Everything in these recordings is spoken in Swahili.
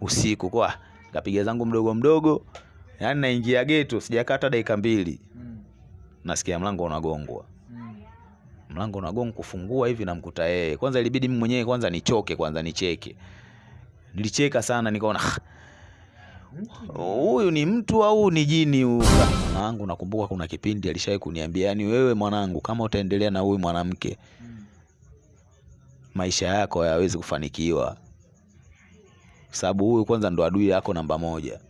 usiku kwa kapiga zangu mdogo mdogo yani naingia geto sijakata dakika mbili Mm. nasikia mlango unagongwa Mm. mlango unagongwa kufungua hivi namkuta yeye kwanza ilibidi mimi mwenyewe kwanza nichoke kwanza nicheke nilicheka sana nikaona "Ah, huyu ni mtu au ni jini huyu mwanangu nakumbuka kuna kipindi alishawahi kuniambia yani wewe mwanangu kama utaendelea na huyu mwanamke Mm. maisha yako hayawezi kufanikiwa sababu huyu kwanza ndo adui yako namba moja.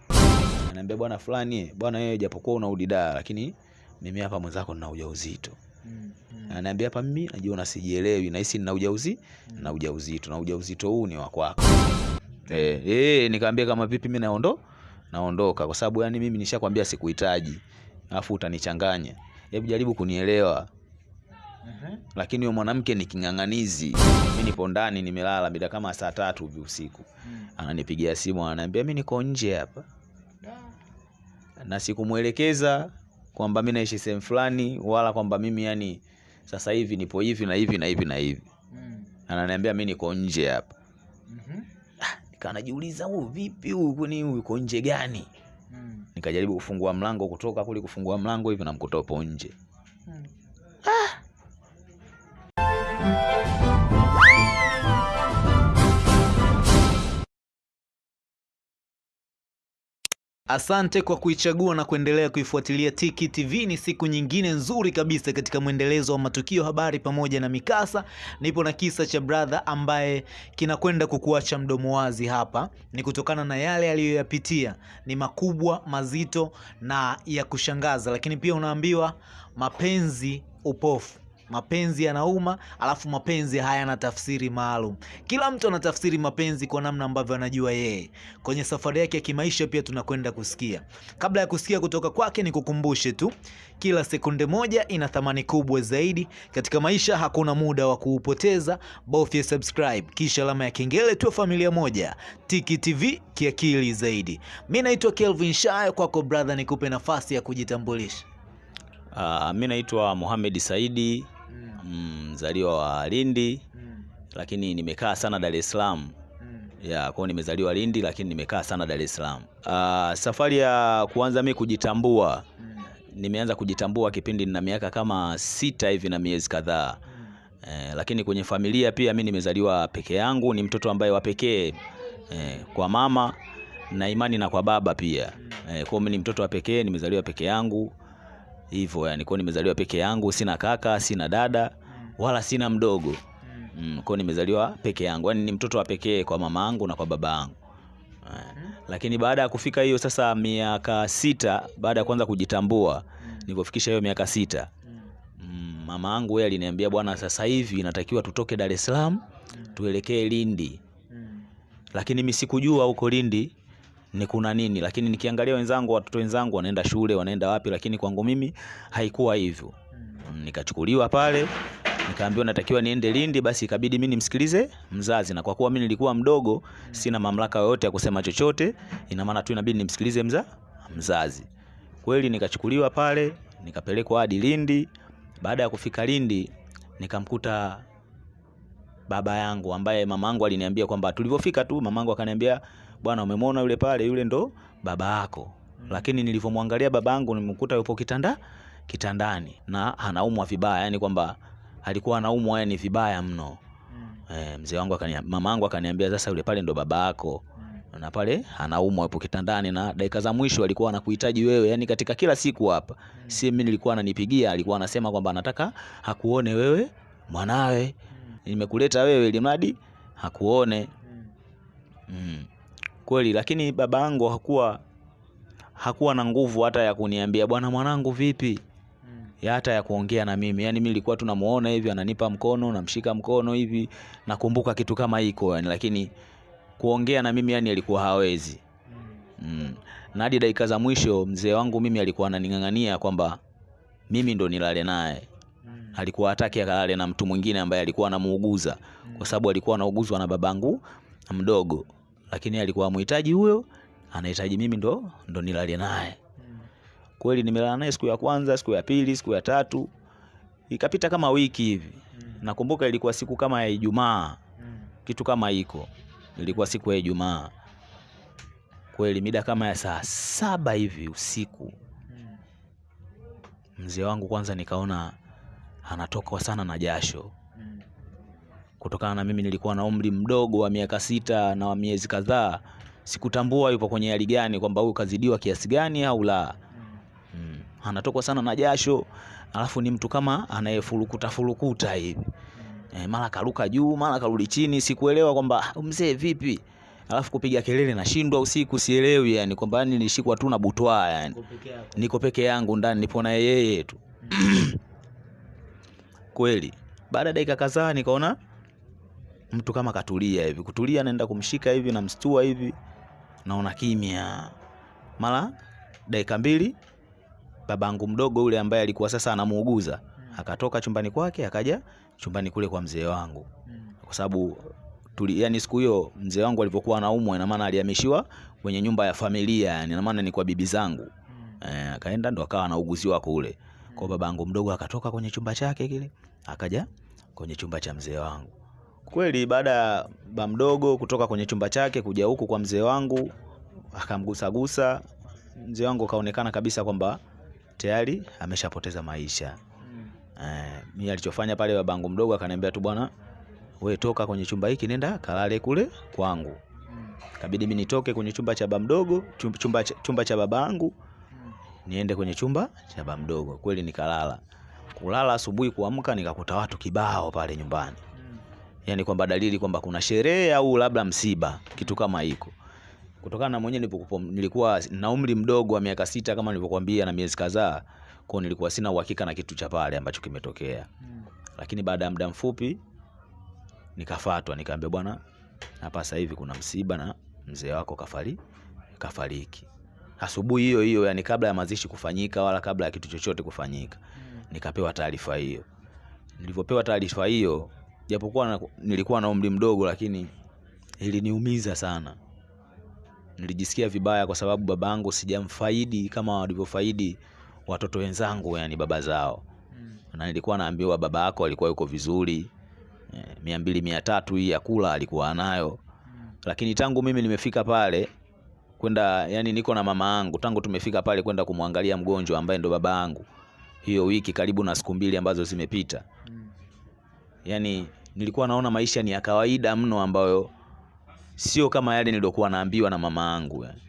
Anaambia bwana fulani bwana wewe japokuwa una udidaa lakini mimi hapa mwenzako nina ujauzito. Mm. Mm. anaambia hapa mimi najiona sijielewi nahisi nina ujauzi na ujauzito na ujauzito huu ni wa kwako. Eh, eh, nikamwambia kama vipi mimi naondo naondoka. Kwa sababu yani mimi nishakwambia sikuhitaji alafu utanichanganya. Hebu jaribu kunielewa Mhm. lakini huyo mwanamke ni king'ang'anizi mi nipo ndani nimelala mida kama saa tatu hivi usiku Mm. ananipigia simu ananiambia mi niko nje hapa na sikumwelekeza kwamba mi naishi sehemu fulani wala kwamba mimi yani sasa hivi nipo hivi na hivi na hivi na hivi Mm. ananiambia mi niko nje hapa Mhm. nikaa najiuliza huyu vipi huyu kwani huyu uko nje gani Mm. nikajaribu kufungua mlango kutoka kule kufungua mlango hivi namkuta upo nje Asante kwa kuichagua na kuendelea kuifuatilia Tiki TV. Ni siku nyingine nzuri kabisa katika mwendelezo wa matukio, habari pamoja na mikasa. Nipo na kisa cha brother ambaye kinakwenda kukuacha mdomo wazi hapa. Ni kutokana na yale aliyoyapitia, ni makubwa, mazito na ya kushangaza, lakini pia unaambiwa mapenzi upofu mapenzi yanauma, alafu mapenzi hayana tafsiri maalum. Kila mtu anatafsiri mapenzi kwa namna ambavyo anajua yeye. Kwenye safari yake ya kimaisha pia tunakwenda kusikia. Kabla ya kusikia kutoka kwake, nikukumbushe tu, kila sekunde moja ina thamani kubwa zaidi katika maisha. Hakuna muda wa kuupoteza, bofya subscribe kisha alama ya kengele, tu. familia moja. Tiki TV kiakili zaidi. Mi naitwa Kelvin Shayo, kwako brother, nikupe nafasi ya kujitambulisha. uh, mi naitwa Mohamed Saidi mm, mzaliwa wa Lindi lakini nimekaa sana Dar es Salaam. Ya kwao nimezaliwa Lindi lakini nimekaa sana Dar es Salaam. Uh, safari ya kuanza mi kujitambua. Nimeanza kujitambua kipindi na miaka kama sita hivi na miezi kadhaa. Eh, lakini kwenye familia pia mi nimezaliwa peke yangu, ni mtoto ambaye wa pekee eh, kwa mama na imani na kwa baba pia. Eh, kwao mi ni mtoto wa pekee, nimezaliwa peke yangu hivyo yani, kwao nimezaliwa peke yangu, sina kaka, sina dada wala sina mdogo. Mm, kwao nimezaliwa peke yangu, yani ni mtoto wa pekee kwa mama yangu na kwa baba yangu eh, lakini baada ya kufika hiyo sasa miaka sita baada ya kuanza kujitambua nilipofikisha hiyo miaka sita mm, mama yangu yeye aliniambia bwana, sasa hivi inatakiwa tutoke Dar es Salaam tuelekee Lindi, lakini mimi sikujua huko Lindi ni kuna nini, lakini nikiangalia wenzangu, watoto wenzangu wanaenda shule, wanaenda wapi, lakini kwangu mimi haikuwa hivyo. Mm, Nikachukuliwa pale nikaambiwa natakiwa niende Lindi, basi ikabidi mimi nimsikilize mzazi, na kwa kuwa mimi nilikuwa mdogo, sina mamlaka yoyote ya kusema chochote, ina maana tu inabidi nimsikilize mza, mzazi. Kweli nikachukuliwa pale, nikapelekwa hadi Lindi. Baada ya kufika Lindi, nikamkuta baba yangu ambaye mama yangu aliniambia kwamba tulivyofika tu mama yangu akaniambia bwana, umemwona yule pale, yule ndo baba yako. Lakini nilivyomwangalia baba yangu nimekuta yupo kitanda kitandani na anaumwa vibaya, yani kwamba alikuwa anaumwa yani vibaya mno. E, mzee wangu akaniambia, mama yangu akaniambia sasa yule pale ndo baba yako na pale anaumwa yupo kitandani, na dakika za mwisho alikuwa anakuhitaji wewe, yani katika kila siku hapa, mm. si mimi nilikuwa ananipigia, alikuwa anasema kwamba anataka hakuone wewe mwanawe, nimekuleta wewe ili mradi hakuone. Mm. Kweli, lakini baba yangu hakuwa hakuwa na nguvu hata ya kuniambia bwana, mwanangu vipi, ya hata ya kuongea na mimi. Yani mimi nilikuwa tunamuona hivi ananipa mkono, namshika mkono hivi, nakumbuka kitu kama hiko yani, lakini kuongea na mimi yani alikuwa hawezi. Mm. Na hadi dakika za mwisho mzee wangu mimi alikuwa ananing'ang'ania kwamba mimi ndo nilale naye. Alikuwa hataki akalale na mtu mwingine ambaye alikuwa anamuuguza kwa sababu alikuwa anauguzwa na babangu mdogo, lakini alikuwa amhitaji huyo, anahitaji mimi ndo ndo nilale naye. Kweli nimelala naye siku ya kwanza, siku ya pili, siku ya tatu, ikapita kama wiki hivi. Nakumbuka ilikuwa siku kama ya Ijumaa, kitu kama hiko, ilikuwa siku ya Ijumaa. Kweli mida kama ya saa saba hivi usiku, mzee wangu kwanza nikaona anatokwa sana na jasho. Kutokana na mimi nilikuwa na umri mdogo wa miaka sita na wa miezi kadhaa, sikutambua yupo kwenye hali gani, kwamba huyu kazidiwa kiasi gani au la. Mm. Anatokwa sana na jasho, alafu ni mtu kama anayefurukuta furukuta hivi Mm. e, mara karuka juu, mara karudi chini, sikuelewa kwamba "Ah, mzee vipi, alafu kupiga kelele nashindwa usiku, sielewi yani kwamba yani nilishikwa tu na butwa yani niko peke yangu ndani, nipo na yeye tu kweli. Baada ya dakika kadhaa nikaona mtu kama katulia hivi, kutulia, naenda kumshika hivi, namstua hivi, naona kimya. Mara dakika mbili, babangu mdogo ule ambaye alikuwa sasa anamuuguza akatoka chumbani kwake akaja chumbani kule kwa mzee wangu, Mm. kwa sababu tuli, yani siku hiyo mzee wangu alivyokuwa anaumwa, ina maana alihamishiwa kwenye nyumba ya familia, yani ina maana ni kwa bibi zangu. Eh, akaenda ndo akawa anauguziwa kule. Kwa babangu mdogo akatoka kwenye chumba chake kile akaja kwenye chumba cha mzee wangu. Kweli baada ya ba mdogo kutoka kwenye chumba chake kuja huku kwa mzee wangu akamgusagusa mzee wangu, kaonekana kabisa kwamba tayari ameshapoteza maisha. Mm. Eh, mimi alichofanya pale babangu mdogo akaniambia tu, bwana we toka kwenye chumba hiki nenda kalale kule kwangu. Mm. Kabidi mimi nitoke kwenye chumba cha baba mdogo chumba, chumba, cha- chumba cha babangu Mm. niende kwenye chumba cha baba mdogo. Kweli nikalala. Kulala asubuhi kuamka nikakuta watu kibao pale nyumbani. Yaani kwamba dalili kwamba kuna sherehe au labda msiba, kitu kama hiko. Kutokana na mwenyewe nilikuwa na umri mdogo wa miaka sita kama nilivyokuambia na miezi kadhaa, kwa nilikuwa sina uhakika na kitu cha pale ambacho kimetokea. Mm. Lakini baada ya muda mfupi nikafatwa, nikaambia bwana, hapa sasa hivi kuna msiba na mzee wako kafari kafariki. Asubuhi hiyo hiyo, yani kabla ya mazishi kufanyika wala kabla ya kitu chochote kufanyika, Mm. nikapewa taarifa hiyo. Nilivyopewa taarifa hiyo, japokuwa na, nilikuwa na umri mdogo, lakini iliniumiza sana. Nilijisikia vibaya kwa sababu babangu sijamfaidi kama walivyofaidi watoto wenzangu, yani baba zao Mm. na nilikuwa naambiwa baba yako alikuwa yuko vizuri e, mia mbili mia tatu hii ya kula alikuwa anayo, Mm. lakini tangu mimi nimefika pale kwenda, yani niko na mama yangu, tangu tumefika pale kwenda kumwangalia mgonjwa ambaye ndo baba yangu, hiyo wiki karibu na siku mbili ambazo zimepita, Mm. yani nilikuwa naona maisha ni ya kawaida mno, ambayo sio kama yale niliokuwa naambiwa na mama yangu yani.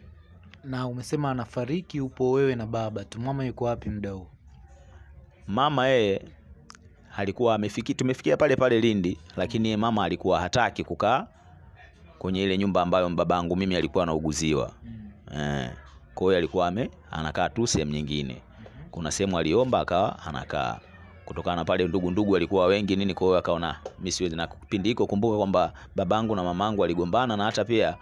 Na umesema anafariki, upo wewe na baba tu. Mama yuko wapi muda huu? Mama yeye alikuwa amefiki, tumefikia pale pale Lindi, lakini mama alikuwa hataki kukaa kwenye ile nyumba ambayo babangu mimi alikuwa anauguziwa. Mm. Eh, kwa hiyo alikuwa ame anakaa tu sehemu nyingine. Kuna sehemu aliomba akawa anakaa. Kutokana na pale ndugu ndugu walikuwa wengi nini, kwa hiyo akaona mimi siwezi. Na kipindi hiko kumbuka kwamba babangu na mamangu waligombana, na hata pia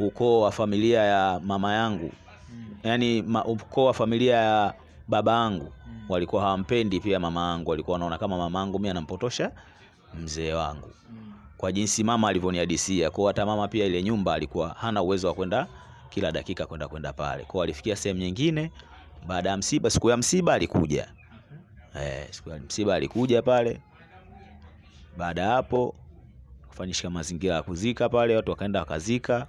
ukoo wa familia ya mama yangu, Mm. yani ma, ukoo wa familia ya baba yangu Mm. walikuwa hawampendi pia mama yangu, walikuwa wanaona kama mama yangu mimi anampotosha mzee wangu Mm. kwa jinsi mama alivyonihadisia. Kwa hata mama pia ile nyumba alikuwa hana uwezo wa kwenda kila dakika kwenda kwenda pale. Kwa alifikia sehemu nyingine baada ya msiba, siku ya msiba alikuja. Eh, siku ya msiba alikuja pale. Baada hapo kufanyishika mazingira ya kuzika pale, watu wakaenda wakazika.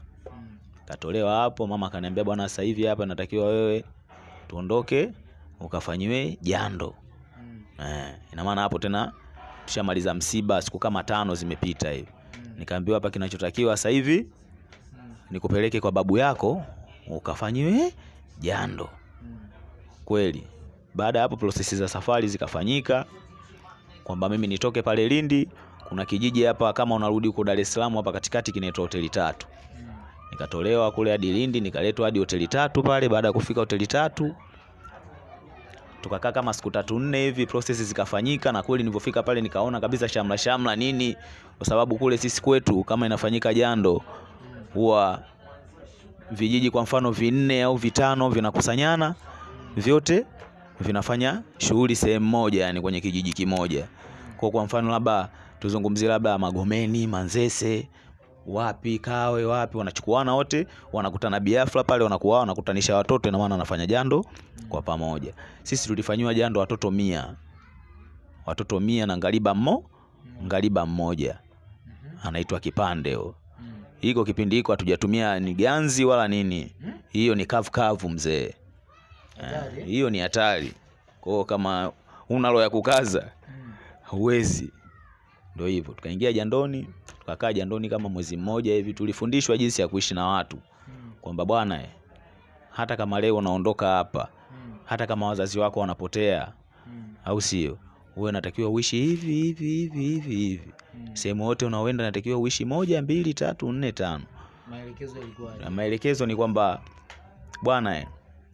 Katolewa hapo, mama kaniambia bwana, sasa hivi hapa natakiwa wewe tuondoke ukafanyiwe jando. Eh, ina maana hapo tena tushamaliza msiba, siku kama tano zimepita hivi. Nikaambiwa hapa kinachotakiwa sasa hivi nikupeleke kwa babu yako ukafanyiwe jando. Kweli, baada ya hapo prosesi za safari zikafanyika, kwamba mimi nitoke pale Lindi, kuna kijiji hapa kama unarudi huko Dar es Salaam hapa katikati kinaitwa hoteli tatu. Nikatolewa kule hadi Lindi, nikaletwa hadi hoteli tatu pale. Baada ya kufika hoteli tatu, tukakaa kama siku tatu nne hivi, prosesi zikafanyika, na kweli nilipofika pale nikaona kabisa shamla shamla nini, kwa sababu kule sisi kwetu kama inafanyika jando huwa vijiji kwa mfano vinne au vitano vinakusanyana vyote vinafanya shughuli sehemu moja, yani kwenye kijiji kimoja. Kwa kwa mfano labda tuzungumzie labda Magomeni, Manzese, wapi Kawe, wapi wanachukuana wote, wanakutana Biafra pale, wanakuwa wanakutanisha watoto, ina maana wanafanya jando kwa pamoja. Sisi tulifanyiwa jando watoto mia, watoto mia na ngaliba mmo ngaliba mmoja anaitwa kipande huyo. Mm. Hiko kipindi hiko hatujatumia ni ganzi wala nini, Mm. hiyo ni kavu kavu mzee. Eh, hiyo ni hatari. Kwa hiyo kama unalo ya kukaza Mm. huwezi. Ndio hivyo, tukaingia jandoni, tukakaa jandoni kama mwezi mmoja hivi. Tulifundishwa jinsi ya kuishi na watu, Mm. kwamba bwana, eh, hata kama leo unaondoka hapa, Mm. hata kama wazazi wako wanapotea, Mm. au sio, wewe unatakiwa uishi hivi hivi hivi hivi hivi. Mm. Sehemu yote unaoenda unatakiwa uishi moja, mbili, tatu, nne, tano. Maelekezo maelekezo ni kwamba bwana, eh,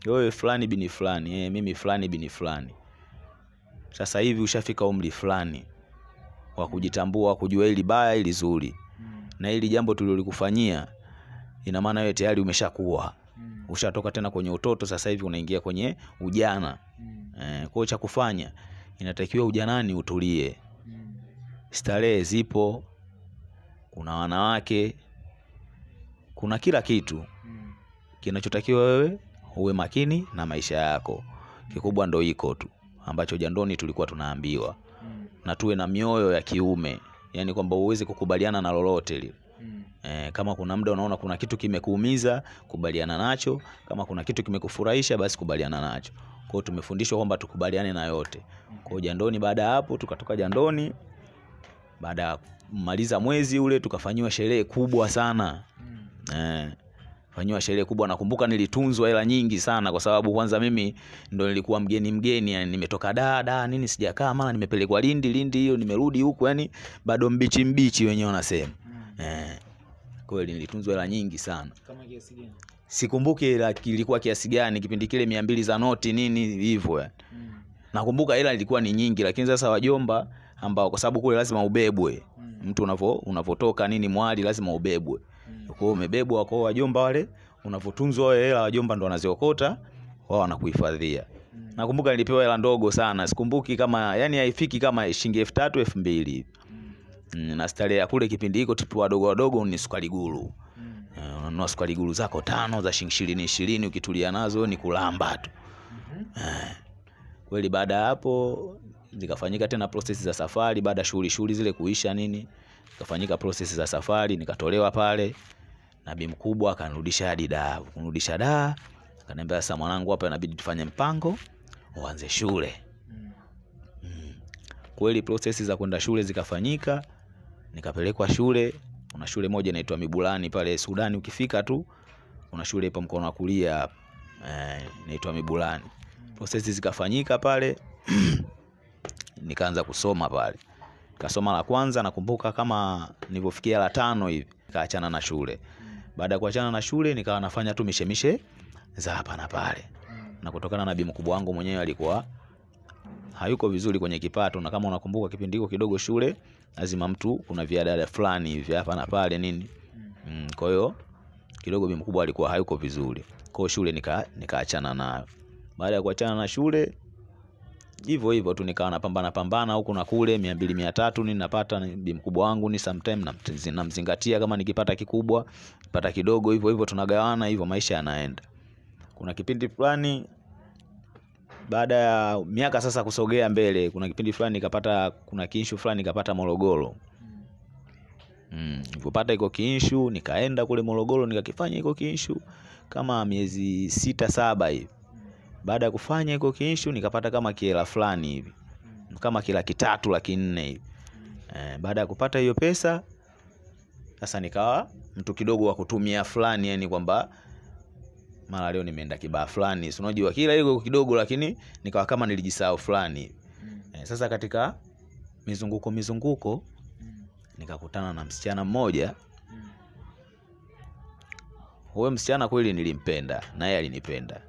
wewe fulani bini fulani, eh, mimi fulani bini fulani, sasa hivi ushafika umri fulani wa kujitambua, kujua hili baya, hili zuri, Mm. na hili jambo tulilolikufanyia, ina maana wewe tayari umeshakuwa, Mm. ushatoka tena kwenye utoto, sasa hivi unaingia kwenye ujana. Mm. Eh, kwa cha kufanya inatakiwa ujanani utulie, Mm. starehe zipo, kuna wanawake, kuna kila kitu Mm. kinachotakiwa wewe uwe makini na maisha yako. Kikubwa ndo iko tu ambacho jandoni tulikuwa tunaambiwa, Mm. na tuwe na mioyo ya kiume, yani kwamba uweze kukubaliana na lolote lile. Mm. E, kama kuna muda unaona kuna kitu kimekuumiza, kubaliana nacho. Kama kuna kitu kimekufurahisha, basi kubaliana nacho. Kwa hiyo tumefundishwa kwamba tukubaliane na yote. Kwa hiyo jandoni, baada ya hapo tukatoka jandoni, baada ya kumaliza mwezi ule tukafanyiwa sherehe kubwa sana. Mm. Eh, fanyiwa sherehe kubwa. Nakumbuka nilitunzwa hela nyingi sana, kwa sababu kwanza mimi ndo nilikuwa mgeni mgeni, yani nimetoka da da nini, sijakaa mara nimepelekwa Lindi Lindi, hiyo nimerudi huku, yani bado mbichi mbichi wenyewe wanasema Mm. eh. Kweli nilitunzwa hela nyingi sana, Kama kiasi gani? sikumbuki ila kilikuwa kiasi gani kipindi kile, mia mbili za noti nini hivyo yani. Mm. Nakumbuka hela ilikuwa ni nyingi, lakini sasa wajomba ambao, kwa sababu kule lazima ubebwe, Mm. mtu unavo unavotoka nini mwali lazima ubebwe. Kwa umebebwa kwa wajomba wale, unavotunzwa wewe, hela wajomba ndo wanaziokota wao wanakuhifadhia. Mm. Nakumbuka nilipewa hela ndogo sana, sikumbuki kama yani haifiki kama shilingi elfu tatu elfu mbili hivi. Mm. Mm, na starehe ya kule kipindi hiko tupo wadogo wadogo ni sukari guru. Mm. Eh, Unanunua sukari guru zako tano za shilingi ishirini ishirini, ukitulia nazo ni kulamba tu Mhm. kweli. Baada ya hapo zikafanyika tena process za safari, baada ya shughuli shughuli zile kuisha nini, zikafanyika prosesi za safari, nikatolewa pale na bi mkubwa akanirudisha hadi daa Kunirudisha da akaniambia, sasa mwanangu, hapa inabidi tufanye mpango uanze shule. Mm. Kweli process za kwenda shule zikafanyika, nikapelekwa shule. Kuna shule moja inaitwa Mibulani pale Sudani, ukifika tu kuna shule ipo mkono wa kulia eh, inaitwa Mibulani. Process zikafanyika pale nikaanza kusoma pale, kasoma la kwanza, nakumbuka kama nilivyofikia la tano hivi kaachana na shule. Baada ya kuachana na shule, nikawa nafanya tu mishemishe za hapa na pale, na kutokana na bi mkubwa wangu mwenyewe alikuwa hayuko vizuri kwenye kipato, na kama unakumbuka kipindi hiko kidogo shule lazima mtu kuna viadada fulani hivi hapa na pale nini Mm. kwa hiyo kidogo bi mkubwa alikuwa hayuko vizuri, kwa shule nika nikaachana nayo. Baada ya kuachana na shule hivyo hivyo tu nikawa napambana pambana huku na kule, mia mbili mia tatu ni napata bi mkubwa wangu ni sometime namzingatia, kama nikipata kikubwa pata kidogo, hivyo hivyo tunagawana, hivyo maisha yanaenda. Kuna kipindi fulani baada ya miaka sasa kusogea mbele, kuna kipindi fulani nikapata, kuna kinshu fulani nikapata Morogoro. Mm. Mm, iko kinshu nikaenda kule Morogoro nikakifanya iko kinshu kama miezi sita saba hivi. Baada ya kufanya iko kiishu nikapata kama kiela fulani hivi Mm. kama kila kitatu laki nne hivi. Mm. Eh, baada ya kupata hiyo pesa sasa nikawa mtu kidogo wa kutumia fulani, yani kwamba mara leo nimeenda kibaa fulani, si unajua kila hiyo kidogo, lakini nikawa kama nilijisahau fulani. Mm. Eh, sasa katika mizunguko mizunguko nikakutana na msichana mmoja. Mm. Huyo msichana kweli nilimpenda na yeye alinipenda.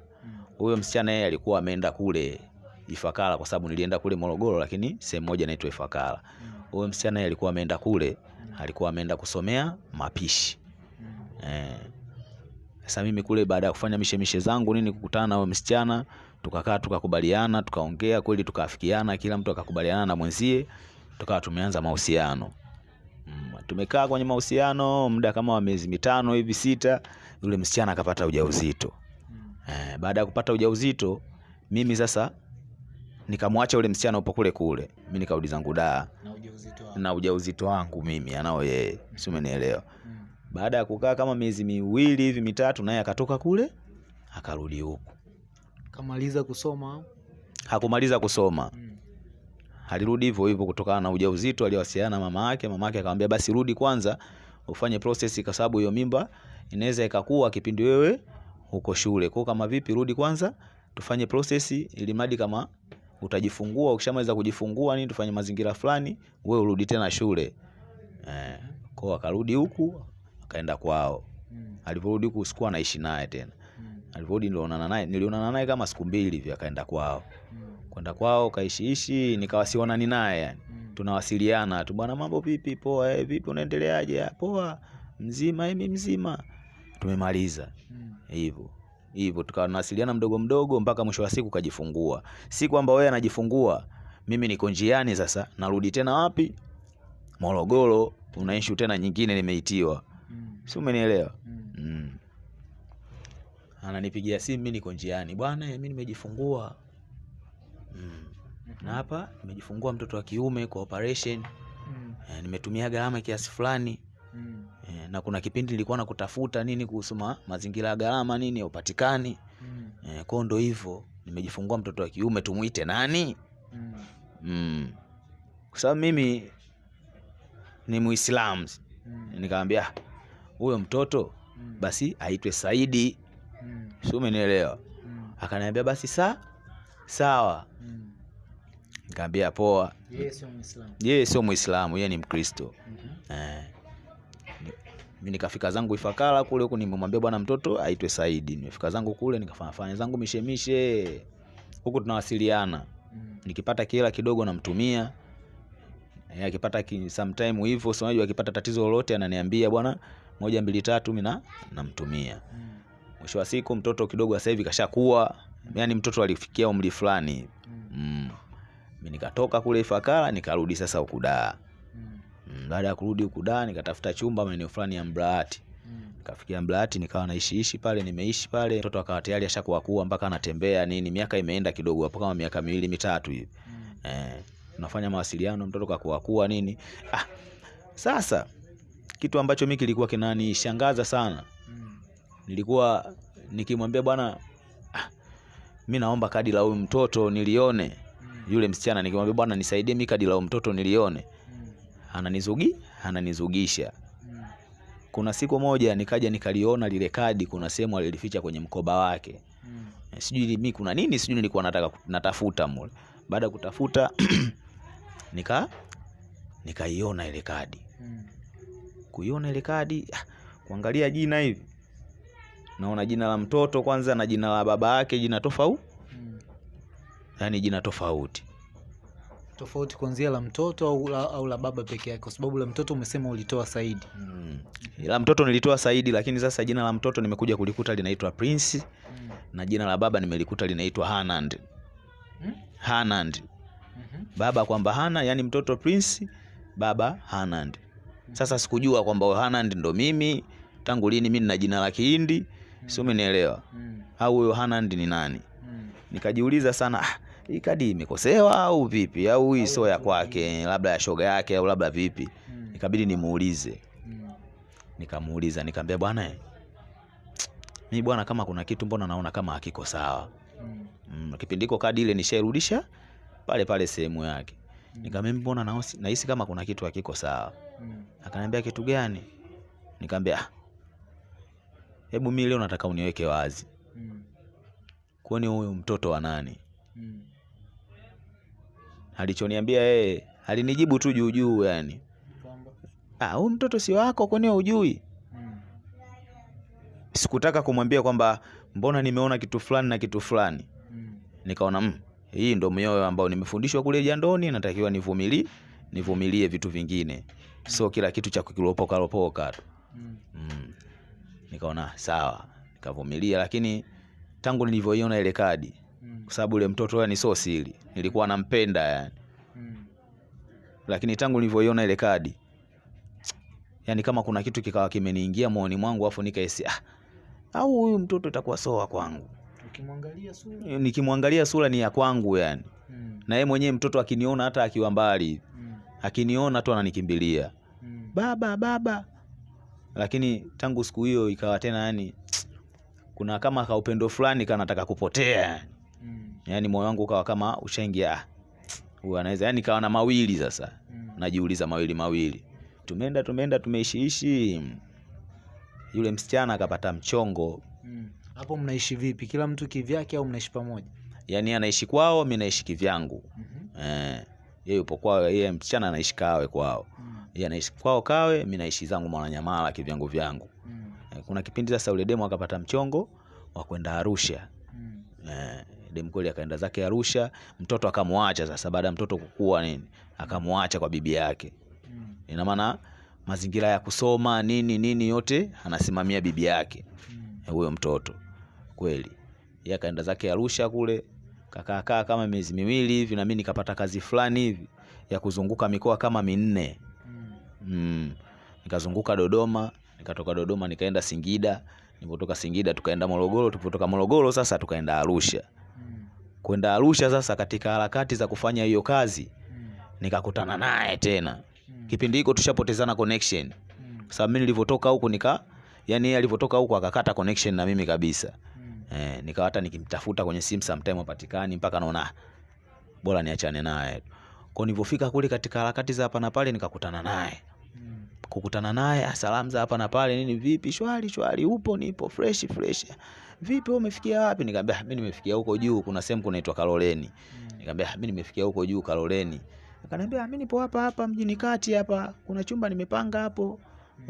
Huyo msichana yeye alikuwa ameenda kule Ifakara, kwa sababu nilienda kule Morogoro, lakini sehemu moja inaitwa Ifakara. Huyo msichana yeye alikuwa ameenda kule, alikuwa ameenda kusomea mapishi eh. Sasa mimi kule baada ya kufanya mishemishe zangu nini, kukutana na msichana, tukakaa tukakubaliana, tukaongea kweli, tukaafikiana, kila mtu akakubaliana na mwenzie, tukawa tumeanza mahusiano. Mm, tumekaa kwenye mahusiano muda kama wa miezi mitano hivi sita, yule msichana akapata ujauzito. Mm. Eh, baada ya kupata ujauzito mimi sasa nikamwacha yule msichana upo kule kule, mimi nikarudi zangu daa Na ujauzito wako. na ujauzito wangu mimi anao yeye, si umenielewa? Mm. Baada ya kukaa kama miezi miwili hivi mitatu, naye akatoka kule akarudi huku. Kamaliza kusoma. Hakumaliza kusoma, Mm. alirudi hivyo hivyo kutokana na ujauzito. Aliwasiliana na mama yake, mama yake akamwambia basi rudi kwanza ufanye process, kwa sababu hiyo mimba inaweza ikakuwa kipindi wewe uko shule. Kwa kama vipi, rudi kwanza tufanye process, ili madi kama utajifungua, ukishamaliza kujifungua nini, tufanye mazingira fulani, wewe urudi tena shule. Eh, kwa akarudi huku akaenda kwao. Mm. Alivyorudi huku sikuwa naishi naye tena. Mm. Alivyorudi nilionana naye, nilionana naye kama siku mbili hivi, akaenda kwao. Mm. Kwenda kwao kaishiishi, nikawa sionani naye yani tunawasiliana tu, bwana, mambo vipi? Poa. Eh, vipi unaendeleaje? "Ah, Poa. Mzima? Mimi mzima. Tumemaliza Mm. hivyo hivyo, tukawa mdogo mdogo mpaka mwisho wa siku kajifungua. Si kwamba wewe anajifungua, mimi niko njiani sasa, narudi tena wapi? Morogoro. Una issue tena nyingine nimeitiwa, Mm. si umenielewa? Mm. Mm. Ananipigia simu, mimi niko njiani, bwana, mimi nimejifungua mm. na hapa nimejifungua mtoto wa kiume kwa operation Mm. nimetumia gharama kiasi fulani Mm. Eh, na kuna kipindi nilikuwa nakutafuta nini kuhusu ma, mazingira ya gharama nini upatikani Mm. eh, kwao ndo hivyo nimejifungua mtoto wa kiume tumuite nani Mm. mm. kwa sababu mimi ni Muislamu Mm. nikamwambia "Ah, huyo mtoto Mm. basi aitwe Saidi Mm. si umenielewa Mm. akaniambia basi sa sawa Mm. nikamwambia poa Yeye sio Muislamu. yeye sio Muislamu yeye ni Mkristo mm -hmm. Eh. Ni- mi nikafika zangu Ifakara kule huko, nimemwambia bwana mtoto aitwe Saidi. Nimefika zangu kule nikafanya fanya zangu mishemishe huku, tunawasiliana Mm. nikipata kila kidogo namtumia Yeye akipata sometime hivyo, si unajua akipata tatizo lolote ananiambia bwana, moja mbili tatu, mimi na namtumia. Mm. Mwisho wa siku mtoto kidogo sasa hivi kashakuwa, yani mtoto alifikia umri fulani. Mm. mm. Mimi nikatoka kule Ifakara nikarudi sasa huku Dar. Mm. Baada ya kurudi huku da nikatafuta chumba maeneo fulani ya Mbraati. Nikafikia Mbraati nikawa naishiishi pale, nimeishi pale. Mtoto akawa tayari ashakuwa kuwa mpaka anatembea nini, miaka imeenda kidogo hapo kama miaka miwili mitatu hivi. Mm. Eh, tunafanya mawasiliano, mtoto kakuwa kuwa nini. Ah, sasa kitu ambacho mimi kilikuwa kinanishangaza sana, Mm. nilikuwa nikimwambia bwana, ah, mi naomba kadi la huyu mtoto nilione. Yule msichana nikimwambia bwana, nisaidie mi kadi la huyu mtoto nilione. Ananizugi ananizugisha Mm. kuna siku moja nikaja nikaliona lile kadi, kuna sehemu alilificha kwenye mkoba wake. Mm. Sijui mi kuna nini, sijui nilikuwa nataka natafuta mule. Baada ya kutafuta nika nikaiona ile kadi. Mm. Kuiona ile kadi, ah, kuangalia jina hivi, naona jina la mtoto kwanza na jina la baba yake jina tofauti, Mm. yani jina tofauti. Tofauti kuanzia la mtoto au la, au la baba peke yake, kwa sababu la mtoto umesema ulitoa Saidi. Mm. La mtoto nilitoa Saidi, lakini sasa jina la mtoto nimekuja kulikuta linaitwa Prince Mm. na jina la baba nimelikuta linaitwa Hanand. Mm? Hanand. hmm. baba kwamba hana yani mtoto Prince, baba Hanand. Sasa sikujua kwamba Hanand ndo mimi tangu lini, mimi nina jina la Kihindi, si umenielewa? Mm. Au huyo Hanand ni nani? Mm. Nikajiuliza sana, ah, hii kadi imekosewa au vipi? Au hii sio ya kwake, labda ya shoga yake au labda vipi? Mm. Ikabidi nimuulize. Mm. Nikamuuliza, nikamwambia bwana, mimi bwana, kama kuna kitu mbona naona kama hakiko sawa. Mm. Mm, kipindi hiko kadi ile nishairudisha pale pale sehemu yake. Nikamwambia mbona nahisi kama kuna kitu hakiko sawa. Akaniambia kitu gani? Nikamwambia "Ah, hebu mimi leo nataka uniweke wazi, kwani huyu mtoto wa nani? Mm. Alichoniambia yeye alinijibu tu juu juu, yani ah, huyu mtoto si wako, kwani hujui? Mm. Sikutaka kumwambia kwamba mbona nimeona kitu fulani na kitu fulani. Mm. Nikaona mm, hii ndo mioyo ambao nimefundishwa kule jandoni, natakiwa nivumilie, nivumilie vitu vingine, sio kila kitu cha kukilopoka lopoka tu. Mm. Mm. Nikaona sawa, nikavumilia, lakini tangu nilivyoiona ile kadi, Mm. kwa sababu ile mtoto yani sio siri, nilikuwa nampenda yani, Mm. lakini tangu nilivyoiona ile kadi, yani kama kuna kitu kikawa kimeniingia moyoni mwangu, afu nikaisi ah, au huyu mtoto itakuwa soa kwangu. nikimwangalia sura. Nikimwangalia sura ni ya kwangu yani, Mm. na yeye mwenyewe mtoto akiniona, hata akiwa mbali, Mm. akiniona tu ananikimbilia Mm. baba baba, lakini tangu siku hiyo ikawa tena yani kuna kama kaupendo fulani kanataka kupotea Mm. yaani moyo wangu ukawa kama ushaingia "Ah, huyu anaweza yani kawa na mawili sasa Mm. najiuliza mawili mawili tumeenda tumeenda tumeishiishi yule msichana akapata mchongo Mm. hapo mnaishi vipi kila mtu kivyake au mnaishi pamoja yaani anaishi kwao mi naishi kivyangu mm -hmm. eh, yeye yupo kwao yeye msichana anaishi kawe kwao Mm. yeye anaishi kwao kawe mi naishi zangu mwananyamala kivyangu vyangu Mm. eh, kuna kipindi sasa ule demu akapata mchongo wa kwenda arusha Mm. eh, demu akaenda zake arusha mtoto akamwacha sasa baada ya mtoto kukua nini akamwacha kwa bibi yake Mm. ina maana mazingira ya kusoma nini nini yote anasimamia bibi yake Mm. eh, huyo mtoto kweli yeye akaenda zake arusha kule kakaakaa kama miezi miwili hivi na mimi nikapata kazi fulani hivi ya kuzunguka mikoa kama minne Mm. mm. nikazunguka dodoma nikatoka dodoma nikaenda singida nilipotoka singida tukaenda morogoro tulipotoka morogoro sasa tukaenda arusha. Kwenda arusha sasa katika harakati za kufanya hiyo kazi nikakutana naye tena. Kipindi hiko tushapotezana connection. Kwa sababu mimi nilivyotoka huku nika yani yeye alivyotoka huku akakata connection na mimi kabisa. Eh, nikawa hata nikimtafuta kwenye simu sometime hapatikani mpaka naona "Ah, bora niachane naye. Kwa nilivyofika kule katika harakati za hapa na pale nikakutana naye. Kukutana naye salamu za hapa na pale nini vipi shwari shwari upo nipo fresh fresh vipi wewe umefikia wapi? Nikamwambia mimi nimefikia huko juu kuna sehemu kunaitwa Kaloleni. Mm. nikamwambia mimi nimefikia huko juu Kaloleni. Akaniambia mimi nipo hapa hapa mjini kati hapa kuna chumba nimepanga hapo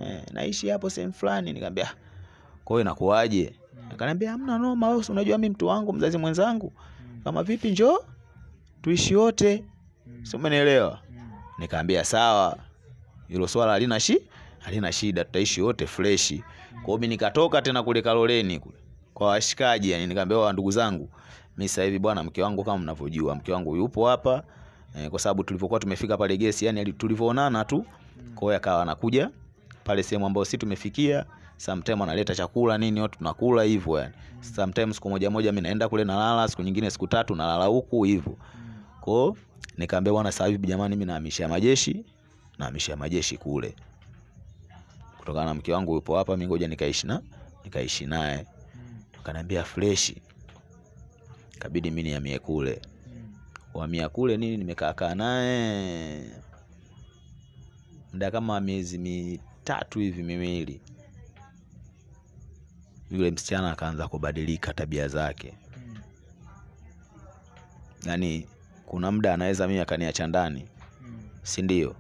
eh, naishi hapo sehemu fulani. Nikamwambia kwa hiyo inakuwaje? Akaniambia hamna noma wewe unajua mimi mtu wangu mzazi mwenzangu. Mm. kama vipi njoo tuishi wote. Mm. si umenielewa? Mm. nikaambia sawa hilo swala halina shi halina shida tutaishi wote freshi. Kwa hiyo mimi nikatoka tena kule Kaloleni kule kwa washikaji yani nikaambia wa ndugu zangu mimi sasa hivi bwana mke wangu kama mnavyojua mke wangu yupo hapa eh, kwa sababu tulivyokuwa tumefika pale gesi yani tulivyoonana tu kwa hiyo akawa anakuja pale sehemu ambayo si tumefikia sometime analeta chakula nini watu tunakula hivyo yani. Sometimes siku moja moja mimi naenda kule nalala siku nyingine siku tatu nalala huku hivyo. Kwa nikaambia bwana sasa hivi jamani mimi naamisha majeshi naamisha majeshi kule. Kutokana na mke wangu yupo hapa mimi ngoja nikaishi na nikaishi naye. Akaniambia fresh. kabidi mimi niamie kule wamia kule nini nimekaa kaa naye muda kama miezi mitatu hivi miwili yule msichana akaanza kubadilika tabia zake yaani kuna muda anaweza mimi akaniacha ndani si ndio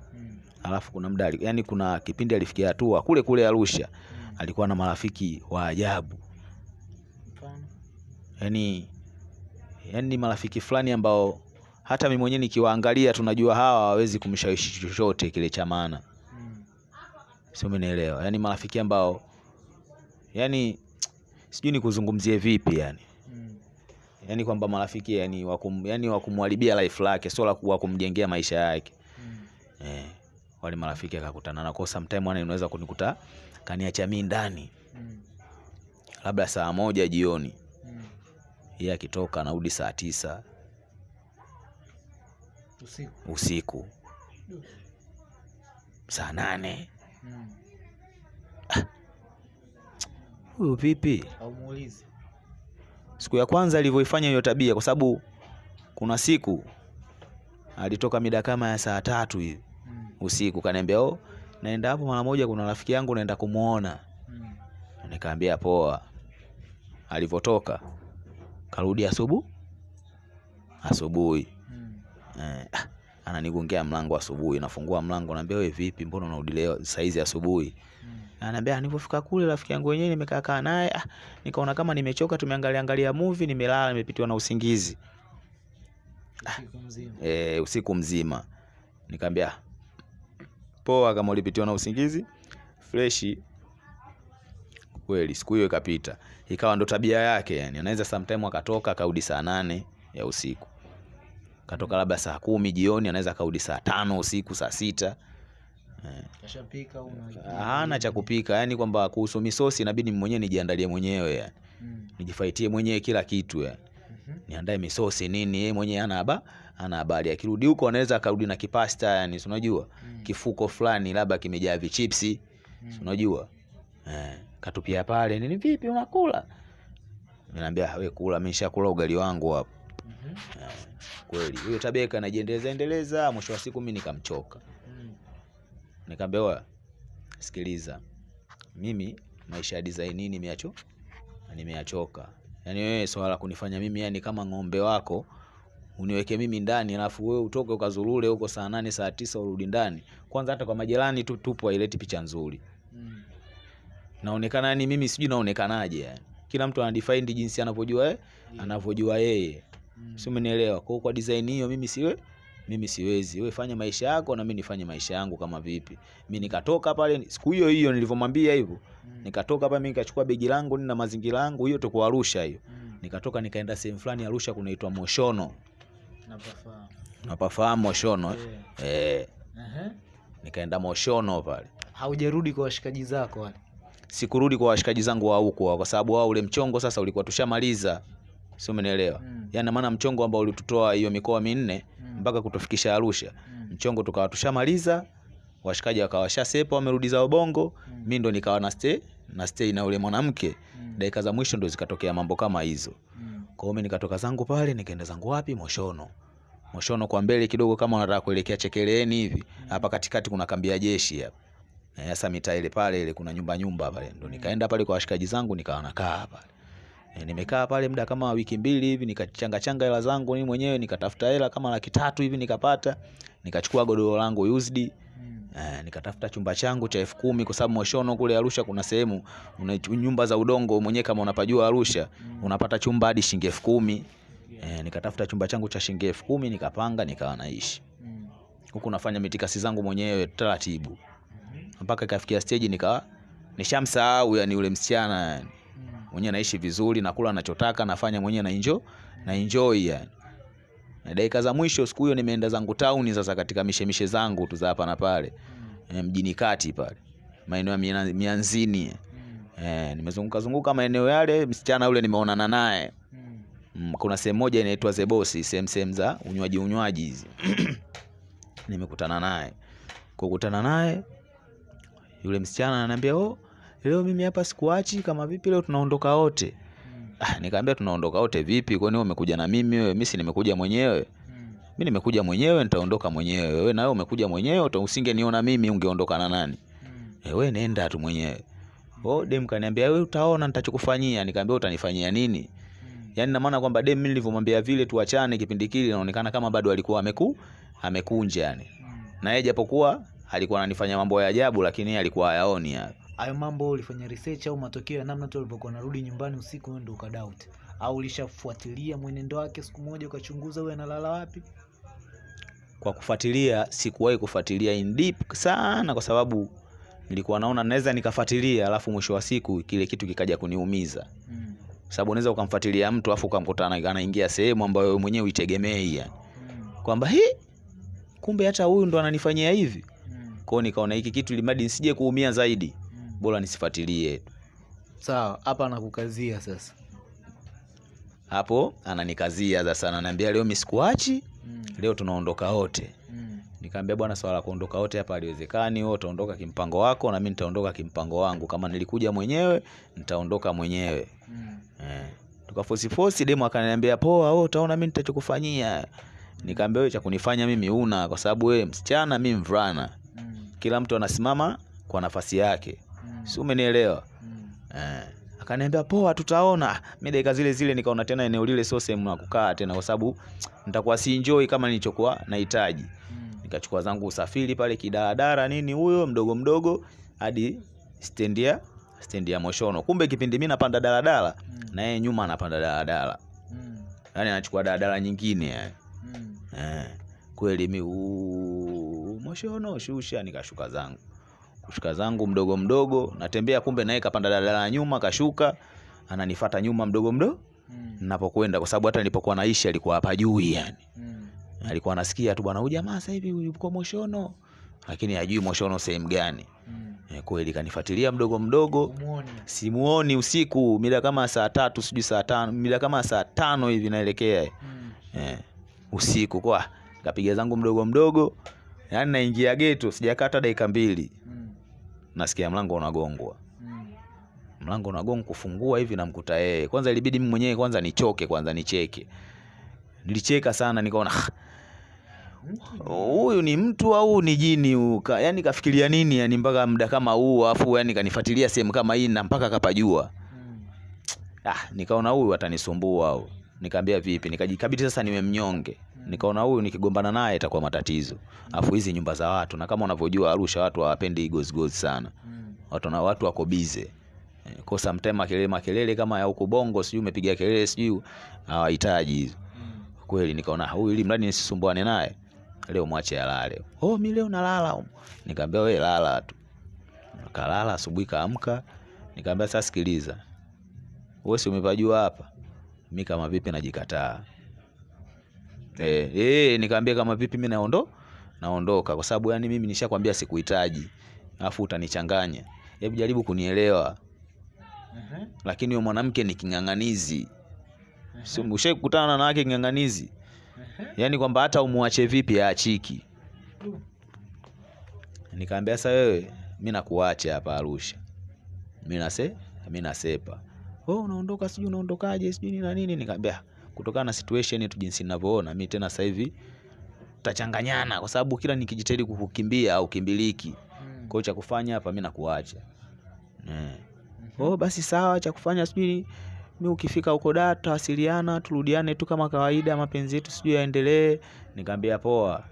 alafu kuna muda yani kuna kipindi alifikia hatua kule kule Arusha alikuwa na marafiki wa ajabu? Yani yani marafiki fulani ambao hata mimi mwenyewe nikiwaangalia tunajua hawa hawawezi kumshawishi chochote kile cha maana Mm. sio mnaelewa yani marafiki ambao yani sijui nikuzungumzie vipi yani Mm. yani kwamba marafiki yani wakum, yani wakumharibia life lake sio la ku- kumjengea maisha yake Mm. eh, wale marafiki akakutana na kwa sometime wana inaweza kunikuta kaniacha mimi ndani Mm. labda saa moja jioni Mm. Yeye akitoka anarudi saa tisa Usiku. usiku saa nane Mm. huyu vipi Au siku ya kwanza alivyoifanya hiyo tabia kwa sababu kuna siku alitoka mida kama ya saa tatu hivi Mm. usiku kaniambia oh, naenda hapo mara moja kuna rafiki yangu naenda kumwona Mm. nikaambia poa alivyotoka karudi asubuhi? Asubuhi. Mm. eh, ah, ananigongea mlango asubuhi nafungua mlango naambia wewe vipi? Mbona unarudi leo saizi asubuhi? Mm. ananiambia nilipofika kule rafiki yangu wenyewe nimekaa kaa naye ah, nikaona kama nimechoka tumeangalia angalia movie nimelala nimepitiwa na usingizi. Mzima. e, usiku mzima. Nikaambia poa kama ulipitiwa na usingizi freshi kweli siku hiyo ikapita ikawa ndo tabia yake yani anaweza sometime akatoka akarudi saa nane ya usiku katoka labda saa kumi jioni anaweza akarudi saa tano usiku saa sita hana cha kupika yani kwamba kuhusu misosi inabidi mwenyewe nijiandalie mwenyewe yani. Mm. nijifaitie mwenyewe kila kitu yani. -hmm. niandae misosi nini yeye mwenyewe ana haba ana habari akirudi huko anaweza akarudi na kipasta yani unajua Mm. kifuko fulani labda kimejaa vichipsi Mm. unajua eh, katupia pale nini vipi unakula Ninaambia we kula, mimi nishakula ugali wangu hapo. Mhm. Kweli huyo tabia kanajiendeleza endeleza, mwisho wa siku mimi nikamchoka. Mm. Nikamwambia sikiliza, mimi maisha ya design nimeacho nimeachoka. Yaani wewe swala kunifanya mimi yani kama ng'ombe wako uniweke mimi ndani alafu wewe utoke ukazurule huko saa nane saa tisa urudi ndani. Kwanza hata kwa majirani tu tupo haileti picha nzuri. Mm. Naonekana yani mimi sijui naonekanaje yani. Kila mtu anadefine jinsi anavyojua eh, anavyojua yeye. Mm. Si umenielewa? Kwa kwa design hiyo mimi siwe mimi siwezi. Wewe fanya maisha yako na mimi nifanye maisha yangu kama vipi. Mimi nikatoka pale siku hiyo hiyo nilivyomwambia hivyo. Mm. Nikatoka pale mimi nikachukua begi langu na mazingira yangu hiyo tuko Arusha hiyo. Mm. Nikatoka nikaenda sehemu fulani Arusha kunaitwa Moshono. Napafahamu. napafahamu Moshono? eh? Eh. uh -huh. nikaenda Moshono pale. Haujarudi kwa washikaji zako wale. Sikurudi kwa washikaji zangu wa huko kwa sababu wao ule mchongo sasa ulikuwa tushamaliza. sio? Umeelewa? Mm. Yani maana mchongo ambao ulitutoa hiyo mikoa minne Mm. mpaka kutufikisha Arusha. Mm. Mchongo tukawa tushamaliza, washikaji wakawa shasepa, wamerudi zao Bongo, Mm. mi ndo nikawa na stay na stay na ule mwanamke. Mm. Dakika za mwisho ndo zikatokea mambo kama hizo. Mm. Kwa hiyo nikatoka zangu pale nikaenda zangu wapi? Moshono. Moshono kwa mbele kidogo kama unataka kuelekea Chekeleeni hivi. Hapa mm. katikati kuna kambi ya jeshi hapa. Eh, Sasa mitaa ile pale ile kuna nyumba nyumba pale. Ndo nikaenda pale kwa washikaji zangu nikawa nakaa pale. E, nimekaa pale muda kama wiki mbili hivi nikachanga changa hela zangu mimi mwenyewe nikatafuta hela kama laki tatu hivi nikapata. Nikachukua godoro langu used. Mm. Eh, nikatafuta chumba changu cha elfu kumi kwa sababu Moshono kule Arusha kuna sehemu una nyumba za udongo mwenyewe kama unapajua Arusha Mm. unapata chumba hadi shilingi elfu kumi. Eh, nikatafuta chumba changu cha shilingi elfu kumi nikapanga nikawa naishi Mm. huku nafanya mitikasi zangu mwenyewe taratibu. Mpaka ikafikia stage nikawa nishamsahau yani yule msichana yani. Mm. mwenyewe naishi vizuri nakula anachotaka, nafanya mwenyewe na enjoy na enjoy yani na dakika za mwisho siku hiyo nimeenda zangu town sasa katika mishemishe zangu tu za hapa na pale e, mjini kati pale maeneo ya mianzini Mm. e, nimezunguka zunguka maeneo yale msichana yule nimeonana naye. Mm, kuna sehemu moja inaitwa Zebosi, sehemu sehemu za unywaji unywaji hizi. Nimekutana naye. Kukutana naye yule msichana ananiambia, "Oh, leo mimi hapa sikuachi kama vipi leo tunaondoka wote." Mm. Ah, nikamwambia tunaondoka wote vipi? Kwani wewe umekuja na mimi wewe? Mimi si nimekuja mwenyewe. Mm. Mimi nimekuja mwenyewe nitaondoka mwenyewe. Wewe na wewe umekuja mwenyewe usingeniona mimi ungeondoka na nani? Mm. Eh, wewe nenda tu mwenyewe. Oh, dem kaniambia wewe utaona nitachokufanyia. Nikamwambia utanifanyia nini? Mm. Yaani na maana kwamba dem mimi nilivyomwambia vile tuachane kipindi kile inaonekana kama bado alikuwa ameku amekunja yani. Mm. Na yeye japokuwa alikuwa ananifanya mambo ya ajabu lakini alikuwa hayaoni hayo. hayo mambo ulifanya research au matokeo ya namna tu alivyokuwa narudi nyumbani usiku wewe ndio ukadoubt au ulishafuatilia mwenendo wake siku moja ukachunguza huyu analala wapi Kwa kufuatilia sikuwahi kufuatilia in deep sana kwa sababu nilikuwa naona naweza nikafuatilia alafu mwisho wa siku kile kitu kikaja kuniumiza. mm. Sababu unaweza ukamfuatilia mtu afu ukamkuta anaingia sehemu ambayo wewe mwenyewe uitegemei yani. Mm. Kwamba hi kumbe hata huyu ndo ananifanyia hivi. Mm. Kwa hiyo nikaona hiki kitu limadi nisije kuumia zaidi. Mm. Bora nisifuatilie. sawa hapa anakukazia sasa Hapo ananikazia sasa ananiambia leo misikuachi mm. leo tunaondoka wote. Mm. Nikamwambia bwana, swala la kuondoka wote hapa haliwezekani. Wewe utaondoka kimpango wako na mimi nitaondoka kimpango wangu. Kama nilikuja mwenyewe, nitaondoka mwenyewe. Mm. Eh. Tukafosi fosi, demo akaniambia poa, wewe utaona mimi nitachokufanyia. Nikamwambia wewe cha kunifanya mimi una, kwa sababu wewe msichana, mimi mvulana. Kila mtu anasimama kwa nafasi yake, Mm. si umenielewa? Mm. Eh. Akaniambia poa, tutaona. Mimi dakika zile zile nikaona tena eneo lile sio sehemu ya kukaa tena, kwa sababu nitakuwa si enjoy kama nilichokuwa nahitaji. Mm. Nikachukua zangu usafiri pale kidaradara nini huyo mdogo mdogo hadi stendi ya stendi ya Moshono. Kumbe kipindi mimi napanda daladala Mm. na yeye nyuma anapanda daladala, Mm. yaani anachukua daladala nyingine yani. Mm. Eh, kweli mi Moshono shusha, nikashuka zangu kushuka zangu mdogo mdogo, natembea kumbe naye kapanda daladala nyuma kashuka, ananifata nyuma mdogo mdogo Mm. napokwenda kwa sababu hata nilipokuwa naishi alikuwa hapa juu yani Mm. alikuwa anasikia tu bwana, huyu jamaa sasa hivi yuko Moshono, lakini hajui Moshono sehemu gani. Mm. E, kweli kanifuatilia mdogo mdogo, simuoni usiku, mida kama saa tatu sijui saa tano, mida kama saa tano hivi naelekea Mm. e, usiku kwa kapiga zangu mdogo mdogo, yaani naingia geto, sijakata dakika mbili, Mm. nasikia mlango unagongwa. Mm. mlango unagongwa, kufungua hivi namkuta yeye. Kwanza ilibidi mimi mwenyewe kwanza nichoke kwanza nicheke. Nilicheka sana nikaona "Ah, huyu ni mtu au ni jini huyu? Yani kafikiria nini yani mpaka muda kama huu afu yani kanifuatilia sehemu kama hii na mpaka kapajua. Mm. ah, nikaona huyu atanisumbua au. Nikaambia vipi? Nikajikabidi sasa niwe mnyonge nikaona huyu nikigombana naye itakuwa matatizo. Afu hizi nyumba za watu na kama unavyojua Arusha watu hawapendi gozigozi sana. Watu na watu wako bize kwa sometime makelele makelele kama ya huko bongo sijui umepiga kelele sijui hawahitaji hizo. Kweli nikaona huyu ili mradi nisisumbuane naye leo mwache alale. Oh mi leo nalala. Huko. nikaambia we lala tu. Kalala asubuhi kaamka. Nikaambia sasa sikiliza. Wewe si umepajua hapa? Mi kama vipi najikataa eh, eh, nikaambia kama vipi mi naondo naondoka. Kwa sababu yani mimi nishakwambia sikuhitaji. Alafu utanichanganya. Hebu jaribu kunielewa. Lakini huyo mwanamke ni king'ang'anizi. Si ushai kukutana na wanawake king'ang'anizi? Yaani kwamba hata umwache vipi aachiki. Nikaambia sasa wewe mi nakuacha hapa arusha. Mi nase mi nasepa. Oh, unaondoka sijui unaondokaje sijui nini na nini. Nikaambia kutokana na situation yetu jinsi ninavyoona mimi tena sasa hivi tutachanganyana kwa sababu kila nikijitahidi kukukimbia au kimbiliki kwa hiyo cha kufanya hapa mimi nakuacha. Eh. oh, basi sawa cha kufanya sijui mimi ukifika huko da tutawasiliana turudiane tu kama kawaida mapenzi yetu sijui yaendelee. Nikamwambia poa.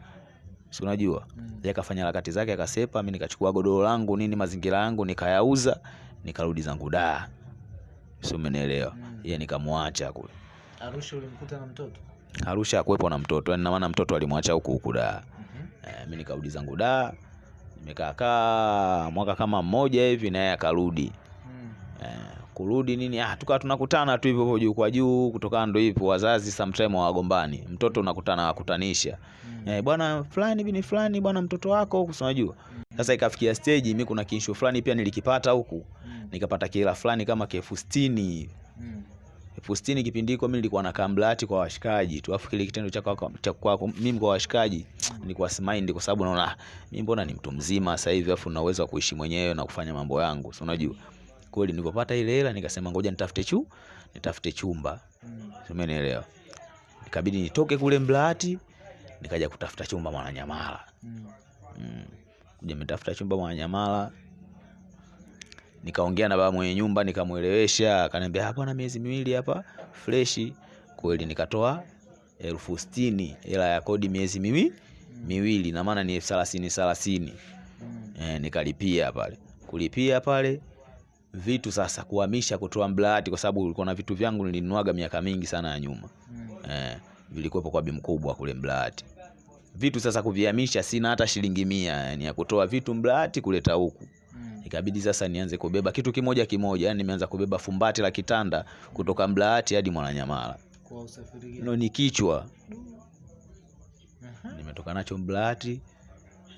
Si unajua? Yeye akafanya harakati zake akasepa mimi nikachukua godoro langu nini mazingira yangu nikayauza nikarudi zangu da. Si umenielewa? Mm. yeye nikamwacha kule Arusha ulimkuta na mtoto? Arusha akuwepo na mtoto yani maana mtoto alimwacha huku huku da. Mm-hmm. E, mimi nikarudi zangu da nimekaakaa mwaka kama mmoja hivi naye akarudi. Mm. E, kurudi nini? Ah, tukawa tunakutana tu hivyo juu kwa juu kutokana ndo hivyo wazazi sometime wagombani, mtoto unakutana wakutanisha. E, bwana fulani bini fulani bwana mtoto wako huku unajua? Sasa ikafikia stage mimi kuna kinsho fulani pia nilikipata huku. Mm. nikapata kila fulani kama elfu sitini elfu sitini kipindi hiko mimi nilikuwa na kamblati kwa washikaji tu afu kile kitendo cha cha kwako mimi kwa washikaji nilikuwa simaindi kwa sababu naona mimi mbona ni mtu mzima sasa hivi afu na uwezo wa kuishi mwenyewe na kufanya mambo yangu. Si unajua? Kweli nilipopata ile hela nikasema ngoja nitafute chu nitafute chumba. Umenielewa? Ikabidi nitoke kule mblati nikaja kutafuta chumba mwananyamala. Mm. kuja mtafuta chumba mwananyamala nikaongea na baba mwenye nyumba nikamwelewesha akaniambia hapa na miezi miwili hapa fresh. kweli nikatoa elfu sitini hela ya kodi miezi miwi, miwili na maana ni elfu thelathini thelathini. E, nikalipia pale. Kulipia pale vitu sasa kuhamisha kutoa mblati kwa sababu ulikuwa na vitu vyangu nilinuaga miaka mingi sana ya nyuma. Eh, vilikuwepo kwa bi mkubwa kule mblati vitu sasa kuvihamisha sina hata shilingi mia yani ya kutoa vitu mblati kuleta huku ikabidi sasa nianze kubeba kitu kimoja kimoja yani nimeanza kubeba fumbati la kitanda kutoka Mlaati hadi mwananyamala. Kwa usafiri no ni kichwa. Nimetoka nacho Mlaati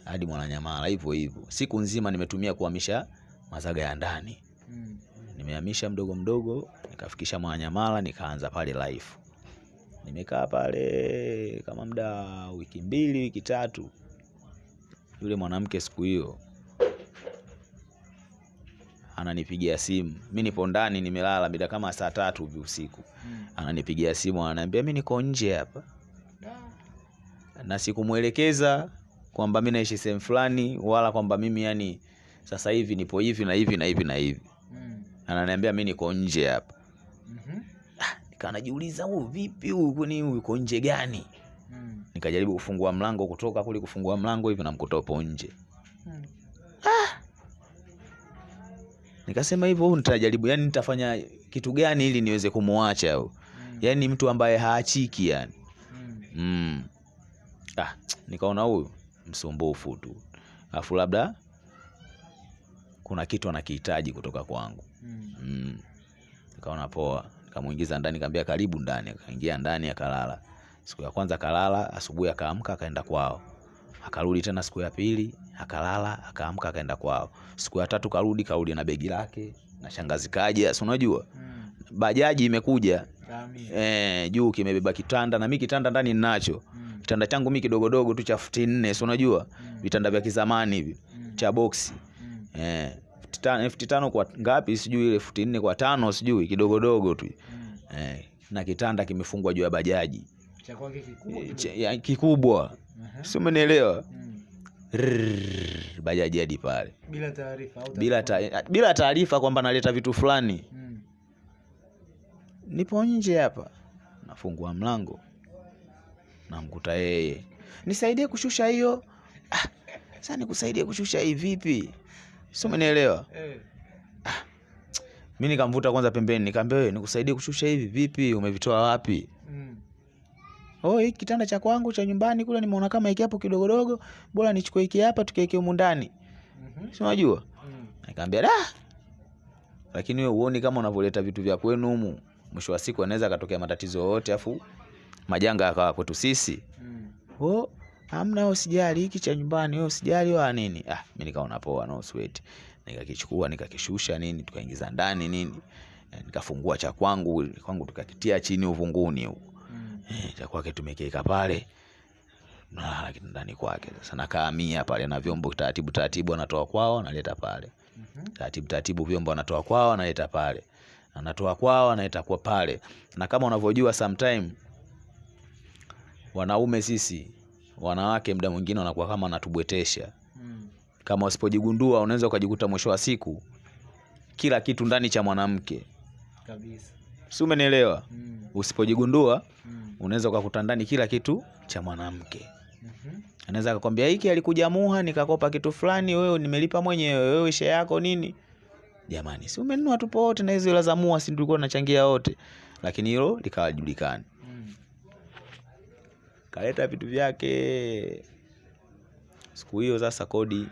hadi mwananyamala hivyo hivyo. Siku nzima nimetumia kuhamisha mazaga ya ndani. Nimehamisha mdogo mdogo nikafikisha mwananyamala nikaanza pale life. Nimekaa pale kama muda wiki mbili wiki tatu. Yule mwanamke siku hiyo ananipigia simu. Mi nipo ndani nimelala mida kama saa tatu hivi usiku. Mm. ananipigia simu ananiambia mi niko nje hapa. Na sikumwelekeza kwamba mi naishi sehemu fulani wala kwamba mimi yani sasa hivi nipo hivi na hivi na hivi na hivi. Mm. ananiambia mi niko nje hapa. Najiuliza huyu vipi huyu? Kwani huyu uko nje gani? Mm. nikajaribu kufungua mlango kutoka kule kufungua mlango hivi namkuta upo nje nikasema hivyo huyu nitajaribu yani nitafanya kitu gani ili niweze kumwacha huyu? Yani mtu ambaye haachiki yani. Mm. ah, nikaona huyu msumbufu tu. Alafu labda kuna kitu anakihitaji kutoka kwangu. Mm. nikaona poa. Nikamuingiza ndani nikamwambia karibu ndani. Akaingia ndani akalala. Siku ya kwanza kalala, asubuhi akaamka akaenda kwao akarudi tena siku ya pili akalala akaamka akaenda kwao. Siku ya tatu karudi karudi na begi lake na shangazi kaja si unajua? Mm. bajaji imekuja. Eh, juu kimebeba kitanda na mi kitanda ndani ninacho. Mm. kitanda changu mi kidogodogo tu cha futi nne si unajua? Vitanda vya kizamani hivi mm. cha boksi. Eh, futi tano, kwa ngapi? Sijui, ile futi nne kwa tano sijui, kidogodogo tu. Mm. eh, na kitanda kimefungwa juu ya bajaji. Cha kikubwa Eh, ya- kikubwa. Si umenielewa? Mm. Rrrr, bajaji hadi pale Bila taarifa bila ta, bila taarifa kwamba naleta vitu fulani. Mm. Nipo nje hapa, nafungua mlango, namkuta yeye, nisaidie kushusha hiyo. Ah, sasa nikusaidie kushusha hii vipi? Si umenielewa? Eh. Mi nikamvuta kwanza pembeni, nikaambia wewe, nikusaidie kushusha hivi vipi? Umevitoa wapi? Mm. Oh, hiki kitanda cha kwangu cha nyumbani kule nimeona kama hiki hapo kidogodogo, bora nichukue hiki hapa tukiweke humu ndani, Mhm. si unajua? Mm. Nikamwambia da, lakini wewe uone kama unavyoleta vitu vya kwenu humu, mwisho wa siku anaweza akatokea matatizo yote afu majanga yakawa kwetu sisi. Mm. Oh, hamna, usijali, hiki cha nyumbani, wewe usijali wa nini. Ah, mimi nikaona poa, no sweat. Nikakichukua nikakishusha nini, tukaingiza ndani nini, Eh, nikafungua cha kwangu kwangu, tukakitia chini uvunguni huko Mm. Eh, cha kwake tumekiweka pale nalala kitandani kwake. Sasa nakaamia pale na vyombo taratibu taratibu, anatoa kwao analeta pale Mhm. taratibu taratibu, vyombo anatoa kwao analeta pale, anatoa kwao analeta kwa pale. Na kama unavyojua sometime wanaume sisi wanawake, muda mwingine wanakuwa kama anatubwetesha. Mm. Kama usipojigundua, unaweza ukajikuta mwisho wa siku kila kitu ndani cha mwanamke, Kabisa. si umenielewa? Mm. Usipojigundua Mm. Unaweza ukakuta ndani kila kitu cha mwanamke. Mhm. Anaweza akakwambia hiki alikuja Muha nikakopa kitu fulani, wewe nimelipa mwenyewe, wewe isha yako nini? Jamani, si umenunua tupo wote na hizo hela za Muha, si tulikuwa tunachangia wote, lakini hilo likawajulikani. Mm. Kaleta vitu vyake. Siku hiyo sasa kodi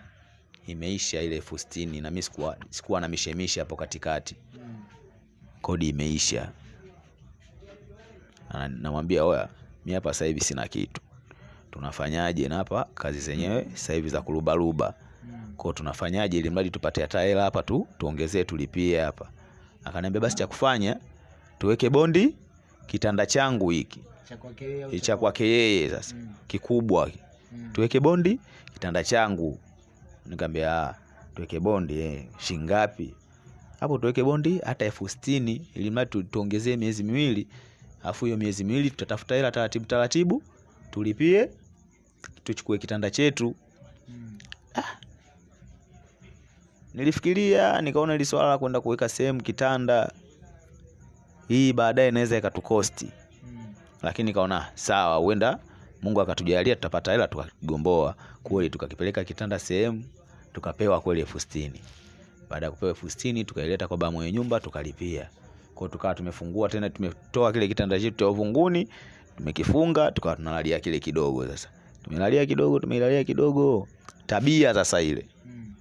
imeisha ile elfu sitini na mimi sikuwa, sikuwa na mishemishe hapo katikati, Mm. kodi imeisha. Na- Namwambia oya, mi hapa sasa hivi sina kitu, tunafanyaje? Na hapa kazi zenyewe sasa hivi za kurubaruba kwao tunafanyaje ili mradi tupate hata hela hapa tu tuongezee tulipie hapa. Akaniambia basi cha kufanya tuweke bondi kitanda changu hiki Cha kwake yeye sasa Mm. kikubwa Mm. tuweke bondi kitanda changu. Nikamwambia ah, tuweke bondi eh, shilingi ngapi? Hapo tuweke bondi hata elfu sitini ili mradi tuongezee miezi miwili, afu hiyo miezi miwili tutatafuta hela taratibu taratibu tulipie tuchukue kitanda chetu. Mm. Nilifikiria nikaona ile swala la kwenda kuweka sehemu kitanda hii baadaye inaweza ikatukosti, Mm. lakini nikaona sawa, huenda Mungu akatujalia tutapata hela tukagomboa kweli, tukakipeleka kitanda sehemu tukapewa kweli elfu sitini. Baada ya kupewa elfu sitini tukaileta kwa baba mwenye nyumba tukalipia. Kwa tukawa tumefungua tena, tumetoa kile kitanda chetu cha uvunguni tumekifunga, tukawa tunalalia kile kidogo. Sasa tumelalia kidogo, tumelalia kidogo, tabia sasa ile Mm.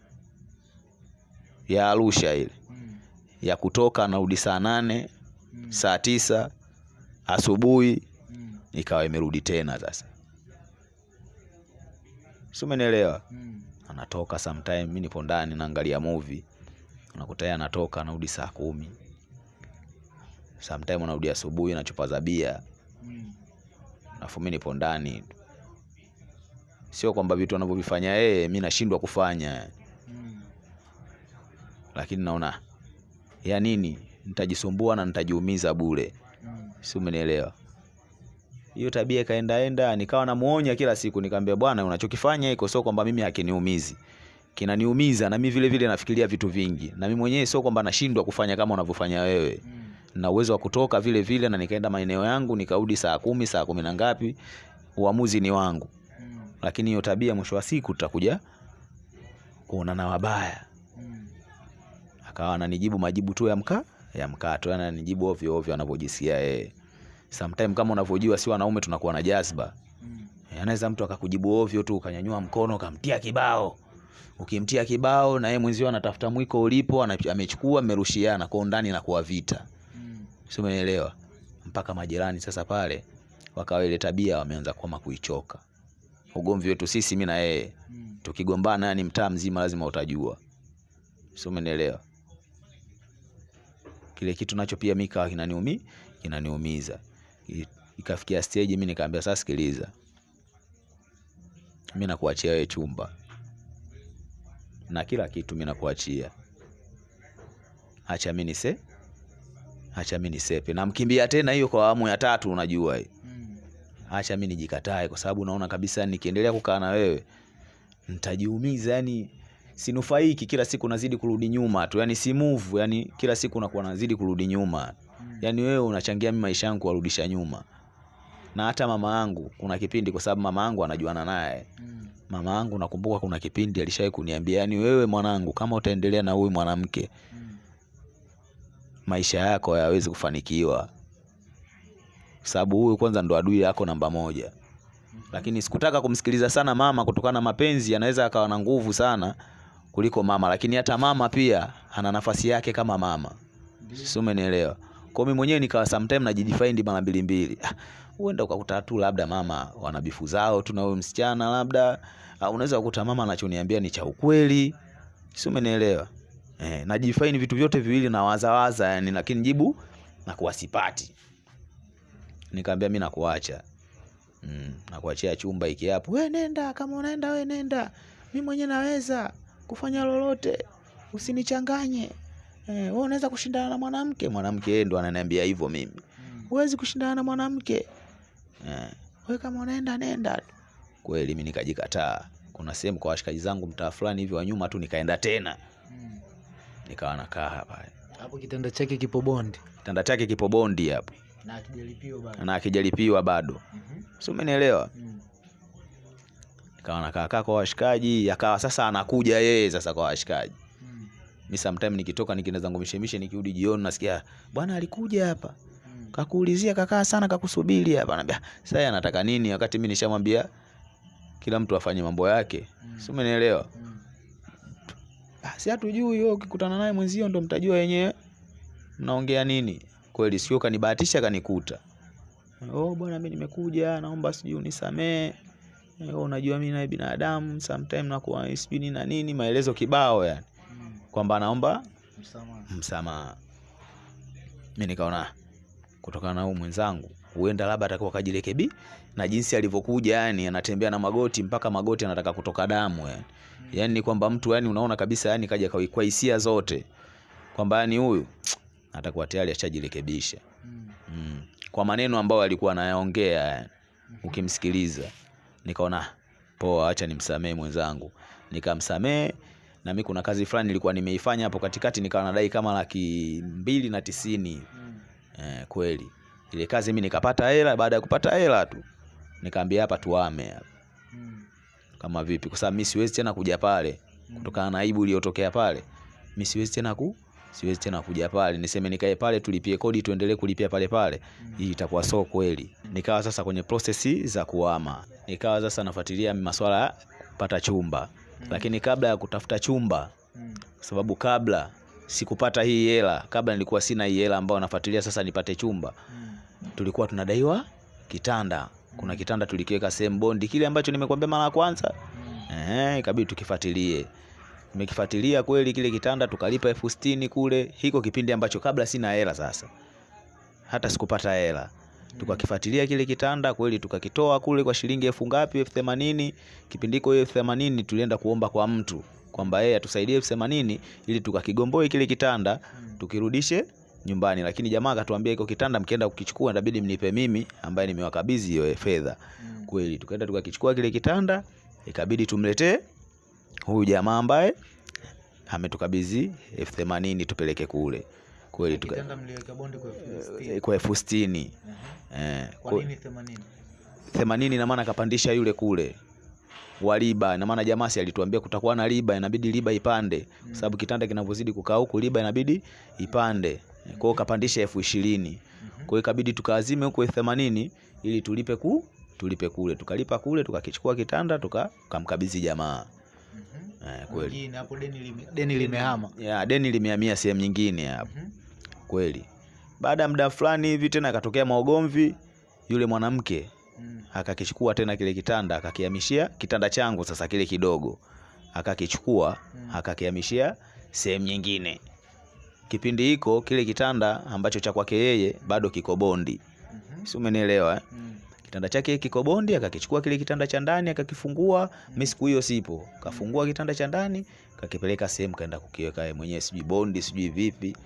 ya Arusha ile Mm. ya kutoka narudi saa nane Mm. saa tisa asubuhi ikawa imerudi tena sasa, si umenielewa? Anatoka sometime, mi nipo ndani naangalia movie, unakuta yeye anatoka anarudi saa kumi, sometime unarudi asubuhi na chupa za bia, Mm. alafu mi nipo ndani. Sio kwamba vitu anavyovifanya yeye mi nashindwa kufanya, Mm. lakini naona ya nini, nitajisumbua na nitajiumiza bure. Mm. si umenielewa? Hiyo tabia ikaendaenda, nikawa namuonya kila siku, nikamwambia bwana, unachokifanya iko sio kwamba mimi hakiniumizi, kinaniumiza na mimi vile vile nafikiria vitu vingi, na mimi mwenyewe sio kwamba nashindwa kufanya kama unavyofanya wewe, Mm. Na uwezo wa kutoka vile vile, na nikaenda maeneo yangu nikarudi saa kumi saa kumi na ngapi, uamuzi ni wangu, lakini hiyo tabia mwisho wa siku tutakuja kuonana wabaya. Mm. Akawa ananijibu majibu tu ya mkaa ya mkato, yani ananijibu ovyo ovyo anavyojisikia yeye. Sometime kama unavyojua, si wanaume tunakuwa na jazba. Eh, Anaweza mtu akakujibu ovyo tu, ukanyanyua mkono ukamtia kibao. Ukimtia kibao na yeye mwenzio anatafuta mwiko ulipo, amechukua, mmerushiana kwa ndani na kuwa vita. Sio, umeelewa? Mpaka majirani sasa pale wakawa ile tabia wameanza kuama kuichoka. Ugomvi wetu sisi mimi na yeye Mm. tukigombana, yani mtaa mzima lazima utajua. Sio, umeelewa? Kile kitu nacho pia mika kinaniumi kinaniumiza. Ikafikia stage mimi nikaambia sasa, sikiliza, mimi nakuachia wewe chumba na kila kitu, mimi nakuachia acha mimi nise acha mimi nisepe. Namkimbia tena hiyo kwa awamu ya tatu unajua hii. Mm. acha mi nijikatae kwa sababu naona kabisa nikiendelea kukaa na wewe nitajiumiza. Yani sinufaiki. Kila siku nazidi kurudi nyuma tu. Yani si move. Yani kila siku nakuwa nazidi kurudi nyuma. Mm. yani wewe unachangia mi maisha yangu kuwarudisha nyuma. Na hata mama yangu kuna kipindi kwa sababu mama yangu anajuana naye. Mm. mama yangu nakumbuka kuna kipindi alishawahi kuniambia yani wewe mwanangu kama utaendelea na huyu mwanamke Mm. Maisha yako hayawezi kufanikiwa. Sababu huyu kwanza ndo adui yako namba moja. Lakini sikutaka kumsikiliza sana mama kutokana na mapenzi anaweza akawa na nguvu sana kuliko mama. Lakini hata mama pia ana nafasi yake kama mama. Si umenielewa? Kwa mimi mwenyewe nikawa sometime najijifaindi mara mbili mbili. Ah, huenda ukakuta tu labda mama wana bifu zao tu na huyo msichana labda. Ah, unaweza kukuta mama anachoniambia ni cha ukweli. Si umenielewa eh, najifaini vitu vyote viwili na wazawaza yani lakini jibu nakuwa sipati. Nikaambia mi nakuacha. Mm, nakuachia chumba iki hapo. We nenda kama unaenda we nenda. Mi mwenyewe naweza kufanya lolote. Usinichanganye. Eh, we unaweza kushindana na mwanamke? Mwanamke yeye ndo ananiambia hivyo mimi. Huwezi kushindana na mwanamke. Eh, we kama unaenda nenda tu. Kweli mi nikajikataa. Kuna sehemu kwa washikaji zangu mtaa fulani hivi wa nyuma tu nikaenda tena. Nikawa nakaa hapa hapo kitanda chake kipo bondi kitanda chake kipo bondi hapo na akijalipiwa bado na akijalipiwa bado Mhm. si umenielewa Mm. nikawa nakaakaa kwa washikaji akawa sasa anakuja yeye sasa kwa washikaji Mm. mi sometime nikitoka nikienda zangu mishemishe nikirudi jioni nasikia bwana alikuja hapa Mm. kakuulizia kakaa sana kakusubiri hapa naambia sasa yeye anataka nini wakati mi nishamwambia kila mtu afanye mambo yake Mm. si umenielewa Mm. Si hatujui wewe ukikutana naye mwenzio ndo mtajua yenyewe mnaongea nini. Kweli sio kanibahatisha kanikuta. Oh bwana mimi nimekuja naomba sijui unisamee Eh, unajua mimi naye binadamu sometime nakuwa sijui na nini maelezo kibao yani. Kwamba naomba Msamaha. msamaha. Mimi nikaona kutokana na huyu mwenzangu huenda labda atakuwa kajirekebi na jinsi alivyokuja yani anatembea na magoti mpaka magoti anataka kutoka damu yani. Yani ni kwamba mtu yani unaona kabisa yani kaja kwa- kwa hisia zote kwamba yani huyu atakuwa tayari ashajirekebisha. Mm. mm. kwa maneno ambayo alikuwa anayaongea yani ukimsikiliza nikaona poa acha nimsamee mwenzangu. Nikamsamee na mi kuna kazi fulani nilikuwa nimeifanya hapo katikati nikawa nadai kama laki mbili na tisini. Mm. eh, kweli. Ile kazi mi nikapata hela baada ya kupata hela tu nikaambia hapa tuame hapa. Mm. kama vipi? Kwa sababu mi siwezi tena kuja pale. Kutokana na aibu iliyotokea pale mi siwezi tena ku siwezi tena kuja pale. Niseme nikae pale tulipie kodi tuendelee kulipia pale pale. Hii itakuwa so kweli. Nikawa sasa kwenye prosesi za kuama nikawa sasa nafuatilia maswala ya kupata chumba. Lakini kabla ya kutafuta chumba kwa sababu kabla sikupata hii hela kabla nilikuwa sina hii hela ambayo nafuatilia sasa nipate chumba tulikuwa tunadaiwa kitanda kuna kitanda tulikiweka sehemu bondi kile ambacho nimekwambia mara ya kwanza. Eh, ikabidi tukifuatilie. Tumekifuatilia kweli kile kitanda tukalipa elfu sitini kule. Hiko kipindi ambacho kabla sina hela sasa. Hata sikupata hela. Tukakifuatilia kile kitanda kweli tukakitoa kule kwa shilingi elfu ngapi elfu themanini. Kipindi hiko elfu themanini tulienda kuomba kwa mtu kwamba yeye atusaidie elfu themanini ili tukakigomboe kile kitanda tukirudishe nyumbani lakini jamaa akatuambia iko kitanda mkienda kukichukua inabidi mnipe mimi ambaye nimewakabidhi hiyo fedha Mm. kweli tukaenda tukakichukua kile kitanda ikabidi tumletee huyu jamaa ambaye ametukabidhi elfu themanini tupeleke kule kweli tuka, kwa elfu sitini. kwa eh, Kwa kwa- nini themanini? themanini ina maana kapandisha yule kule wa riba ina maana jamaa si alituambia kutakuwa na riba inabidi riba ipande Mm. sababu kitanda kinavyozidi kukaa huku riba inabidi ipande kwa hiyo kapandisha elfu ishirini kwao kwa hiyo ikabidi tukaazime huko elfu themanini ili tulipe ku tulipe kule tukalipa kule tukakichukua kitanda tuka- tukamkabidhi jamaa Mhm. eh, kweli Mwingine hapo deni lime- deni limehama. ya deni limehamia sehemu nyingine hapo Mhm. kweli baada ya muda fulani hivi tena akatokea maugomvi yule mwanamke Mm. akakichukua tena kile kitanda akakihamishia kitanda changu sasa kile kidogo akakichukua Mm. akakihamishia sehemu nyingine kipindi hiko kile kitanda ambacho cha kwake yeye bado kiko bondi mm -hmm. si umenielewa eh? Mm. kitanda chake kiko bondi akakichukua kile kitanda cha ndani akakifungua mi siku hiyo sipo kafungua kitanda cha ndani kakipeleka sehemu kaenda kukiweka yeye mwenyewe sijui bondi sijui vipi.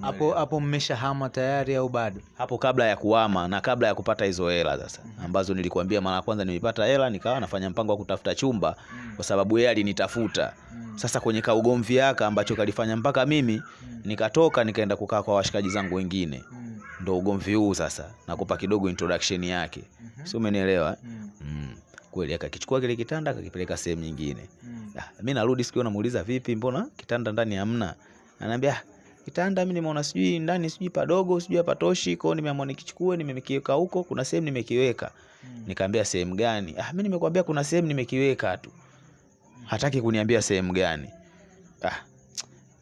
Hapo hapo mmeshahama tayari au bado? Hapo kabla ya kuhama na kabla ya kupata hizo hela sasa ambazo nilikuambia mara ya kwanza nilipata hela nikawa nafanya mpango wa kutafuta chumba kwa sababu yeye alinitafuta. Sasa kwenye kaugomvi yaka ambacho kalifanya mpaka mimi nikatoka nikaenda kukaa kwa washikaji zangu wengine. Ndo ugomvi huu sasa nakupa kidogo introduction yake. Si umenielewa? Eh? mm. kweli akakichukua kile kitanda akakipeleka sehemu nyingine. Ah, mi narudi sikio namuuliza vipi mbona kitanda ndani hamna? Anaambia "Ah, kitanda mimi nimeona sijui ndani sijui padogo sijui hapatoshi kwao nimeamua nikichukue nimekiweka huko kuna sehemu nimekiweka. Nikaambia sehemu gani? Ah, mimi nimekwambia kuna sehemu nimekiweka tu. Hataki kuniambia sehemu gani. Ah,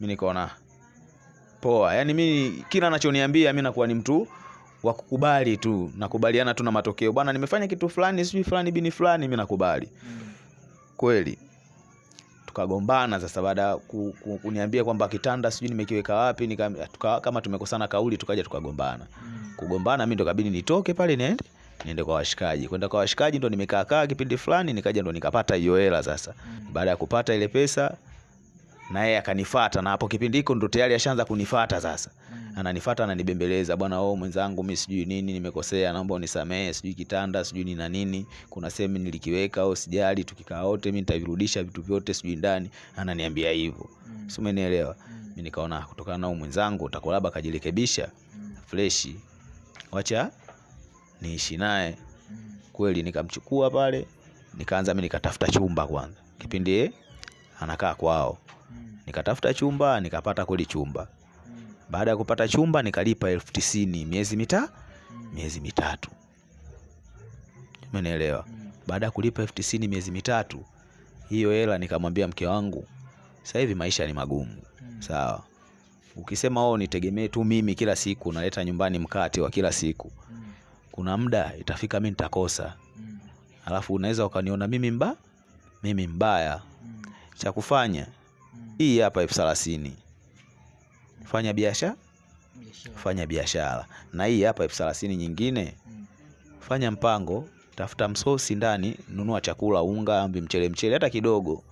mimi nikaona poa. Yaani mimi kila anachoniambia mimi nakuwa ni mtu wa kukubali tu nakubaliana tu na matokeo. Bwana nimefanya kitu fulani sijui fulani bini fulani mimi nakubali. Kweli tukagombana sasa baada ya ku, ku, kuniambia kwamba kitanda sijui nimekiweka wapi nika, tuka, kama tumekosana kauli tukaja tukagombana. Kugombana mi ndo kabidi nitoke pale niende niende kwa washikaji. Kwenda kwa washikaji ndo nimekaa kaa kipindi fulani nikaja ndo nikapata hiyo hela sasa. Baada ya kupata ile pesa na yeye akanifata na hapo kipindi hiko ndo tayari ashaanza kunifata sasa ananifata ananibembeleza bwana oh mwenzangu mimi sijui nini nimekosea naomba unisamehe sijui kitanda sijui ni na nini kuna sehemu nilikiweka au sijali tukikaa wote mimi nitavirudisha vitu vyote sijui ndani. Ananiambia hivyo. Mm. si umenielewa? Mimi nikaona kutokana na mwenzangu utakuwa labda akajirekebisha freshi wacha niishi naye. Kweli nikamchukua pale nikaanza mimi nikatafuta chumba kwanza. Kipindi yeye anakaa kwao. Nikatafuta chumba nikapata kweli chumba baada ya kupata chumba nikalipa elfu tisini. Miezi mita miezi mitatu. Umenielewa? Baada ya kulipa elfu tisini miezi mitatu hiyo hela nikamwambia mke wangu sasa hivi maisha ni magumu. Sawa. Ukisema o nitegemee tu mimi kila siku naleta nyumbani mkate wa kila siku. Kuna muda itafika mi nitakosa. Alafu unaweza ukaniona mimi mba mimi mbaya. Cha kufanya hii hapa elfu thelathini fanya biashara. fanya biashara. Na hii hapa elfu thelathini nyingine. Fanya mpango tafuta msosi ndani nunua chakula unga ambi mchele mchele hata kidogo.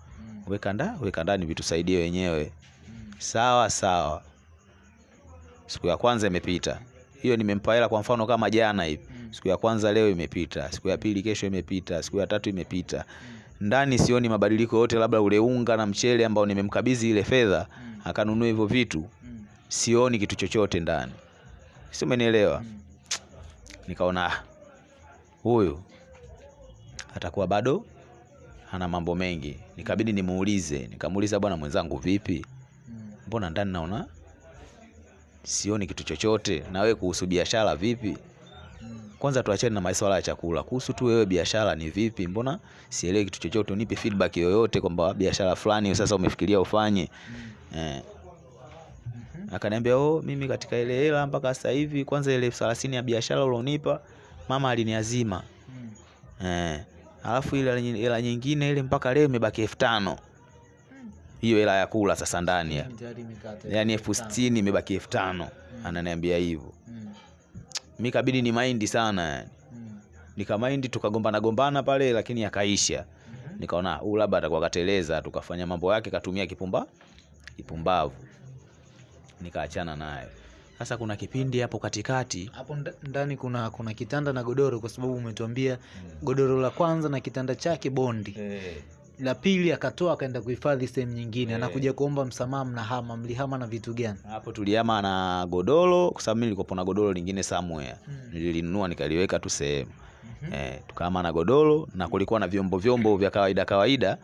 Weka nda weka ndani vitusaidie wenyewe. Sawa sawa. Siku ya kwanza imepita. Hiyo nimempa hela kwa mfano kama jana hivi. Siku ya kwanza leo imepita. Siku ya pili kesho imepita. Siku ya tatu imepita. Ndani sioni mabadiliko yote labda ule unga na mchele ambao nimemkabidhi ile fedha. Akanunua hivyo vitu sioni kitu chochote ndani. Si umenielewa? Nikaona "Ah, huyu atakuwa bado ana mambo mengi. Nikabidi nimuulize. Nikamuuliza bwana mwenzangu vipi? Mbona ndani naona sioni kitu chochote? Na wewe kuhusu biashara vipi? Kwanza tuachane na masuala ya chakula. Kuhusu tu wewe biashara ni vipi? Mbona sielewi kitu chochote. Unipe feedback yoyote kwamba biashara fulani sasa umefikiria ufanye? Eh. Akaniambia oh mimi katika ile hela mpaka sasa hivi kwanza ile elfu thelathini ya biashara ulionipa mama aliniazima. Eh. alafu ile hela nyingine ile mpaka leo imebaki elfu tano. Hiyo hela ya kula sasa ndani ya. Yaani elfu sitini imebaki elfu tano. Ananiambia hivyo. Mi kabidi ni maindi sana yani. Nikamaindi tukagombana gombana pale lakini yakaisha. Nikaona huu labda atakuwa kateleza tukafanya mambo yake katumia kipumba kipumbavu nikaachana naye sasa kuna kipindi hapo katikati hapo ndani kuna kuna kitanda na godoro kwa sababu umetuambia godoro la kwanza na kitanda chake bondi. Hey. la pili akatoa akaenda kuhifadhi sehemu nyingine. Hey. anakuja kuomba msamaha mnahama mlihama na vitu gani? Hapo tuliama na godoro kwa sababu mi nilikuwa na godoro lingine somewhere. Mm. nililinunua nikaliweka tu sehemu. Eh, tukaama na godoro na kulikuwa na vyombo vyombo vya kawaida kawaida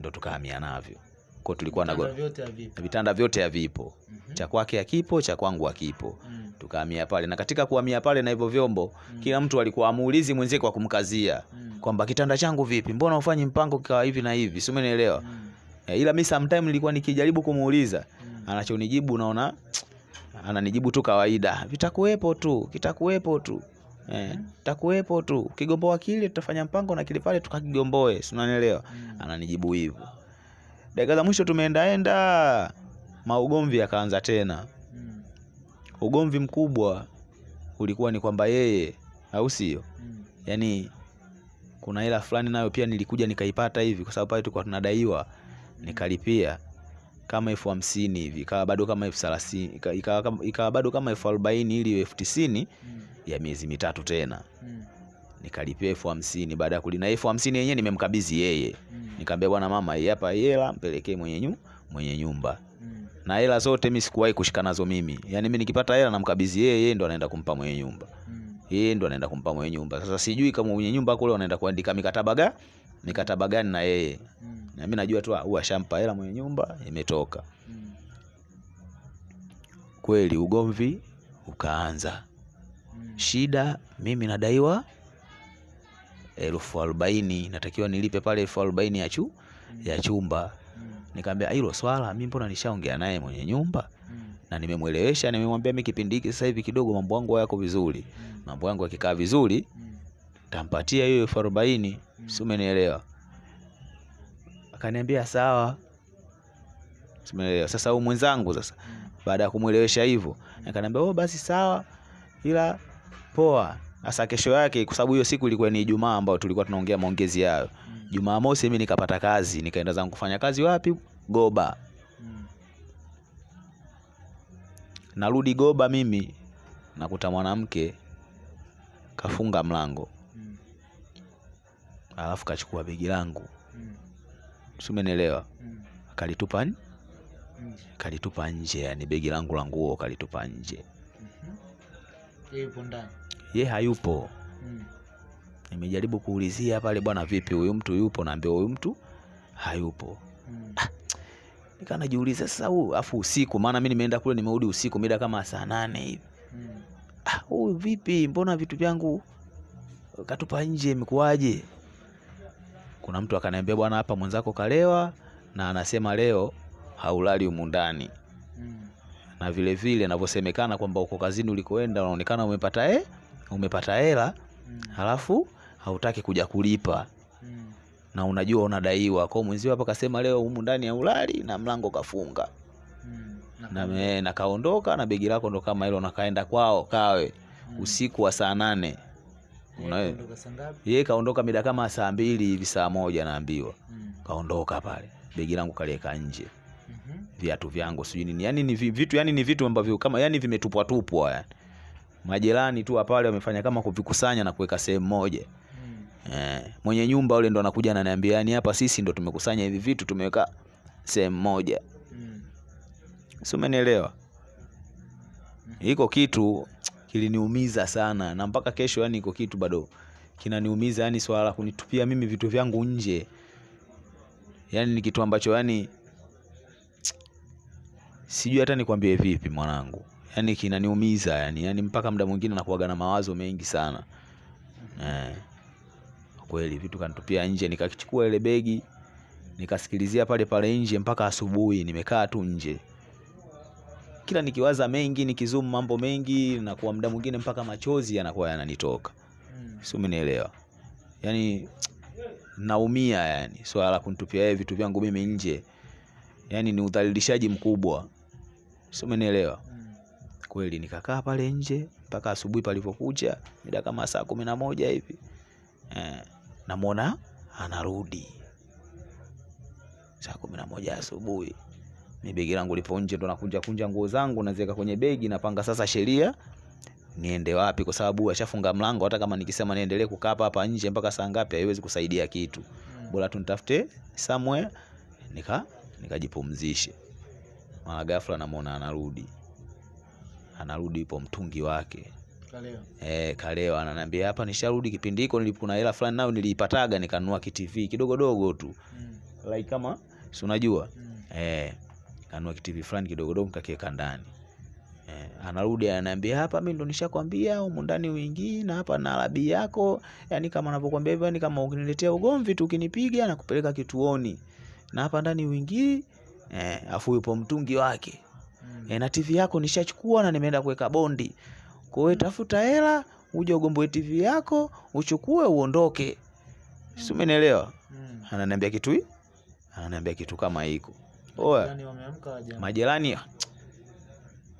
ndo tukahamia navyo ko tulikuwa na Vitanda vyote havipo vitanda vyote havipo Mhm. cha kwake hakipo cha kwangu hakipo Mm. tukahamia pale na katika kuhamia pale na hivyo vyombo mm. kila mtu alikuwa amuulizi mwenzie kwa kumkazia Mm. kwamba kitanda changu vipi mbona ufanyi mpango kikawa hivi na hivi si umenielewa Mm. E, ila mi sometime nilikuwa nikijaribu kumuuliza Mm. anachonijibu naona ananijibu tu kawaida vitakuwepo tu kitakuwepo tu eh, takuwepo tu kigomboa kile tutafanya mpango na kile pale tukakigomboe si unanielewa Mm. ananijibu hivyo dakika za mwisho tumeendaenda maugomvi yakaanza tena Mm. ugomvi mkubwa ulikuwa ni kwamba yeye au sio Mm. yani kuna hela fulani nayo pia nilikuja nikaipata hivi kwa sababu pale tulikuwa tunadaiwa nikalipia kama elfu hamsini hivi ikawa bado kama elfu thelathini ikawa kama- bado kama elfu arobaini ili elfu tisini Mm. ya miezi mitatu tena Mm. nikalipia elfu hamsini baada ya kulina elfu hamsini yenyewe nimemkabidhi yeye Mm. Nikamwambia bwana mama hii hapa hela mpelekee mwenye, nyu, mwenye nyumba Mm. na hela zote mimi sikuwahi kushika nazo mimi yani mimi nikipata hela namkabidhi yeye yeye ndo anaenda kumpa mwenye nyumba Mm. yeye ndo anaenda kumpa mwenye nyumba sasa sijui kama mwenye nyumba kule wanaenda kuandika mikataba ga mikataba gani na yeye Mm. na mimi najua tu ah, shampa ashampa hela mwenye nyumba imetoka Mm. kweli ugomvi ukaanza Mm. shida mimi nadaiwa elfu arobaini natakiwa nilipe pale elfu arobaini ya, chu, ya chumba. Nikamwambia hilo swala mi mbona nishaongea naye mwenye nyumba? Na nimemwelewesha nimemwambia mi kipindi hiki sasa hivi kidogo mambo yangu yako vizuri. Mambo yangu yakikaa vizuri tampatia hiyo elfu arobaini. Si umenielewa? Akaniambia sawa. Si sasa huyu mwenzangu sasa. Baada ya kumwelewesha hivyo akaniambia oh basi sawa ila poa sasa kesho yake kwa sababu hiyo siku ilikuwa ni Ijumaa ambayo tulikuwa tunaongea maongezi yayo Mm. Jumamosi mimi nikapata kazi nikaenda zangu kufanya kazi wapi Goba Mm. narudi Goba mimi nakuta mwanamke kafunga mlango Mm. alafu kachukua begi langu Mm. simenelewa Mm. kalitupa nje. Mm. kalitupa nje yani begi langu la nguo kalitupa nje yupo ndani. Ye hayupo Mm. nimejaribu kuulizia pale bwana vipi huyu mtu yupo naambia huyu mtu hayupo Mm. nikaa najiuliza sasa huyu afu usiku maana mi nimeenda kule nimerudi usiku mida kama saa nane hivi Mm. ah, huyu vipi mbona vitu vyangu katupa nje imekuwaje kuna mtu akaniambia bwana hapa mwenzako kalewa na anasema leo haulali humu ndani Mm. na vile vile navyosemekana kwamba uko kazini ulikoenda unaonekana umepata e, umepata hela Mm. halafu hautaki kuja kulipa Mm. na unajua unadaiwa kwao mwenzio hapa kasema leo humu ndani ya ulali na mlango kafunga Mm. na, me, na kaondoka na begi lako ndo kama hilo nakaenda kwao kawe Mm. usiku wa saa nane ye kaondoka mida kama saa mbili hivi saa moja naambiwa Mm. kaondoka pale begi langu kalieka nje hmm. viatu vyangu sijui nini yani ni vitu yani ni vitu ambavyo kama yani vimetupwatupwa yani majirani tu pale wamefanya kama kuvikusanya na kuweka sehemu moja Mm. eh, mwenye nyumba ule ndo anakuja ananiambia yani hapa sisi ndo tumekusanya hivi vitu tumeweka sehemu moja Mm. si iko kitu kiliniumiza sana na mpaka kesho yani iko kitu bado kinaniumiza yani swala la kunitupia mimi vitu vyangu nje yani ni kitu ambacho yani sijui hata nikwambie vipi mwanangu yani kinaniumiza yani yani mpaka muda mwingine nakuwaga na mawazo mengi sana. Eh, kweli vitu kanitupia nje nikakichukua ile begi nikasikilizia pale pale nje mpaka asubuhi nimekaa tu nje. Kila nikiwaza mengi nikizumu mambo mengi na kwa muda mwingine mpaka machozi yanakuwa yananitoka. Si umenielewa? Yani naumia yani swala la kunitupia yeye vitu vyangu mimi nje. Yani ni udhalilishaji mkubwa. Si umenielewa. Kweli. Nikakaa pale nje mpaka asubuhi palipokucha, mida kama saa kumi na moja hivi. Eh, namwona anarudi. Saa kumi na moja asubuhi. Mi begi langu lipo nje ndo nakunja kunja nguo zangu naziweka kwenye begi napanga sasa sheria niende wapi? Kwa sababu ashafunga mlango hata kama nikisema niendelee kukaa hapa hapa nje mpaka saa ngapi haiwezi kusaidia kitu. Mm. bora tu nitafute somewhere nika nikajipumzishe. Mara ghafla namwona anarudi anarudi ipo mtungi wake Kaleo. e, Kaleo ananiambia hapa nisharudi kipindi hiko kuna hela fulani nayo niliipataga nikanunua kitv kidogodogo tu Mm. like kama si unajua Mm. eh kanunua kitv fulani kidogodogo kakiweka ndani eh, anarudi ananiambia hapa mi ndo nishakwambia humu ndani uingii na hapa na labi yako yani kama anavyokwambia hivyo yani kama ukiniletea ugomvi tu ukinipiga na kupeleka kituoni na hapa ndani uingii eh, afu yupo mtungi wake. E, na tv yako nishachukua na nimeenda kuweka bondi kwa hiyo tafuta hela uje ugomboe tv yako uchukue uondoke si umenielewa Mm. ananiambia kitu hii? ananiambia kitu kama hiko oya majirani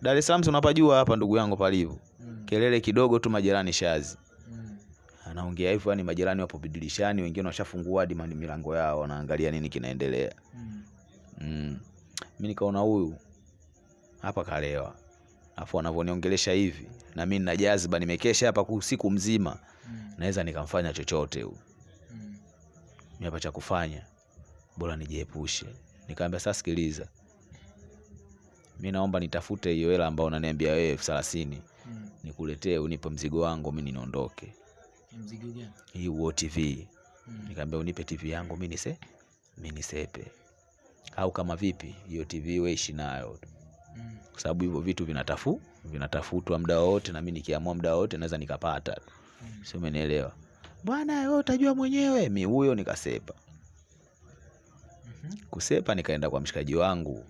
Dar es Salaam tunapajua unapajua hapa ndugu yangu palivyo Mm. kelele kidogo tu majirani shazi Mm. anaongea hivyo, yani majirani wapo bidilishani, wengine washafungua hadi milango yao, wanaangalia nini kinaendelea. Mm. Mm. Mi nikaona huyu hapa kalewa, afu anavyoniongelesha hivi na mi nina nimekesha hapa usiku mzima, Mm. naweza nikamfanya chochote huyu. Mm. Mi hapa cha kufanya bora nijiepushe. Nikamwambia sasa, sikiliza, mi naomba nitafute hiyo hela ambayo unaniambia wewe elfu thelathini Mm. nikuletee, unipe mzigo wangu, mi niondoke. Mzigo gani? Hii UO TV Mm. Nikamwambia unipe TV yangu mi nise mi nisepe, au kama vipi hiyo TV wewe ishi nayo tu, Mm. kwa sababu hivyo vitu vinatafu vinatafutwa muda wote, na mimi nikiamua muda wote naweza nikapata Mm. sio? Umenielewa bwana? Wewe utajua mwenyewe. Mi huyo nikasepa, Mhm. kusepa nikaenda kwa mshikaji wangu,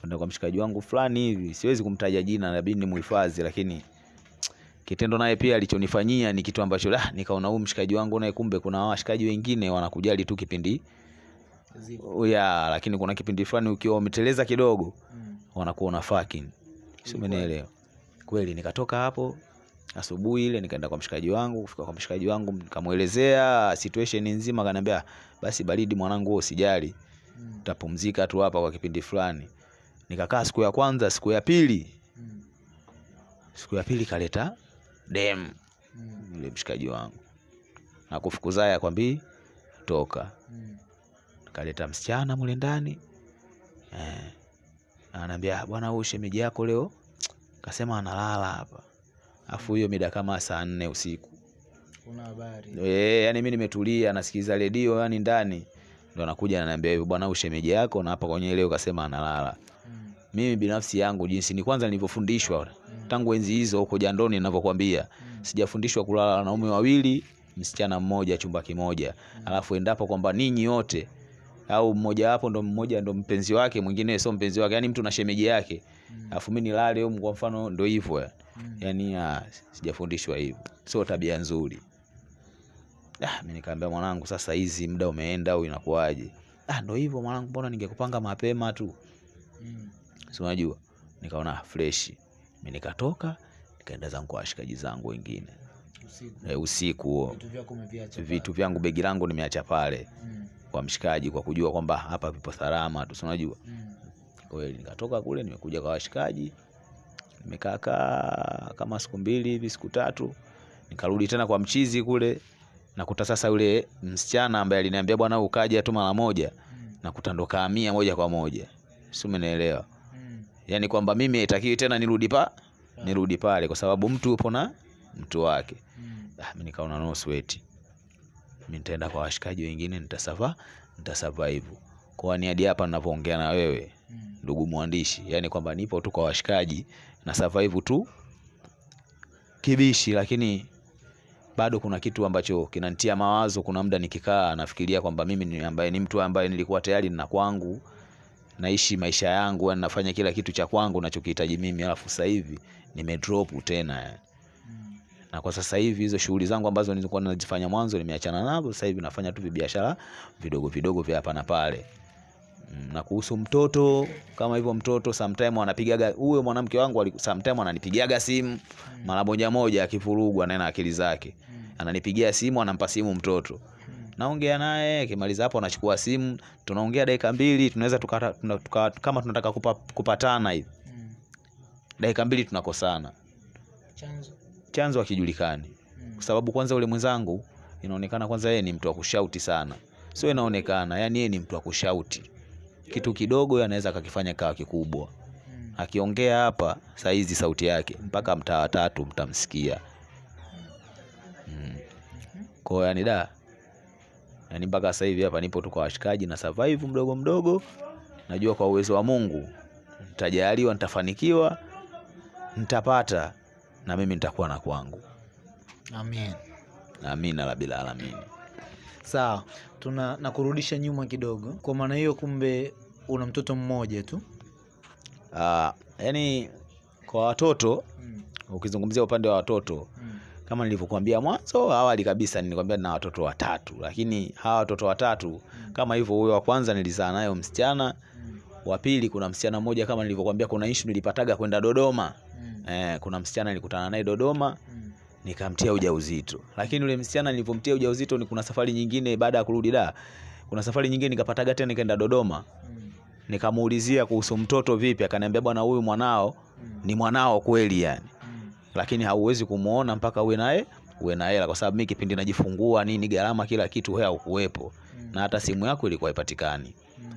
kwenda kwa mshikaji wangu fulani hivi, siwezi kumtaja jina, inabidi nimuhifadhi, lakini kitendo naye pia alichonifanyia ni kitu ambacho ah, nikaona huyu mshikaji wangu naye, kumbe kuna washikaji wengine wanakujali tu kipindi ya lakini kuna kipindi fulani ukiwa umeteleza kidogo Mm. Wanakuona fucking, si umenielewa? Kweli nikatoka hapo asubuhi ile nikaenda kwa mshikaji wangu. Kufika kwa mshikaji wangu nikamwelezea situation nzima, akaniambia basi baridi mwanangu, wewe usijali, tutapumzika utapumzika tu hapa kwa kipindi fulani. Nikakaa siku ya kwanza, siku ya pili, Mm. siku ya pili kaleta dem ile yule mshikaji wangu. Na kufukuzaye akwambii toka. Kaleta msichana mule ndani. Eh, ananiambia bwana, huyu shemeji yako leo kasema analala hapa, afu hiyo mida kama saa nne usiku kuna habari? e, yani mi nimetulia nasikiliza redio yani ndani, ndo anakuja ananiambia hivyo, bwana, huyu shemeji yako na hapa kwenye leo kasema analala. Mm. Mimi binafsi yangu jinsi ni kwanza nilivyofundishwa Mm. tangu enzi hizo huko jandoni ninavyokuambia, Mm. sijafundishwa kulala na wanaume wawili msichana mmoja chumba kimoja, mm. alafu endapo kwamba ninyi wote au mmoja wapo ndo mmoja ndo mpenzi wake, mwingine sio mpenzi wake, yani mtu na shemeji yake, Mm. mi mimi nilale huko, kwa mfano, ndo hivyo ya. Mm. yani ya, sijafundishwa hivyo, sio tabia nzuri. Ah, mimi nikaambia mwanangu, sasa hizi muda umeenda au inakuwaje? Ah, ndo hivyo mwanangu, mbona ningekupanga mapema tu, Mm. si unajua. Nikaona fresh, mimi nikatoka nikaenda zangu kwa washikaji zangu wengine Usiku. e, usiku huo Vitu vyangu begi langu nimeacha pale Mm. kwa mshikaji, kwa kujua kwamba hapa vipo salama tu, si unajua. Mm. Kweli nikatoka kule, nimekuja kwa washikaji, nimekaa kama siku mbili hivi, siku tatu, nikarudi tena kwa mchizi kule, nakuta sasa yule msichana ambaye aliniambia bwana, ukaja tu mara moja, Mm. nakuta ndo kaamia moja kwa moja, si umenielewa? Mm. Yani kwamba mimi haitakiwi tena nirudi pa nirudi pale, kwa sababu mtu yupo na mtu wake. Mm. Ah, mimi nikaona no sweat, mimi nitaenda kwa washikaji wengine, nitasafa nitasurvive kwa ni hadi hapa ninapoongea na wewe Mm. ndugu mwandishi, yani kwamba nipo tu kwa washikaji na survive tu kibishi, lakini bado kuna kitu ambacho kinanitia mawazo. Kuna muda nikikaa nafikiria kwamba mimi ni ambaye ni mtu ambaye nilikuwa tayari nina kwangu, naishi maisha yangu, yani nafanya kila kitu cha kwangu nachokihitaji mimi, alafu sasa hivi nimedrop tena yani. Na kwa sasa hivi hizo shughuli zangu ambazo nilikuwa nazifanya mwanzo nimeachana nazo, sasa hivi nafanya tu biashara vidogo vidogo vya hapa na pale. Mm, na kuhusu mtoto kama hivyo, mtoto sometime anapigaga huyo mwanamke wangu sometime ananipigiaga simu mara moja moja, akivurugwa naye na akili zake, ananipigia simu, anampa simu mtoto, naongea naye, akimaliza hapo anachukua simu, tunaongea dakika mbili, tunaweza tuna, tuka, kama tunataka kupa, kupatana hivi dakika mbili tunakosana, Chanzo. Chanzo hakijulikani kwa sababu kwanza ule mwenzangu inaonekana kwanza yeye ni mtu wa kushauti sana, sio inaonekana, yani yeye ni mtu wa kushauti, kitu kidogo anaweza akakifanya kawa kikubwa. Akiongea hapa saizi sauti yake mpaka mtaa wa tatu mtamsikia. Mm. Kwa hiyo yani da yani mpaka sasa hivi hapa nipo tu kwa washikaji na survive mdogo mdogo, najua kwa uwezo wa Mungu nitajaliwa, nitafanikiwa, nitapata na mimi nitakuwa na kwangu. Amen. Amina la bila alamini. Sawa, tuna nakurudisha nyuma kidogo. Kwa maana hiyo, kumbe una mtoto mmoja tu. Ah, yani kwa watoto Mm. ukizungumzia upande wa watoto Mm. kama nilivyokuambia mwanzo awali kabisa, nilikwambia na watoto watatu, lakini hawa watoto watatu mm. kama hivyo, huyo wa kwanza nilizaa nayo msichana, Mm. Wa pili kuna msichana mmoja kama nilivyokuambia, kuna issue nilipataga kwenda Dodoma. Mm. Eh, kuna msichana nilikutana naye Dodoma, Mm. nikamtia ujauzito. Lakini yule msichana nilipomtia ujauzito, ni kuna safari nyingine baada ya kurudi da, kuna safari nyingine nikapataga tena, nikaenda Dodoma, nikamuulizia kuhusu mtoto vipi, akaniambia bwana, huyu mwanao ni mwanao kweli yani, lakini hauwezi kumuona mpaka uwe naye uwe na hela, kwa sababu mimi kipindi najifungua nini, gharama kila kitu hea haukuwepo, na hata simu yako ilikuwa haipatikani.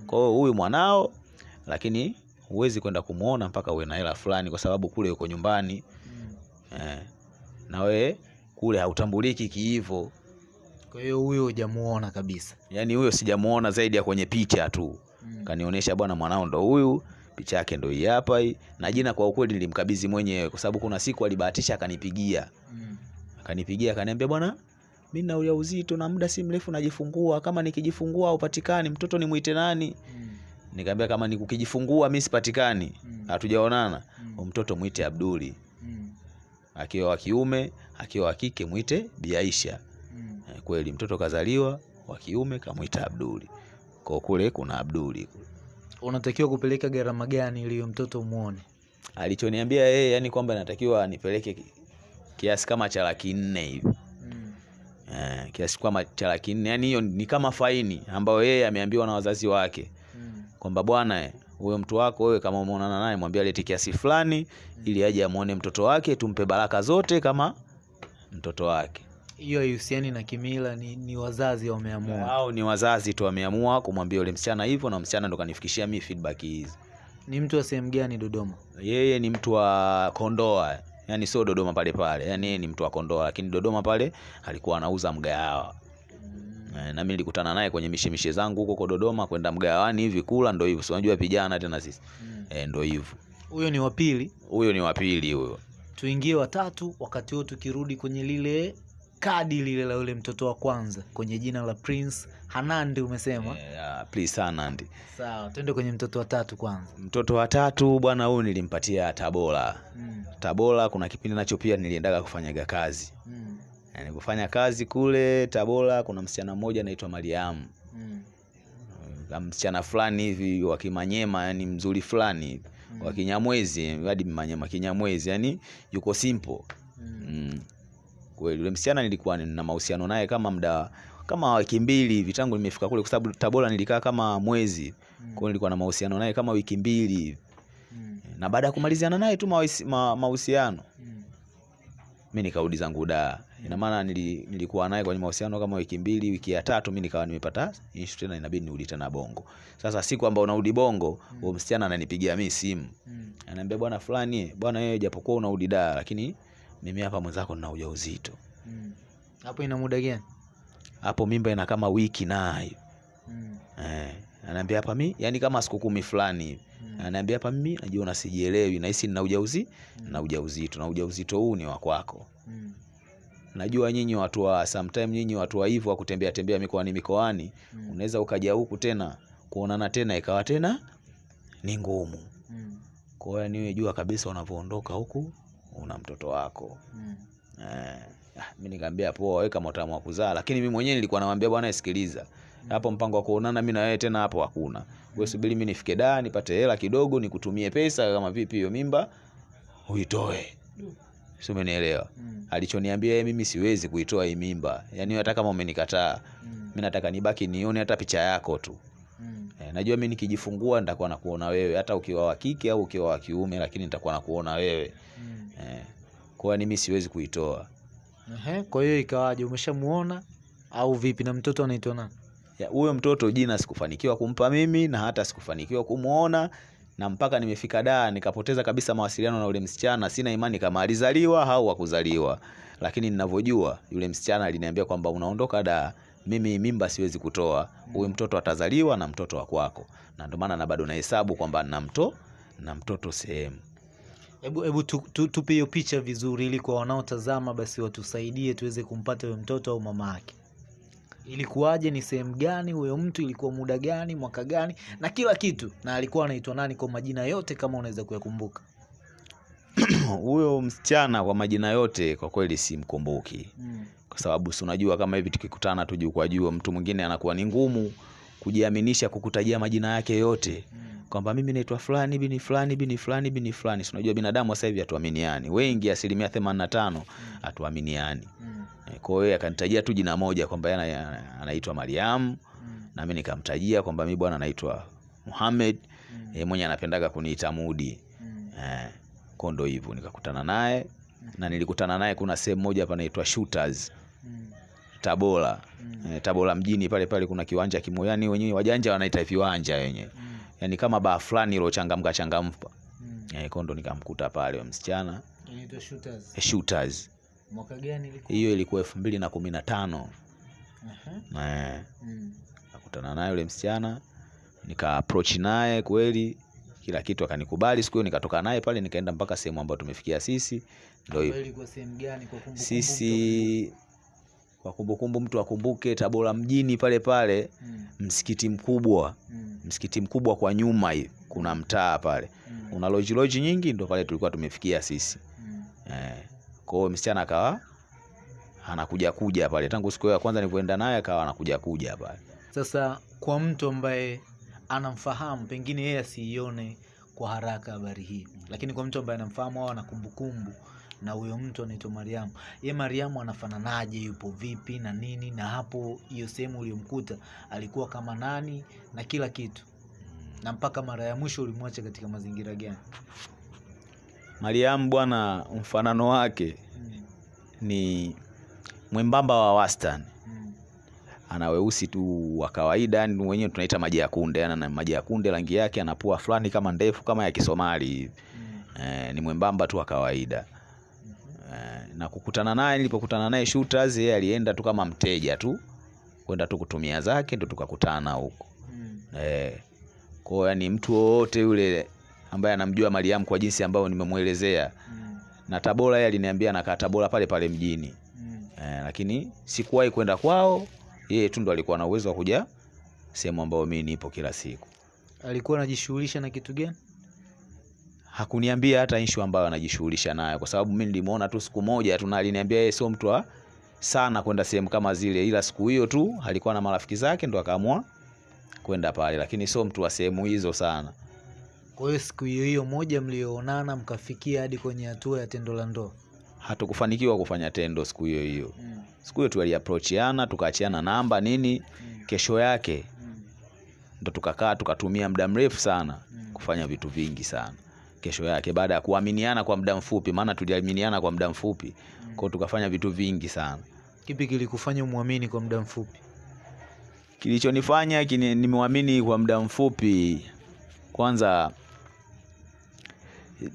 Kwa hiyo huyu mwanao, lakini huwezi kwenda kumwona mpaka uwe na hela fulani, kwa sababu kule uko nyumbani mm. eh, na wewe kule hautambuliki kiivo. Kwa hiyo huyo hujamuona kabisa. Yani huyo sijamuona zaidi ya kwenye picha tu, mm. kanionyesha bwana, mwanao ndo huyu, picha yake ndo hii hapa hii, na jina kwa ukweli nilimkabidhi mwenyewe, kwa sababu kuna siku alibahatisha akanipigia mm. akanipigia akaniambia, bwana, mimi na ujauzito na muda si mrefu najifungua, kama nikijifungua haupatikani, mtoto nimwite nani? Nikamwambia kama nikukijifungua mimi sipatikani, hatujaonana, mm. mtoto mwite Abduli, Mm. akiwa wa kiume, akiwa wa kike mwite Biaisha. Eh, Kweli mtoto kazaliwa wa kiume, kamwita Abduli. Kwa kule kuna Abduli. Unatakiwa kupeleka gharama gani ili mtoto muone? Alichoniambia yeye yani kwamba natakiwa nipeleke kiasi kama cha laki nne hivi eh, kiasi kama cha laki nne yani hiyo ni kama faini ambayo yeye ameambiwa na wazazi wake kwamba bwana eh, huyo mtu wako wewe kama umeonana naye mwambie alete kiasi fulani ili aje amuone mtoto wake tumpe baraka zote kama mtoto wake. Hiyo haihusiani na kimila, ni, ni wazazi wameamua. au ni wazazi tu wameamua kumwambia yule msichana hivyo, na msichana ndo kanifikishia mi feedback hizi. Ni mtu wa sehemu gani Dodoma? Yeye ni mtu wa Kondoa, yani sio Dodoma pale pale, yani yeye ni mtu wa Kondoa, lakini Dodoma pale alikuwa anauza mgahawa. Eh, na mimi nilikutana naye kwenye mishemishe zangu huko Dodoma, kwenda mgawani hivi kula, ndo hivyo. Si unajua vijana tena sisi mm. eh, ndo hivyo. Huyo ni wa pili. Huyo ni wa pili huyo. Tuingie watatu, wakati huo tukirudi kwenye lile kadi lile la yule mtoto wa kwanza kwenye jina la Prince Hanandi umesema. Yeah, ah, please Hanandi. Sawa, twende kwenye mtoto wa tatu kwanza. Mtoto wa tatu bwana, huyu nilimpatia Tabora. Mm. Tabora kuna kipindi nacho pia niliendaga kufanyaga kazi. Mm. Na Nilipofanya kazi kule Tabora, kuna msichana mmoja anaitwa Mariamu. Mm. Uh, msichana fulani hivi wa Kimanyema, yani mzuri fulani hivi wa Kinyamwezi, hadi Manyema Kinyamwezi, yani yuko simple Mm. mm. Kweli yule msichana nilikuwa na mahusiano naye kama muda kama wiki mbili hivi tangu nimefika kule, kwa sababu Tabora nilikaa kama mwezi. mm. Kwa hiyo nilikuwa na mahusiano naye kama wiki mbili hivi, Mm. na baada ya kumaliziana naye tu mahusiano ma- mahusiano Mm. mimi nikarudi zangu da. Ina maana nili, nilikuwa naye kwenye mahusiano kama wiki mbili, wiki ya tatu mimi nikawa nimepata issue tena, inabidi nirudi tena Bongo. Sasa siku ambayo unarudi Bongo, huyo msichana ananipigia mimi simu, Mm. ananiambia bwana fulani, bwana wewe japokuwa unarudi da, lakini mimi hapa mwenzako nina ujauzito. Mm. Hapo ina muda gani? Hapo mimba ina kama wiki nayo. Mm. Eh, ananiambia hapa mimi, yani kama siku kumi fulani hivi. Mm. Ananiambia hapa mimi najiona sijielewi, nahisi nina ujauzi na ujauzito na ujauzito huu ni wa kwako. Mm. Najua nyinyi watu wa sometime, nyinyi watu wa hivyo wa kutembea tembea mikoani mikoani, Mm. unaweza ukaja huku tena kuonana tena ikawa tena ni ngumu. Mm. Kwa hiyo niwe jua kabisa unavyoondoka huku una mtoto wako. Mm. Eh, ah, mimi nikamwambia poa, weka motamu wa kuzaa, lakini mimi mwenyewe nilikuwa namwambia bwana, sikiliza hapo, mpango wa kuonana mimi na wewe tena hapo hakuna. Wewe subiri mimi nifike da nipate hela kidogo, nikutumie pesa, kama vipi hiyo mimba uitoe, si umenielewa? Mm. Alichoniambia yeye, mimi siwezi kuitoa hii mimba, yani hata kama umenikataa Mm. mimi nataka nibaki nione hata picha yako tu. Mm. E, najua mimi nikijifungua nitakuwa nakuona wewe, hata ukiwa wa kike au ukiwa wa kiume, lakini nitakuwa nakuona wewe Mm. e, Kwa mimi siwezi kuitoa. Ehe, kwa hiyo ikawaje? Umeshamuona au vipi? Na mtoto anaitwa nani? Huyo mtoto jina sikufanikiwa kumpa mimi na hata sikufanikiwa kumuona, na mpaka nimefika daa nikapoteza kabisa mawasiliano na yule msichana. Sina imani kama alizaliwa au hakuzaliwa, lakini ninavyojua yule msichana aliniambia kwamba unaondoka daa, mimi mimba siwezi kutoa, huyu mtoto atazaliwa na mtoto wa kwako, na ndio maana na bado nahesabu kwamba na mto na mtoto sehemu. Hebu hebu tu, tu, tupe hiyo picha vizuri, ili kwa wanaotazama basi watusaidie tuweze kumpata huyo mtoto au mama yake. Ilikuwaje? Ni sehemu gani huyo mtu? Ilikuwa muda gani? Mwaka gani? Na kila kitu, na alikuwa anaitwa nani kwa majina yote, kama unaweza kuyakumbuka. Huyo msichana kwa majina yote kwa kweli simkumbuki. Mm. kwa sababu si unajua kama hivi tukikutana tu juu kwa juu, mtu mwingine anakuwa ni ngumu kujiaminisha kukutajia majina yake yote. Mm. Kwamba mimi naitwa fulani bini fulani bini fulani bini fulani. Si unajua binadamu sasa hivi hatuaminiani, wengi asilimia themanini na tano hatuaminiani. Mm. Eh, Kwa hiyo akanitajia tu jina moja kwamba yeye anaitwa Mariam, Mm. na mimi nikamtajia kwamba mimi bwana naitwa Muhammad, Mm. yeye mwenye anapendaga kuniita Mudi. Mm. Eh, kwa ndo hivyo nikakutana naye na nilikutana naye kuna sehemu moja panaitwa Shooters Mm. Tabora. Mm. Eh, Tabora mjini pale pale kuna kiwanja kimoyani, wenyewe wajanja wanaita viwanja wenyewe, Mm. Yani kama baa fulani ilochangamka changamka. Mm. Eh, kondo ndo nikamkuta pale msichana Inaitwa Shooters. eh, Shooters. Mwaka gani ilikuwa? Hiyo ilikuwa elfu mbili na kumi na tano. Eh, Mm. nakutana naye yule msichana nika approach naye kweli, kila kitu akanikubali. Siku hiyo nikatoka naye pale nikaenda mpaka sehemu ambayo tumefikia sisi, ndio? Sisi kwa kumbukumbu, mtu akumbuke Tabora mjini pale pale, Mm. msikiti mkubwa, Mm. msikiti mkubwa kwa nyuma hivi kuna mtaa pale, Mm. una loji loji nyingi, ndo pale tulikuwa tumefikia sisi. Mm. Eh, kwa hiyo msichana akawa anakuja kuja pale, tangu siku ya kwanza nilipoenda naye akawa anakuja kuja pale. Sasa kwa mtu ambaye anamfahamu pengine yeye asiione kwa haraka habari hii, lakini kwa mtu ambaye anamfahamu au ana kumbukumbu na huyo mtu anaitwa Mariamu, ye Mariamu anafananaje, yupo vipi na nini, na hapo hiyo sehemu uliyomkuta alikuwa kama nani na kila kitu, na mpaka mara ya mwisho ulimwacha katika mazingira gani? Mariamu bwana, mfanano wake Mm, ni mwembamba wa wastani, mm, ana weusi tu wa kawaida, yani wenyewe tunaita maji ya kunde, ana maji ya kunde, rangi yake anapua fulani kama ndefu kama ya Kisomali hivi. mm, E, ni mwembamba tu wa kawaida na kukutana naye, nilipokutana naye Shooters, yeye alienda tu kama mteja tu kwenda tu kutumia zake, ndo tukakutana huko mm, eh. Kwa hiyo yani mtu wowote yule ambaye anamjua Mariam kwa jinsi ambayo nimemwelezea, mm, na Tabora, yeye aliniambia anakaa Tabora pale pale mjini mm. eh, lakini sikuwahi kwenda kwao, yeye tu ndo alikuwa na uwezo wa kuja sehemu ambayo mimi nipo kila siku. Alikuwa anajishughulisha na kitu gani? Hakuniambia hata issue ambayo anajishughulisha nayo, kwa sababu mimi nilimuona tu siku moja tu, na aliniambia yeye sio mtu wa sana kwenda sehemu kama zile, ila siku hiyo tu alikuwa na marafiki zake ndo akaamua kwenda pale, lakini sio mtu wa sehemu hizo sana. Kwa hiyo siku hiyo hiyo moja mlioonana mkafikia hadi kwenye hatua ya tendo la ndoa. Hatukufanikiwa kufanya tendo siku hiyo hiyo. Mm, Siku hiyo tuliapproachiana, tukaachiana namba nini. mm, Kesho yake mm, ndo tukakaa tukatumia muda mrefu sana mm. kufanya vitu vingi sana. Kesho yake baada ya kuaminiana kwa muda mfupi, maana tuliaminiana kwa muda mfupi, kwa hiyo tukafanya vitu vingi sana. Kipi kilikufanya umwamini kwa muda mfupi? Kilichonifanya nimwamini kwa muda mfupi, kwanza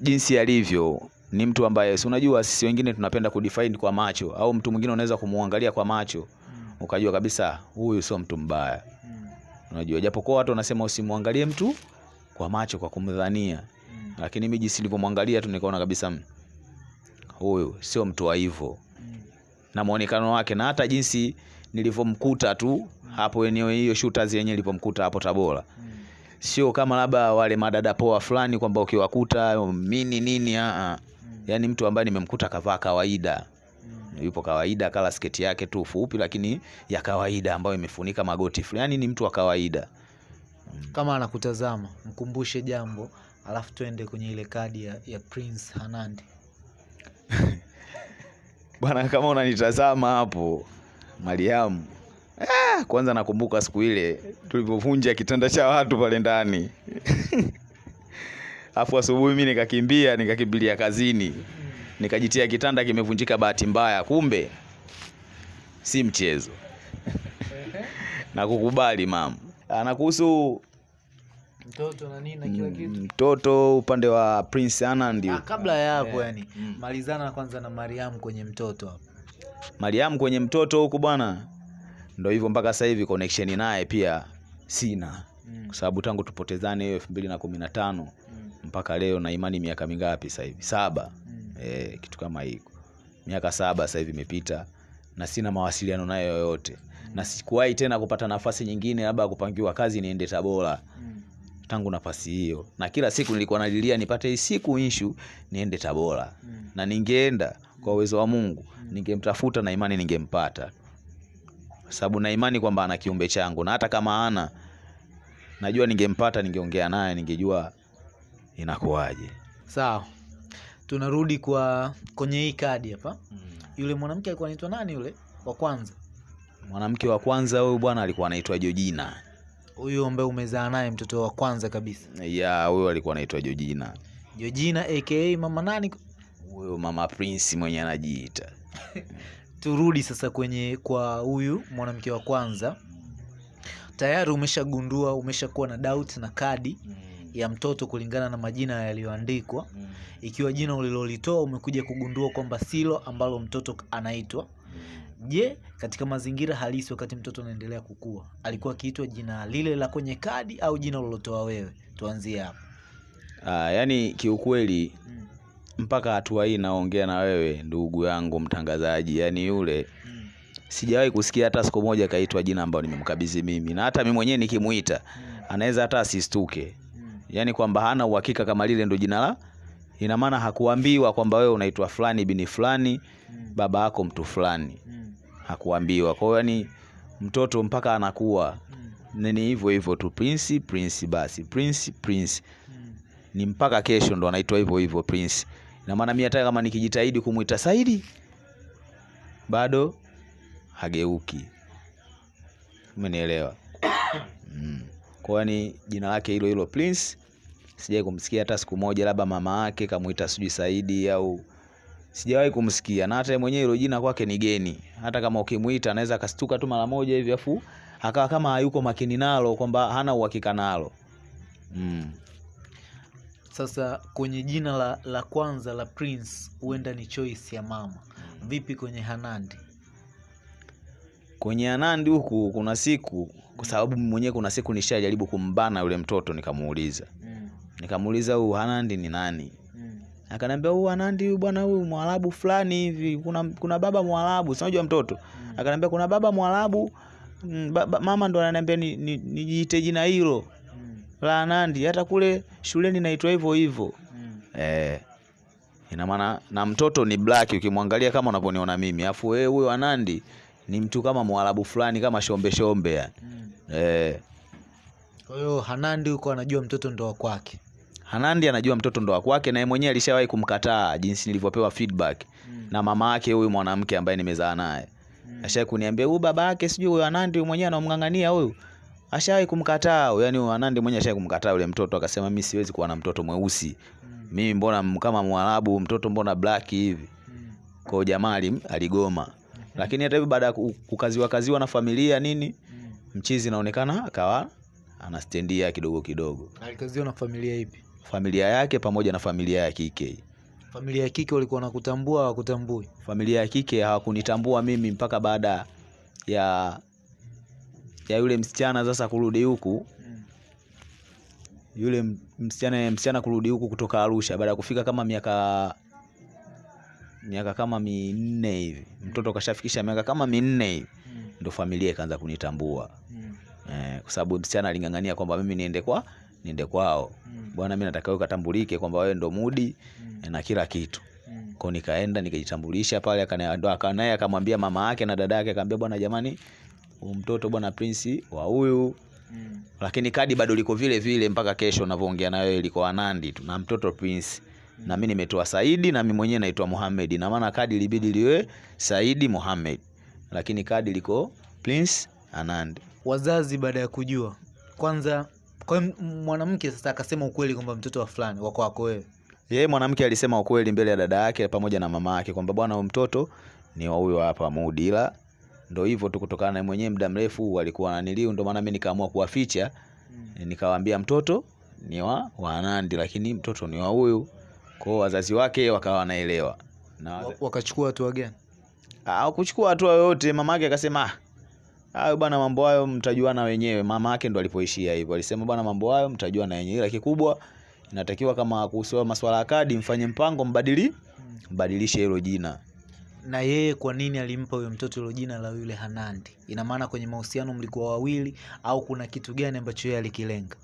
jinsi alivyo, ni mtu ambaye si unajua, sisi wengine tunapenda kudefine kwa macho, au mtu mwingine unaweza kumwangalia kwa macho Mm, ukajua kabisa huyu sio mtu mbaya. mm, Unajua, japokuwa watu wanasema usimwangalie mtu kwa macho kwa kumdhania, mm, lakini mimi jinsi nilivyomwangalia tu nikaona kabisa mm, huyu sio mtu wa hivyo. Na muonekano wake na hata jinsi nilivyomkuta tu hapo eneo hiyo Shooters yenyewe nilipomkuta hapo Tabora, sio kama labda wale madada poa fulani kwamba ukiwakuta mini nini? A a yani mtu ambaye nimemkuta kavaa kawaida, yupo kawaida, kala sketi yake tu fupi, lakini ya kawaida ambayo imefunika magoti fulani, yani ni mtu wa kawaida. Kama anakutazama mkumbushe jambo, alafu tuende kwenye ile kadi ya, ya Prince Hanandi. Bwana, kama unanitazama hapo Mariamu, ah, kwanza nakumbuka siku ile tulivyovunja kitanda cha watu pale ndani afu asubuhi mimi nikakimbia nikakimbilia kazini nikajitia kitanda kimevunjika bahati mbaya, kumbe si mchezo. Nakukubali mama. Ah, Na kuhusu Mtoto na nini na kila kitu. mtoto upande wa Prince ana ndio kabla ya hapo yeah. yani mm. malizana kwanza na Mariam kwenye mtoto hapo. mariam kwenye mtoto huku bwana, ndo hivyo mpaka sasa hivi connection naye pia sina, Mm, kwa sababu tangu tupotezane hiyo elfu mbili na kumi na tano mm, mpaka leo na imani miaka mingapi sasa hivi? Saba. mm, E, kitu kama hiko, miaka saba sasa hivi imepita na sina mawasiliano nayo yoyote, na sikuwahi tena kupata nafasi nyingine labda kupangiwa kazi niende Tabora mm, tangu nafasi hiyo, na kila siku nilikuwa nalilia nipate hii siku inshu niende Tabora. Mm, na ningeenda kwa uwezo wa Mungu. Mm. ningemtafuta na imani ningempata, sababu na imani kwamba ana kiumbe changu, na hata kama ana najua ningempata ningeongea naye ningejua inakuwaje. Sawa. Tunarudi kwa kwenye hii kadi hapa. Yule mwanamke alikuwa anaitwa nani yule? Wa kwanza. Mwanamke wa kwanza huyu bwana alikuwa anaitwa jojina huyu ambaye umezaa naye mtoto wa kwanza kabisa. Ya huyo alikuwa anaitwa jojina jojina aka mama nani? Huyo mama prince mwenye anajiita. Turudi sasa kwenye kwa huyu mwanamke wa kwanza. Tayari umeshagundua umeshakuwa na doubt na kadi ya mtoto kulingana na majina yaliyoandikwa. Ikiwa jina ulilolitoa umekuja kugundua kwamba silo ambalo mtoto anaitwa je katika mazingira halisi wakati mtoto anaendelea kukua alikuwa akiitwa jina lile la kwenye kadi au jina ulilotoa wewe tuanzie hapo Ah, yani kiukweli mm. mpaka hatua hii naongea na wewe ndugu yangu mtangazaji yani yule mm. sijawahi kusikia hata siku moja kaitwa jina ambalo nimemkabidhi mimi na hata mimi mwenyewe nikimuita mm. anaweza hata asistuke mm. yani kwamba hana uhakika kama lile ndo jina la ina maana hakuambiwa kwamba wewe unaitwa fulani bini fulani mm. baba yako mtu fulani mm. Hakuambiwa. Kwa hiyo yani mtoto mpaka anakuwa nini ni hivyo hivyo tu prince prince basi prince prince. Ni mpaka kesho ndo anaitwa hivyo hivyo prince. Ina maana mimi hata kama nikijitahidi kumwita saidi bado hageuki. Umenielewa? Mm. kwa yani jina lake hilo hilo prince sijai kumsikia hata siku moja labda mama yake kamuita sijui saidi au sijawahi kumsikia na hata yeye mwenyewe hilo jina kwake ni geni hata kama ukimwita anaweza akastuka tu mara moja hivi afu akawa kama hayuko makini nalo kwamba hana uhakika nalo mm. sasa kwenye jina la, la kwanza la prince huenda ni choice ya mama vipi kwenye hanandi kwenye Hanandi huku kuna siku kwa sababu mwenyewe kuna siku nishajaribu kumbana yule mtoto nikamuuliza mm. nikamuuliza huyu hanandi ni nani. Akaniambia huyu Anandi huyu bwana huyu mwarabu fulani hivi kuna, kuna baba mwarabu sinajua mtoto Mm. akaniambia kuna baba mwarabu mm, baba, mama ndo ananiambia nijiite ni, ni jina hilo mm. la anandi hata kule shuleni naitwa hivyo hivyo mm. eh, ina maana na mtoto ni black ukimwangalia kama unavyoniona mimi afu wewe huyo anandi ni mtu kama mwarabu fulani kama shombe shombe yani mm. eh, kwa hiyo hanandi huko anajua mtoto ndo wa kwake Hanandi anajua mtoto ndo wa kwake na yeye mwenyewe alishawahi kumkataa jinsi nilivyopewa feedback mm. na mama yake huyu mwanamke ambaye nimezaa naye. mm. Ashawahi kuniambia huyu baba yake sijui huyu Hanandi huyu mwenyewe anamng'ang'ania huyu. Ashawahi kumkataa, huyu, yani huyu Hanandi mwenyewe ashawahi kumkataa yule mtoto akasema mimi siwezi kuwa na mtoto mweusi. mm. Mimi mbona kama Mwarabu mtoto mbona black hivi. mm. Kwa hiyo jamaa ali- aligoma. Lakini hata hivyo baada ya kukaziwa kaziwa na familia nini mm. mchizi inaonekana akawa anastendia kidogo kidogo. alikaziwa na familia ipi Familia yake pamoja na familia ya kike. familia ya kike walikuwa wanakutambua hawakutambui familia ya kike hawakunitambua mimi mpaka baada ya ya yule msichana sasa kurudi huku mm. yule msichana msichana kurudi huku kutoka Arusha baada ya kufika kama miaka miaka kama minne hivi mtoto kashafikisha miaka kama minne hivi mm. ndo familia ikaanza kunitambua mm. eh, kwa sababu msichana aling'ang'ania kwamba mimi niende kwa niende kwao mm. bwana mimi nataka wewe ukatambulike kwamba wewe ndo mudi mm. na kila kitu mm. kwao nikaenda nikajitambulisha pale, naye akamwambia mama yake na dada yake, akamwambia bwana, jamani, huyu mtoto bwana Prince wa huyu, mm. lakini kadi bado liko vile vile mpaka kesho unavyoongea na wewe, liko Anandi tu na mtoto Prince na mimi nimetoa Saidi na mimi mwenyewe naitwa Muhammad, na maana kadi ilibidi liwe Saidi Muhammad, lakini kadi liko Prince Anandi. wazazi baada ya kujua kwanza kwa hiyo mwanamke sasa akasema ukweli kwamba mtoto wa fulani wako wako wewe Yeye mwanamke alisema ukweli mbele ya dada yake pamoja na mama yake kwamba bwana, mtoto ni wa huyo hapa Mudi, ila ndo hivyo tu, kutokana na mwenyewe muda mrefu walikuwa naniliu ndio maana mimi nikaamua kuwaficha mm. nikawaambia mtoto ni wa Wanandi, lakini mtoto ni wa huyu. Kwa hiyo wazazi wake wakawa wanaelewa na wakachukua hatua gani Ah, kuchukua hatua yoyote. Mama yake akasema "Ah, hayo bwana, mambo hayo mtajuana wenyewe. Mama yake ndo alipoishia hivyo, alisema bwana, mambo hayo mtajuana wenyewe, ila kikubwa inatakiwa kama kuhusu masuala ya kadi, mfanye mpango, mbadili mbadilishe hilo jina. na yeye kwa nini alimpa huyo mtoto hilo jina la yule hanandi ina maana kwenye mahusiano mlikuwa wawili au kuna kitu gani ambacho yeye alikilenga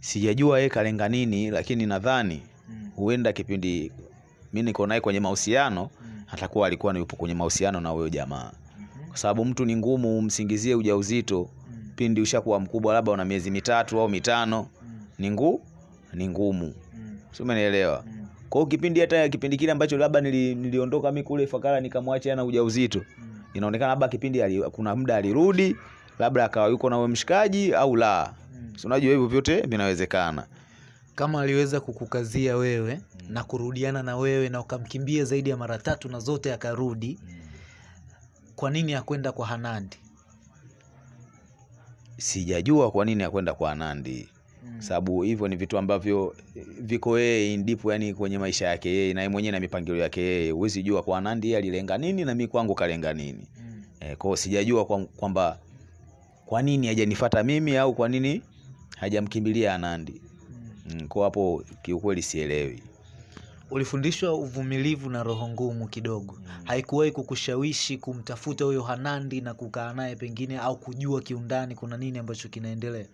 Sijajua yeye kalenga nini, lakini nadhani mm. huenda kipindi mimi niko naye kwenye mahusiano mm. atakuwa alikuwa yupo kwenye mahusiano na huyo jamaa, kwa sababu mtu ni ngumu umsingizie ujauzito mm. pindi ushakuwa mkubwa, labda una miezi mitatu au mitano, Mm. ni ngu ni ngumu, Mm. si umenielewa? Mm. Kwa hiyo kipindi hata kipindi kile ambacho labda nili, niliondoka mimi kule Ifakara nikamwacha ana ujauzito, Mm. inaonekana labda kipindi ali, kuna muda alirudi labda akawa yuko na mshikaji au la, Mm. si unajua hivyo vyote vinawezekana. kama aliweza kukukazia wewe na kurudiana na wewe na ukamkimbia zaidi ya mara tatu na zote akarudi, kwa nini ya kwenda kwa Hanandi? Sijajua kwa nini ya kwenda kwa Hanandi Mm. sababu hivyo ni vitu ambavyo eh, viko yeye ndipo, yani kwenye maisha yake yeye na yeye mwenyewe na mipangilio yake yeye. Huwezi jua kwa Hanandi yeye alilenga nini na mimi kwangu kalenga nini. Mm. E, kwa sijajua kwamba kwa nini hajanifuata mimi au kwa nini hajamkimbilia Hanandi. Mm, kwa hapo kiukweli sielewi. Ulifundishwa uvumilivu na roho ngumu kidogo. Haikuwahi kukushawishi kumtafuta huyo Hanandi na kukaa naye pengine, au kujua kiundani kuna nini ambacho kinaendelea?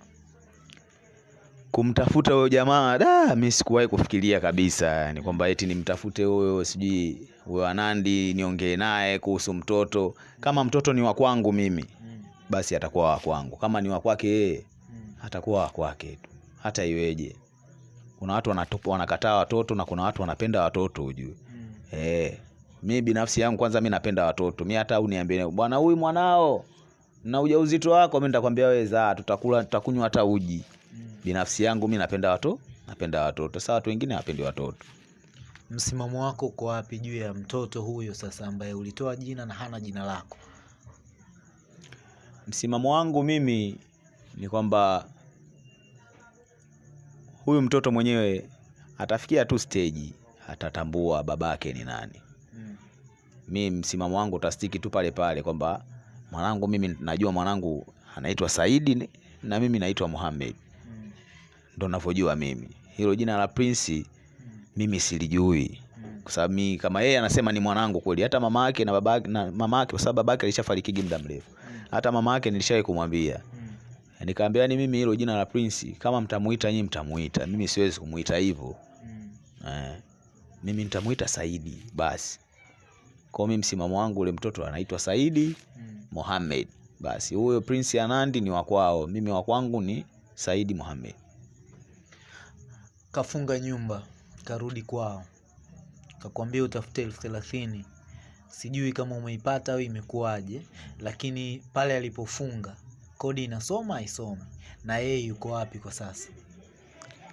Kumtafuta huyo jamaa da, mimi sikuwahi kufikiria kabisa, ni kwamba eti nimtafute huyo sijui huyo Hanandi niongee naye kuhusu mtoto. Kama mtoto ni wa kwangu mimi, Mm. basi atakuwa wa kwangu. Kama ni wa kwake yeye, Mm. atakuwa wa kwake tu, hata iweje. Kuna watu wanatupa, wanakataa watoto na kuna watu wanapenda watoto ujue. Mm. Eh, mi binafsi yangu kwanza mi napenda watoto. Mi hata uniambie bwana, huyu mwanao na ujauzito wako, mi nitakwambia wewe zaa, tutakula tutakunywa hata uji. Mm. Binafsi yangu mi napenda watoto, napenda watoto. sa watu wengine hawapendi watoto. Msimamo wako uko wapi juu ya mtoto huyo sasa ambaye ulitoa jina na hana jina lako? Msimamo wangu mimi ni kwamba huyu mtoto mwenyewe atafikia tu stage atatambua babake ni nani. Mm. Mi msimamo wangu utastiki tu pale pale kwamba mwanangu, mimi najua mwanangu anaitwa Saidi na mimi naitwa muhamed Mm. ndo navyojua mimi. Hilo jina la Prince Mm. mimi silijui, Mm. kwa sababu mi kama yeye anasema ni mwanangu kweli, hata mama yake na babake na mama yake, kwa sababu babake alishafariki muda mrefu. Mm. Hata mama yake nilishawahi kumwambia, Mm. Nikamwambia ni mimi, hilo jina la Prince kama mtamuita nyinyi mtamuita, mimi siwezi kumuita hivyo Mm. eh, mimi nitamuita Saidi basi. Kwa mimi msimamo wangu, ule mtoto anaitwa Saidi Mm. Mohamed. Basi huyo Prince Anandi ni wa kwao, mimi wa kwangu ni Saidi Mohamed. Kafunga nyumba karudi kwao, kakwambia utafute elfu thelathini. Sijui kama umeipata au imekuwaje, lakini pale alipofunga kodi inasoma haisomi, na yeye yuko wapi kwa sasa?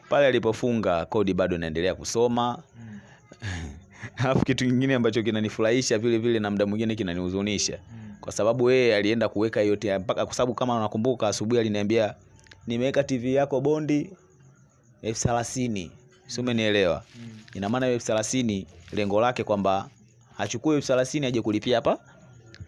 Pale alipofunga kodi bado inaendelea kusoma. Mm. Alafu kitu kingine ambacho kinanifurahisha vile vile na muda mwingine kinanihuzunisha, Mm. kwa sababu yeye alienda kuweka yote mpaka, kwa sababu kama unakumbuka, asubuhi aliniambia nimeweka TV yako bondi elfu thelathini, si umenielewa? Mm. Ina maana hiyo elfu thelathini lengo lake kwamba achukue elfu thelathini aje kulipia hapa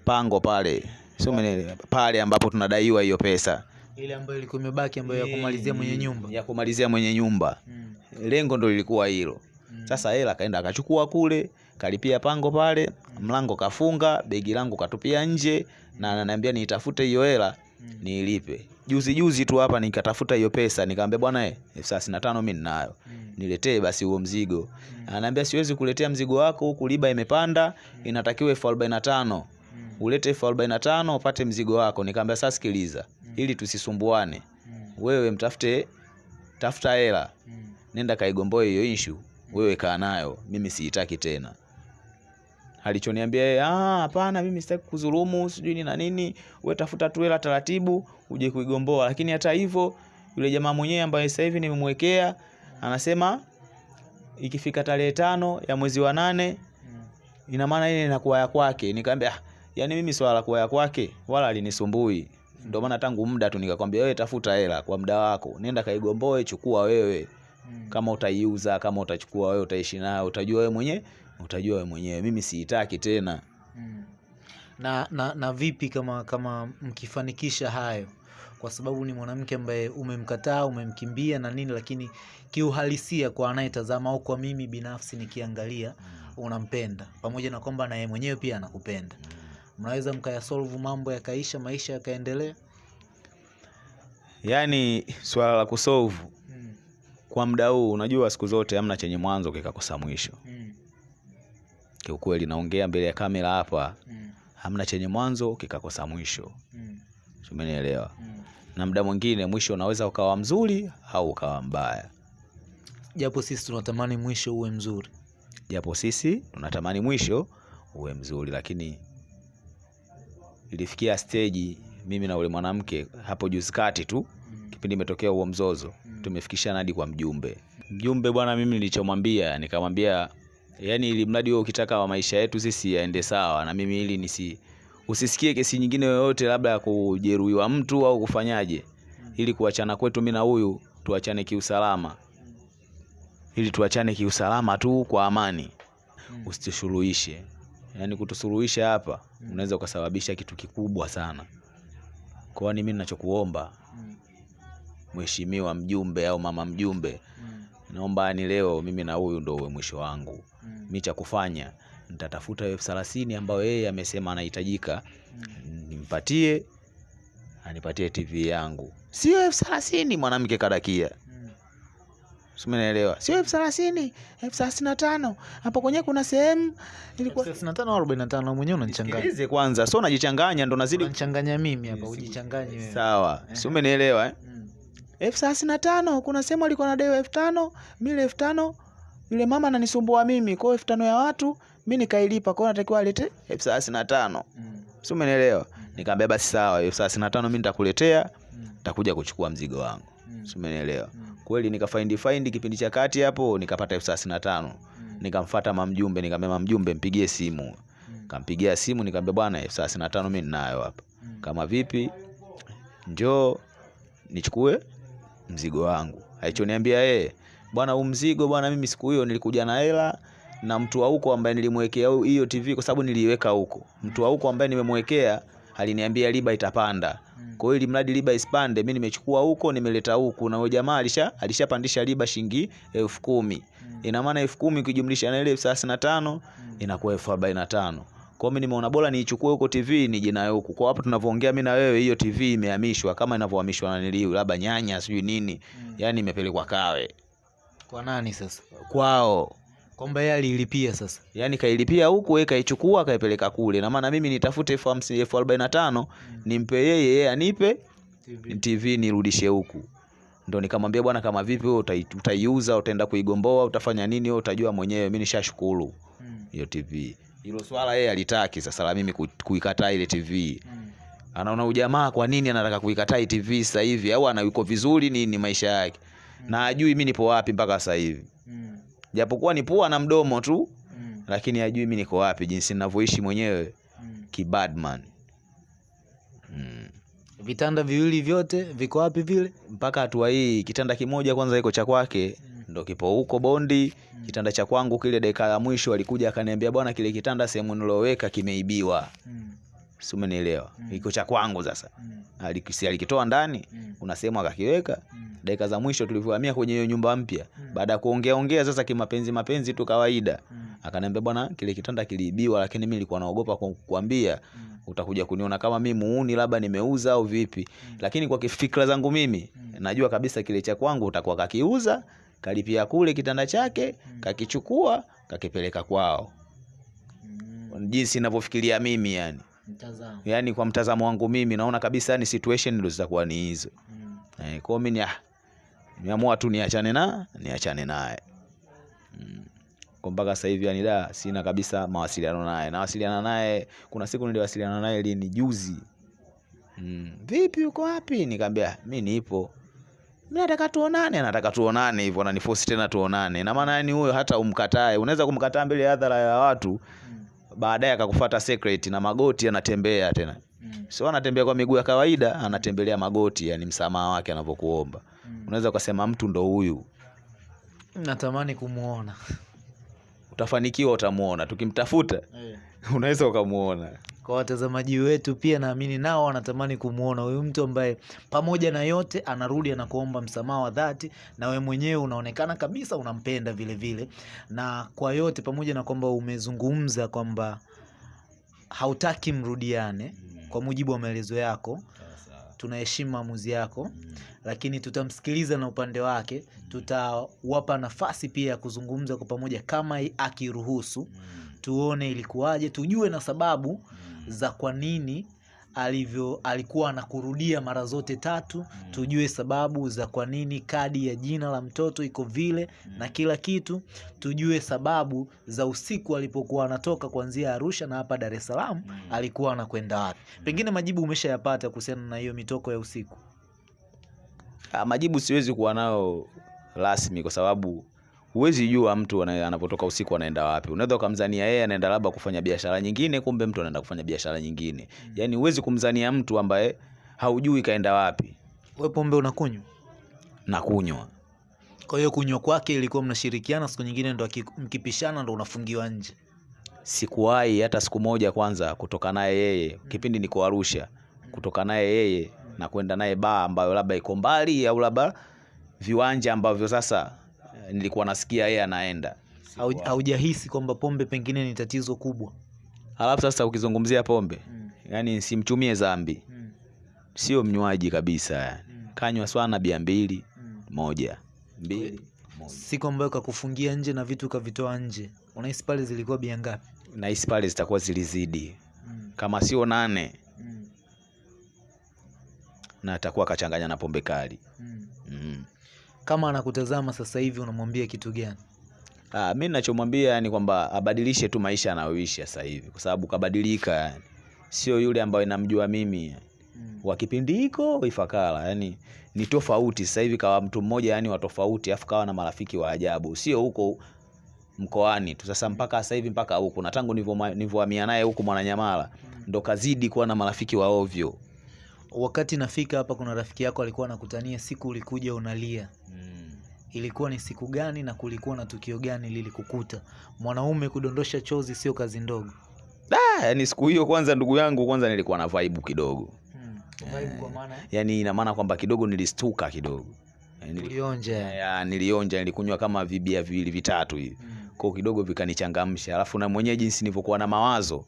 pango pale, si umeelewa? Pale ambapo tunadaiwa hiyo pesa Ile ambayo ilikuwa imebaki ambayo ya kumalizia mwenye nyumba. ya kumalizia mwenye nyumba, Mm. lengo ndo lilikuwa hilo. Mm. Sasa hela akaenda akachukua kule, kalipia pango pale, mm. mlango kafunga, begi langu katupia nje, na ananiambia niitafute hiyo hela Mm. niilipe. Juzi juzi tu hapa nikatafuta hiyo pesa, nikamwambia bwana, eh, elfu thelathini na tano mimi ninayo, Mm. niletee basi huo mzigo. Mm. Ananiambia siwezi kuletea mzigo wako huku, riba imepanda, inatakiwa elfu arobaini na tano Mm. ulete elfu arobaini na tano upate mzigo wako. Nikamwambia sasa, sikiliza, mm. ili tusisumbuane, Mm. wewe mtafute, tafuta hela Mm. nenda kaigomboe hiyo issue, wewe kaa nayo, mimi siitaki tena. Alichoniambia yeye, ah, hapana, mimi sitaki kudhulumu, sijui ni na nini, wewe tafuta tu hela taratibu uje kuigomboa. Lakini hata hivyo, yule jamaa mwenyewe ambaye sasa hivi nimemwekea anasema ikifika tarehe tano ya mwezi wa nane Mm. ina maana ile inakuwa ya kwake. Nikamwambia ah, yani mimi swala la kuwa ya kwake wala alinisumbui. Ndio maana tangu muda tu nikakwambia wewe tafuta hela kwa muda wako, nenda kaigomboe, chukua wewe. Mm. kama utaiuza kama utachukua wewe utaishi nayo utajua wewe mwenyewe utajua wewe mwenyewe. Mimi siitaki tena. Mm. Na, na, na vipi kama kama mkifanikisha hayo, kwa sababu ni mwanamke ambaye umemkataa umemkimbia na nini, lakini kiuhalisia kwa anayetazama au kwa mimi binafsi nikiangalia, unampenda. Pamoja na kwamba naye mwenyewe pia anakupenda, mnaweza mkayasolve mambo yakaisha, maisha yakaendelea. yaani swala la kusolve Mm. kwa mda huu unajua siku zote hamna chenye mwanzo kikakosa mwisho Mm. kiukweli naongea mbele ya kamera hapa Mm. hamna chenye mwanzo kikakosa mwisho Mm. umenielewa Mm. na mda mwingine mwisho unaweza ukawa mzuri au ukawa mbaya japo sisi tunatamani mwisho uwe mzuri japo sisi tunatamani mwisho uwe mzuri lakini ilifikia steji mimi na ule mwanamke hapo juzi kati tu kipindi imetokea huo mzozo tumefikisha hadi kwa mjumbe. Mjumbe bwana mimi nilichomwambia nikamwambia yani ili mradi wewe ukitaka wa maisha yetu sisi yaende sawa na mimi ili nisi usisikie kesi nyingine yoyote labda ya kujeruhiwa mtu au kufanyaje. Ili kuachana kwetu mimi na huyu tuachane kiusalama. Ili tuachane kiusalama tu kwa amani. Usitusuluhishe yaani kutusuluhisha hapa mm. unaweza ukasababisha kitu kikubwa sana kwani mimi ninachokuomba mheshimiwa mjumbe au mama mjumbe mm. naomba ni leo mimi na huyu ndo uwe mwisho wangu mm. mi cha kufanya nitatafuta elfu thelathini ambayo yeye amesema anahitajika mm. nimpatie anipatie tv yangu sio elfu thelathini mwanamke kadakia simnaelewa sio elfu thelathini elfu thelathini na tano. Hapo kwenyewe kuna sehemu ilikuwa 35 au 45 mwenyewe unanichanganya. Sikilize kwanza so najichanganya ndo nazidi unanichanganya mimi hapa ujichanganye wewe. Sawa. Si umenielewa eh? Mm. elfu thelathini na tano kuna sehemu alikuwa nadewa elfu tano mili elfu tano. Yule mama ananisumbua mimi kwao elfu tano ya watu mi nikailipa kwao natakiwa alete elfu thelathini na tano. Mm. si umenielewa? Nikaambia basi sawa elfu thelathini na tano mi nitakuletea ntakuja nitakuja kuchukua mzigo wangu. Mm. si umenielewa? Mm. Kweli nikafaindi faindi kipindi cha kati hapo nikapata elfu thelathini na tano Mm. nikamfata mamjumbe nikamwambia mamjumbe mpigie simu Mm. kampigia simu nikamwambia bwana elfu thelathini na tano mi ninayo hapa Mm. kama vipi njoo nichukue mzigo wangu alichoniambia yeye bwana huu mzigo bwana mimi siku hiyo nilikuja na hela na mtu wa huko ambaye nilimwekea hiyo tv kwa sababu niliiweka huko mtu wa huko ambaye nimemwekea aliniambia riba itapanda. Kwa hiyo ili mradi riba ispande, mimi nimechukua huko nimeleta huku. Na huyo jamaa alisha alishapandisha riba shilingi elfu kumi. Mm. ina maana elfu kumi ukijumlisha na ile elfu thelathini na tano Mm. inakuwa elfu arobaini na tano. Kwa mi nimeona bora niichukue huko tv nije nayo huku. Kwa hapo tunavyoongea mimi na wewe hiyo tv imehamishwa kama inavyohamishwa na niliu labda nyanya sijui nini. Mm. yani imepelekwa kawe. Kwa nani sasa? Kwao kwamba yeye alilipia sasa yani kailipia huku yeye kaichukua kaipeleka kule na maana mimi nitafute elfu hamsini elfu arobaini na tano nimpe yeye yeye anipe TV. tv nirudishe huku ndo nikamwambia bwana kama vipi wewe utai- utaiuza utaenda kuigomboa utafanya nini wewe utajua mwenyewe mimi nishashukuru Mm. hiyo tv hilo swala yeye alitaki sasa la mimi kuikataa ile tv Mm. anaona ujamaa kwa nini anataka kuikataa hii tv sasa hivi au ana yuko vizuri nini maisha yake mm. na ajui mimi nipo wapi mpaka sasa hivi Mm. Japokuwa ni pua na mdomo tu Mm. lakini ajui mi niko wapi jinsi ninavyoishi mwenyewe Mm. kibadman mm. vitanda viwili vyote viko wapi vile mpaka hatua hii kitanda kimoja kwanza iko cha kwake mm. ndo kipo huko bondi mm. kitanda cha kwangu kile dakika ya mwisho alikuja akaniambia bwana kile kitanda sehemu niloweka kimeibiwa Mm. Si umenielewa Mm. iko cha kwangu sasa Mm. Alikisi, alikitoa ndani Mm. kuna sehemu akakiweka Mm. dakika za mwisho tulivyohamia kwenye hiyo nyumba mpya Mm. baada ya kuongea ongea sasa kimapenzi mapenzi tu kawaida Mm. akaniambia bwana kile kitanda kiliibiwa lakini mi nilikuwa naogopa kukuambia kukwambia Mm. utakuja kuniona kama mi muuni labda nimeuza au vipi mm. lakini kwa kifikra zangu mimi mm. najua kabisa kile cha kwangu utakuwa kakiuza kalipia kule kitanda chake mm. kakichukua kakipeleka kwao Mm. jinsi ninavyofikiria mimi yani Mtazamo. yani kwa mtazamo wangu mimi naona kabisa ni situation ndio zitakuwa ni hizo. Mm. eh, kwa mimi ni- niamua nimeamua tu niachane na niachane naye. Mm. kwa mpaka sasa hivi yani da sina kabisa mawasiliano naye. Nawasiliana naye kuna siku niliwasiliana naye lini juzi. Mm. vipi uko wapi? Nikamwambia mimi nipo. Mimi nataka tuonane. Nataka tuonane hivyo. Ananifosi tena tuonane. Na maana yani huyo hata umkatae. Unaweza kumkataa mbele ya hadhara ya watu. Mm. Baadaye akakufuata secret na magoti anatembea tena. Mm. sio anatembea kwa miguu ya kawaida anatembelea magoti yani msamaha wake anavyokuomba. Mm. unaweza ukasema mtu ndo huyu. Natamani kumwona utafanikiwa utamuona tukimtafuta unaweza ukamuona kwa watazamaji wetu pia naamini nao wanatamani kumwona huyu mtu ambaye pamoja na yote anarudi anakuomba msamaha wa dhati na we mwenyewe unaonekana kabisa unampenda vile vile. Na kwa yote pamoja na kwamba umezungumza kwamba hautaki mrudiane kwa mujibu wa maelezo yako tunaheshimu maamuzi yako lakini tutamsikiliza na upande wake tutawapa nafasi pia ya kuzungumza kwa pamoja kama akiruhusu tuone ilikuwaje tujue na sababu za kwa nini alivyo alikuwa anakurudia mara zote tatu. Tujue sababu za kwa nini kadi ya jina la mtoto iko vile na kila kitu. Tujue sababu za usiku alipokuwa anatoka kuanzia Arusha na hapa Dar es Salaam alikuwa anakwenda wapi. Pengine majibu umeshayapata kuhusiana na hiyo mitoko ya usiku. Ha, majibu siwezi kuwa nayo rasmi kwa sababu huwezi jua mtu ana- anapotoka usiku anaenda wapi. Unaweza ukamzania yeye anaenda labda kufanya biashara nyingine, kumbe mtu anaenda kufanya biashara nyingine. Yaani huwezi kumzania mtu ambaye haujui kaenda wapi. We pombe unakunywa? Nakunywa. kwa hiyo kunywa kwake ilikuwa mnashirikiana siku nyingine ndo mkipishana ndo unafungiwa nje. Sikuwahi hata siku moja kwanza kutoka naye yeye. Kipindi niko Arusha, kutoka naye yeye na kwenda naye baa ambayo labda iko mbali au labda viwanja ambavyo sasa nilikuwa nasikia yeye anaenda. Haujahisi kwamba pombe pengine ni tatizo kubwa Alafu sasa ukizungumzia pombe, mm. yani simchumie zambi mm. sio mnywaji kabisa yani. Kanywa swana bia mbili mm. moja mbili moja. siku ambayo kakufungia nje na vitu kavitoa nje unahisi pale zilikuwa bia ngapi Nahisi pale zitakuwa zilizidi, mm. kama sio nane, mm. na atakuwa akachanganya na pombe kali mm. mm. Kama anakutazama sasa hivi unamwambia kitu gani Ah, mi nachomwambia ni kwamba abadilishe tu maisha anayoishi sasa hivi, kwa sababu kabadilika yani. Sio yule ambayo namjua mimi mm. wa kipindi hiko Ifakara, yani ni tofauti sasa hivi, kawa mtu mmoja yani wa tofauti, afu kawa na marafiki wa ajabu, sio huko mkoani tu. Sasa mpaka sasa hivi mpaka huko, na tangu nilivyo- nilivyohamia naye huko Mwananyamala ndo kazidi kuwa na marafiki wa ovyo wakati nafika hapa kuna rafiki yako alikuwa anakutania siku ulikuja unalia. Ilikuwa ni siku gani na kulikuwa na tukio gani lilikukuta? Mwanaume kudondosha chozi sio kazi ndogo. Da, yani siku hiyo kwanza, ndugu yangu, kwanza nilikuwa na vibe kidogo, kwa maana yani ina maana kwamba kidogo nilistuka kidogo. Yani, ulionja ya, nilionja, nilikunywa kama vibia viwili vitatu hivi. Kwa kidogo vikanichangamsha, alafu na mwenyewe jinsi nilivyokuwa na mawazo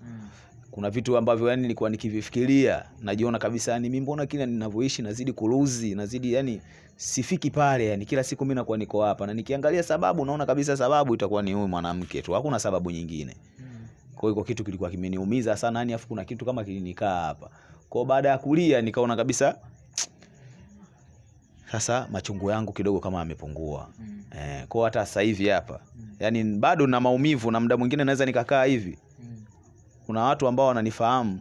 kuna vitu ambavyo yani nilikuwa nikivifikiria najiona kabisa yani mimi mbona kila ninavyoishi nazidi kuruzi nazidi yani sifiki pale yani kila siku mimi nakuwa niko hapa. Na nikiangalia sababu naona kabisa sababu itakuwa ni huyu mwanamke tu hakuna sababu nyingine. Kwa hiyo kitu kilikuwa kimeniumiza sana yani afu kuna kitu kama kilinikaa hapa. Kwa baada ya kulia nikaona kabisa sasa machungu yangu kidogo kama yamepungua. Eh, kwa hata sasa hivi hapa mm. yani bado na maumivu na muda mwingine naweza nikakaa hivi kuna watu ambao wananifahamu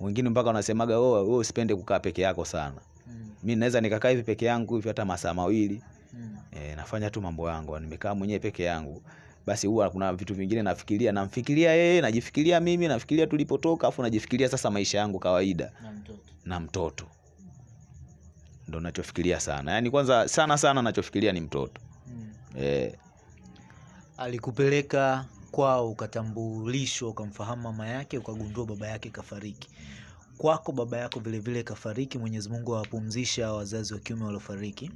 wengine mpaka wanasemaga oh, oh, usipende kukaa peke yako sana. Mm. mi naweza nikakaa hivi peke yangu hivi hata masaa mawili. Mm. e, nafanya tu mambo yangu nimekaa mwenyewe peke yangu. Basi huwa kuna vitu vingine nafikiria namfikiria yeye najifikiria mimi nafikiria tulipotoka afu najifikiria sasa maisha yangu kawaida. Na mtoto. Ndo nachofikiria sana. Yaani kwanza sana sana nachofikiria ni mtoto. Mm. e, alikupeleka kwao ukatambulishwa ukamfahamu mama yake ukagundua baba yake kafariki. Kwako baba yako vilevile kafariki mwenyezi mungu awapumzisha wazazi wa kiume waliofariki.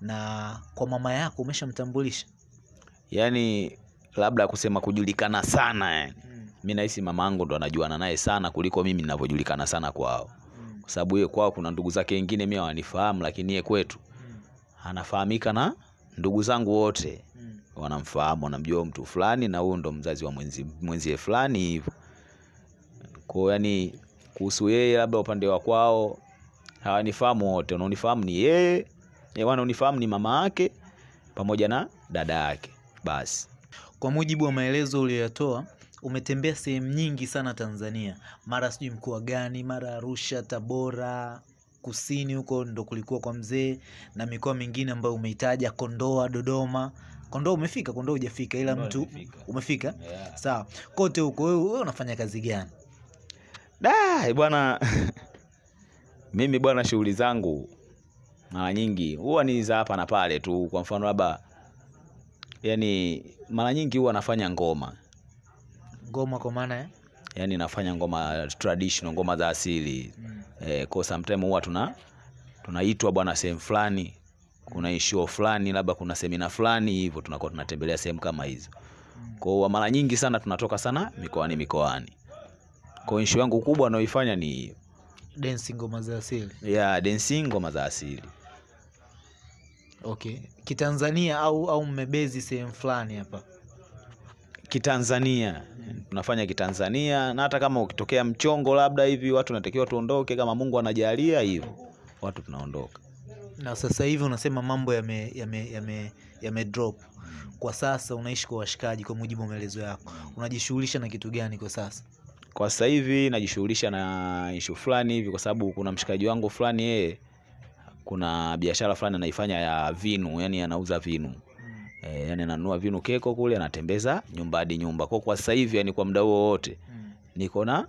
Na kwa mama yako umeshamtambulisha? Yani labda kusema kujulikana sana yani Mm. mi nahisi mama yangu ndo anajuana naye sana kuliko mimi ninavyojulikana sana kwao. Kwa sababu yeye kwao kuna ndugu zake wengine mi hawanifahamu lakini yeye kwetu mm. anafahamika na ndugu zangu wote wanamfahamu wanamjua mtu fulani na huyu ndo mzazi wa mwenzi, mwenzie fulani hivyo kwao yani kuhusu yeye labda upande wa kwao hawanifahamu wote. Wanaonifahamu ni yeye wanaonifahamu ni mama yake pamoja na dada yake. Basi. Kwa mujibu wa maelezo uliyoyatoa umetembea sehemu nyingi sana tanzania. Mara sijui mkoa gani mara arusha tabora kusini huko ndo kulikuwa kwa mzee na mikoa mingine ambayo umeitaja kondoa dodoma kondoa umefika kondoa hujafika ila mtu umefika. Yeah. sawa. Kote huko wewe wewe unafanya kazi gani? Da, bwana. Mimi bwana, shughuli zangu mara nyingi huwa ni za hapa na pale tu. Kwa mfano labda, yani mara nyingi huwa nafanya ngoma, ngoma kwa maana ya? Yani nafanya ngoma traditional, ngoma za asili. Mm. eh, kwa sometime huwa tuna tunaitwa bwana sehemu fulani, kuna ishuo fulani, labda kuna semina fulani hivyo, tunakuwa tunatembelea sehemu kama hizo. Kwa mara nyingi sana tunatoka sana mikoani mikoani. Kwa issue yangu kubwa naoifanya ni Dancing ngoma za asili. Ya dancing ngoma za asili. Okay. Kitanzania au au mmebezi sehemu fulani hapa? Kitanzania. Tunafanya kitanzania na hata kama ukitokea mchongo labda hivi watu natakiwa tuondoke kama mungu anajalia hivyo watu tunaondoka na sasa hivi unasema mambo yame, yame, yame, yame drop. Kwa sasa unaishi kwa washikaji kwa mujibu wa maelezo yako. Unajishughulisha na kitu gani kwa sasa? Kwa sasa hivi najishughulisha na ishu fulani hivi kwa sababu kuna mshikaji wangu fulani yeye kuna biashara fulani anaifanya ya vinu yani anauza vinu. E, yani ananunua vinu keko kule anatembeza nyumba hadi nyumba. Kwa kwa sasa hivi yani kwa muda huo wote niko na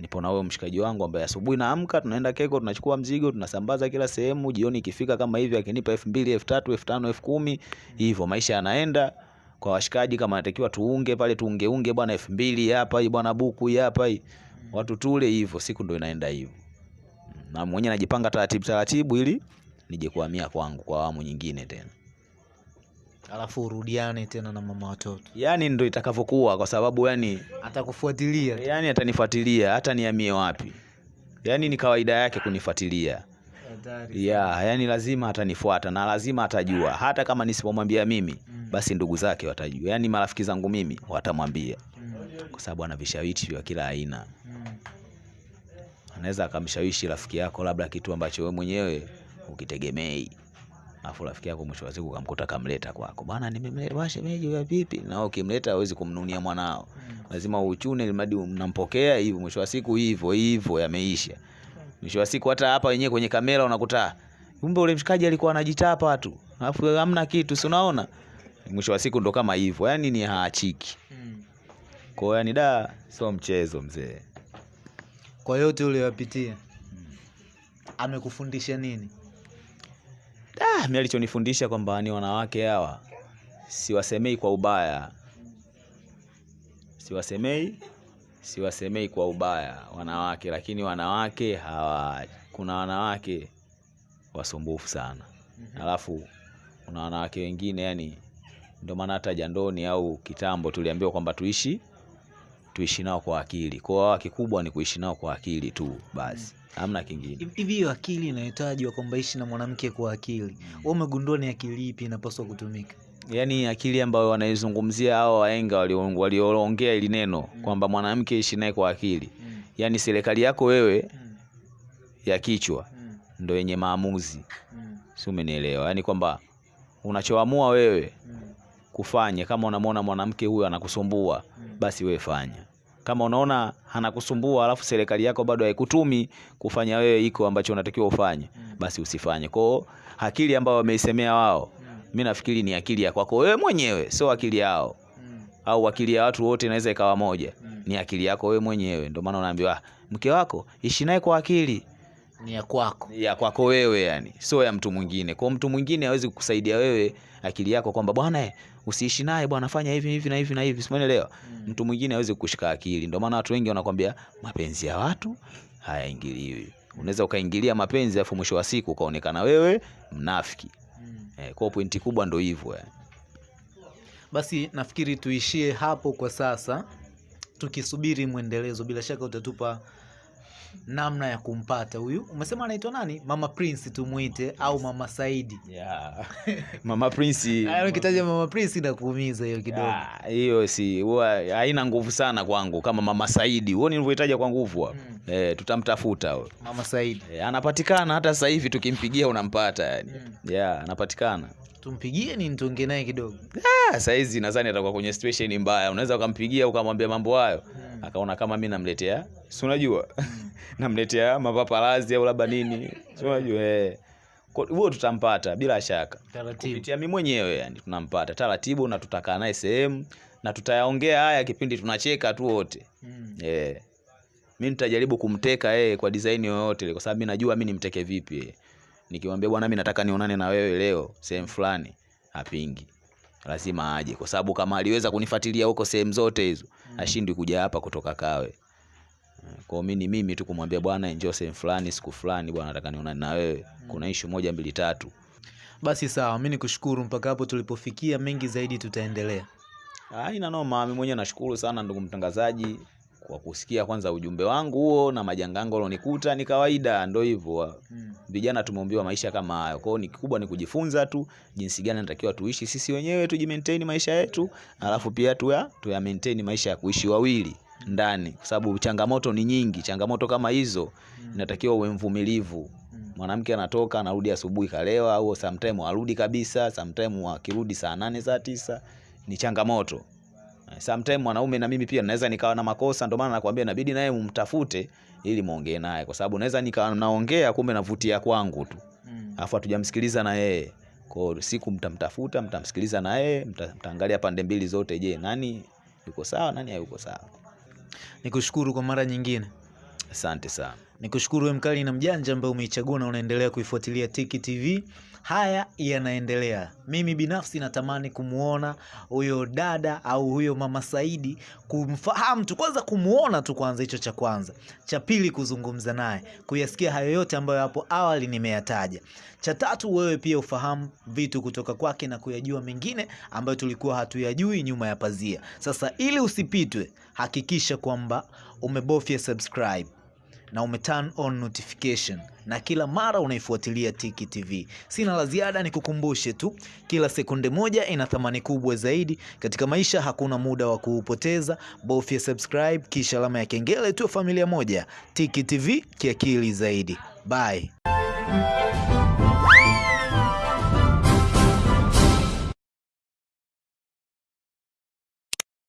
nipo na huyo mshikaji wangu ambaye asubuhi naamka tunaenda keko tunachukua mzigo tunasambaza kila sehemu jioni ikifika kama hivi akinipa elfu mbili elfu tatu elfu tano elfu kumi hivyo maisha yanaenda. Kwa washikaji kama natakiwa tuunge pale tuungeunge bwana elfu mbili hapa hii bwana buku hapa hii. Watu tule hivyo siku ndo inaenda hivyo. Na mwenyewe najipanga taratibu taratibu ili nije kuhamia kwangu kwa awamu nyingine tena alafu urudiane tena na mama watoto. Yani ndo itakavyokuwa kwa sababu yani atakufuatilia. yani atanifuatilia hata niamie wapi? Yani ni kawaida yake kunifuatilia. Ya yani lazima atanifuata na lazima atajua. Hata kama nisipomwambia mimi mm. basi ndugu zake watajua. Yani marafiki zangu mimi watamwambia. Mm. kwa sababu ana vishawishi vya kila aina. Mm. anaweza akamshawishi rafiki yako labda kitu ambacho wewe mwenyewe ukitegemei alafu rafiki yako mwisho wa siku ukamkuta kamleta kwako. Bana nimemleta shemeji ya vipi? Na wewe ukimleta hawezi kumnunia mwanao. Lazima uchune ilimradi mnampokea hivyo mwisho wa siku hivyo hivyo yameisha. Mwisho wa siku hata hapa wenyewe kwenye kamera unakuta kumbe ule mshikaji alikuwa anajitapa tu. Alafu hamna kitu si unaona? Mwisho wa siku ndo kama hivyo yani ni haachiki. Kwa hiyo yani da sio mchezo mzee. Kwa yote uliyoyapitia amekufundisha nini Ah, mi alichonifundisha kwamba ni wanawake hawa siwasemei kwa ubaya, siwasemei siwasemei kwa ubaya wanawake, lakini wanawake hawa, kuna wanawake wasumbufu sana, alafu kuna wanawake wengine yani, ndio maana hata jandoni au kitambo tuliambiwa kwamba tuishi tuishi nao kwa akili. Kwa hiyo kikubwa ni kuishi nao kwa akili tu basi, hamna kingine. hivi hiyo akili inayotajwa kwamba ishi na mwanamke kwa akili wewe umegundua ni akili ipi inapaswa kutumika yaani akili ambayo wanaizungumzia hao waenga walio- walioongea ili neno mm. kwamba mwanamke ishi naye kwa akili mm. yaani serikali yako wewe mm. ya kichwa mm. ndo yenye maamuzi mm. si umenielewa yaani kwamba unachoamua wewe mm. kufanya kama unamwona mwanamke huyo anakusumbua mm. basi wewe fanya kama unaona anakusumbua alafu serikali yako bado haikutumi kufanya wewe iko ambacho unatakiwa ufanye basi usifanye. Kwao akili ambayo wameisemea wao mi nafikiri ni akili ya kwako wewe mwenyewe sio akili yao. Au akili ya watu wote inaweza ikawa moja ni akili yako wewe mwenyewe. Ndio maana unaambiwa "Ah, mke wako ishi naye kwa akili. Ni ya kwako. Ya kwako wewe yani sio ya mtu mwingine. Kwa mtu mwingine hawezi kukusaidia wewe akili yako kwamba bwana usiishi naye bwana fanya hivi hivi na hivi na hivi. Simuelewa mtu mwingine hawezi kushika akili. Ndio maana watu wengi wanakwambia mapenzi ya watu hayaingiliwi. Unaweza ukaingilia mapenzi alafu mwisho wa siku ukaonekana wewe mnafiki. Mm. eh, kwa pointi kubwa ndo hivyo eh. basi nafikiri tuishie hapo kwa sasa tukisubiri mwendelezo. Bila shaka utatupa namna ya kumpata huyu umesema anaitwa nani mama prince tumuite au mama saidi yeah. mama prince ukitaja mama prince inakuumiza hiyo kidogo Hiyo hiyo si huwa haina nguvu sana kwangu kama mama Saidi. Huo nilivyoitaja kwa nguvu hapo. Eh, tutamtafuta huyo. mama saidi Eh, anapatikana hata sasa hivi tukimpigia unampata yani. Mm. Yeah, anapatikana. Tumpigie ni ntonge naye kidogo Ah, saizi nadhani atakuwa kwenye situation mbaya. Unaweza ukampigia ukamwambia mambo hayo. hmm. Akaona kama mimi namletea, si unajua? namletea mapaparazi au labda nini. Si unajua eh. Kwa- Huo tutampata bila shaka. taratibu kupitia mimi mwenyewe yani tunampata taratibu na tutakaa naye sehemu na tutayaongea haya kipindi tunacheka tu wote Mm. eh mi nitajaribu kumteka yeye kwa design yoyote kwa sababu mi najua mi nimteke vipi yeye. Nikimwambia bwana mi nataka nionane na wewe leo sehemu fulani apingi, lazima aje kwa sababu kama aliweza kunifuatilia huko sehemu zote hizo mm. ashindwi kuja hapa kutoka kawe. Kwao mi ni mimi tu kumwambia bwana njoo sehemu fulani siku fulani bwana nataka nionane na wewe. Kuna ishu moja mbili tatu. Basi sawa mi nikushukuru mpaka hapo tulipofikia mengi zaidi tutaendelea. Aina noma, mimi mwenyewe nashukuru sana ndugu mtangazaji kwa kusikia kwanza ujumbe wangu huo na majanga yangu alionikuta ni kawaida, ndo hivyo. mm. vijana tumeombiwa maisha kama hayo. Kwao ni kikubwa ni kujifunza tu jinsi gani natakiwa tuishi sisi wenyewe, tujimaintain maisha yetu, alafu pia tuya tuya maintain maisha ya kuishi wawili ndani, kwa sababu changamoto ni nyingi. Changamoto kama hizo inatakiwa uwe mvumilivu. Mwanamke anatoka anarudi asubuhi kalewa, au sometime arudi kabisa, sometime akirudi saa nane saa tisa, ni changamoto. Sometime mwanaume na mimi pia naweza nikawa na makosa, ndio maana nakwambia inabidi naye mumtafute ili muongee naye, kwa sababu naweza nikawa naongea kumbe navutia kwangu tu, alafu hatujamsikiliza na yeye. Kwa hiyo siku mtamtafuta, mtamsikiliza na yeye, mta- mtaangalia pande mbili zote. Je, nani yuko sawa, nani hayuko sawa? Nikushukuru kwa mara nyingine. Asante sana. Nikushukuru kushukuru mkali na mjanja ambaye umeichagua na unaendelea kuifuatilia Tiki TV. Haya yanaendelea. Mimi binafsi natamani kumuona huyo dada au huyo mama Saidi, kumfahamu tu kwanza, kumuona tu kwanza, hicho cha kwanza. Cha pili, kuzungumza naye, kuyasikia hayo yote ambayo hapo awali nimeyataja. Cha tatu, wewe pia ufahamu vitu kutoka kwake na kuyajua mengine ambayo tulikuwa hatuyajui nyuma ya pazia. Sasa ili usipitwe, hakikisha kwamba umebofya subscribe na ume turn on notification na kila mara unaifuatilia Tiki TV. Sina la ziada, ni kukumbushe tu, kila sekunde moja ina thamani kubwa zaidi katika maisha. Hakuna muda wa kuupoteza, bofya subscribe kisha alama ya kengele tu, familia moja. Tiki TV kiakili zaidi. Bye.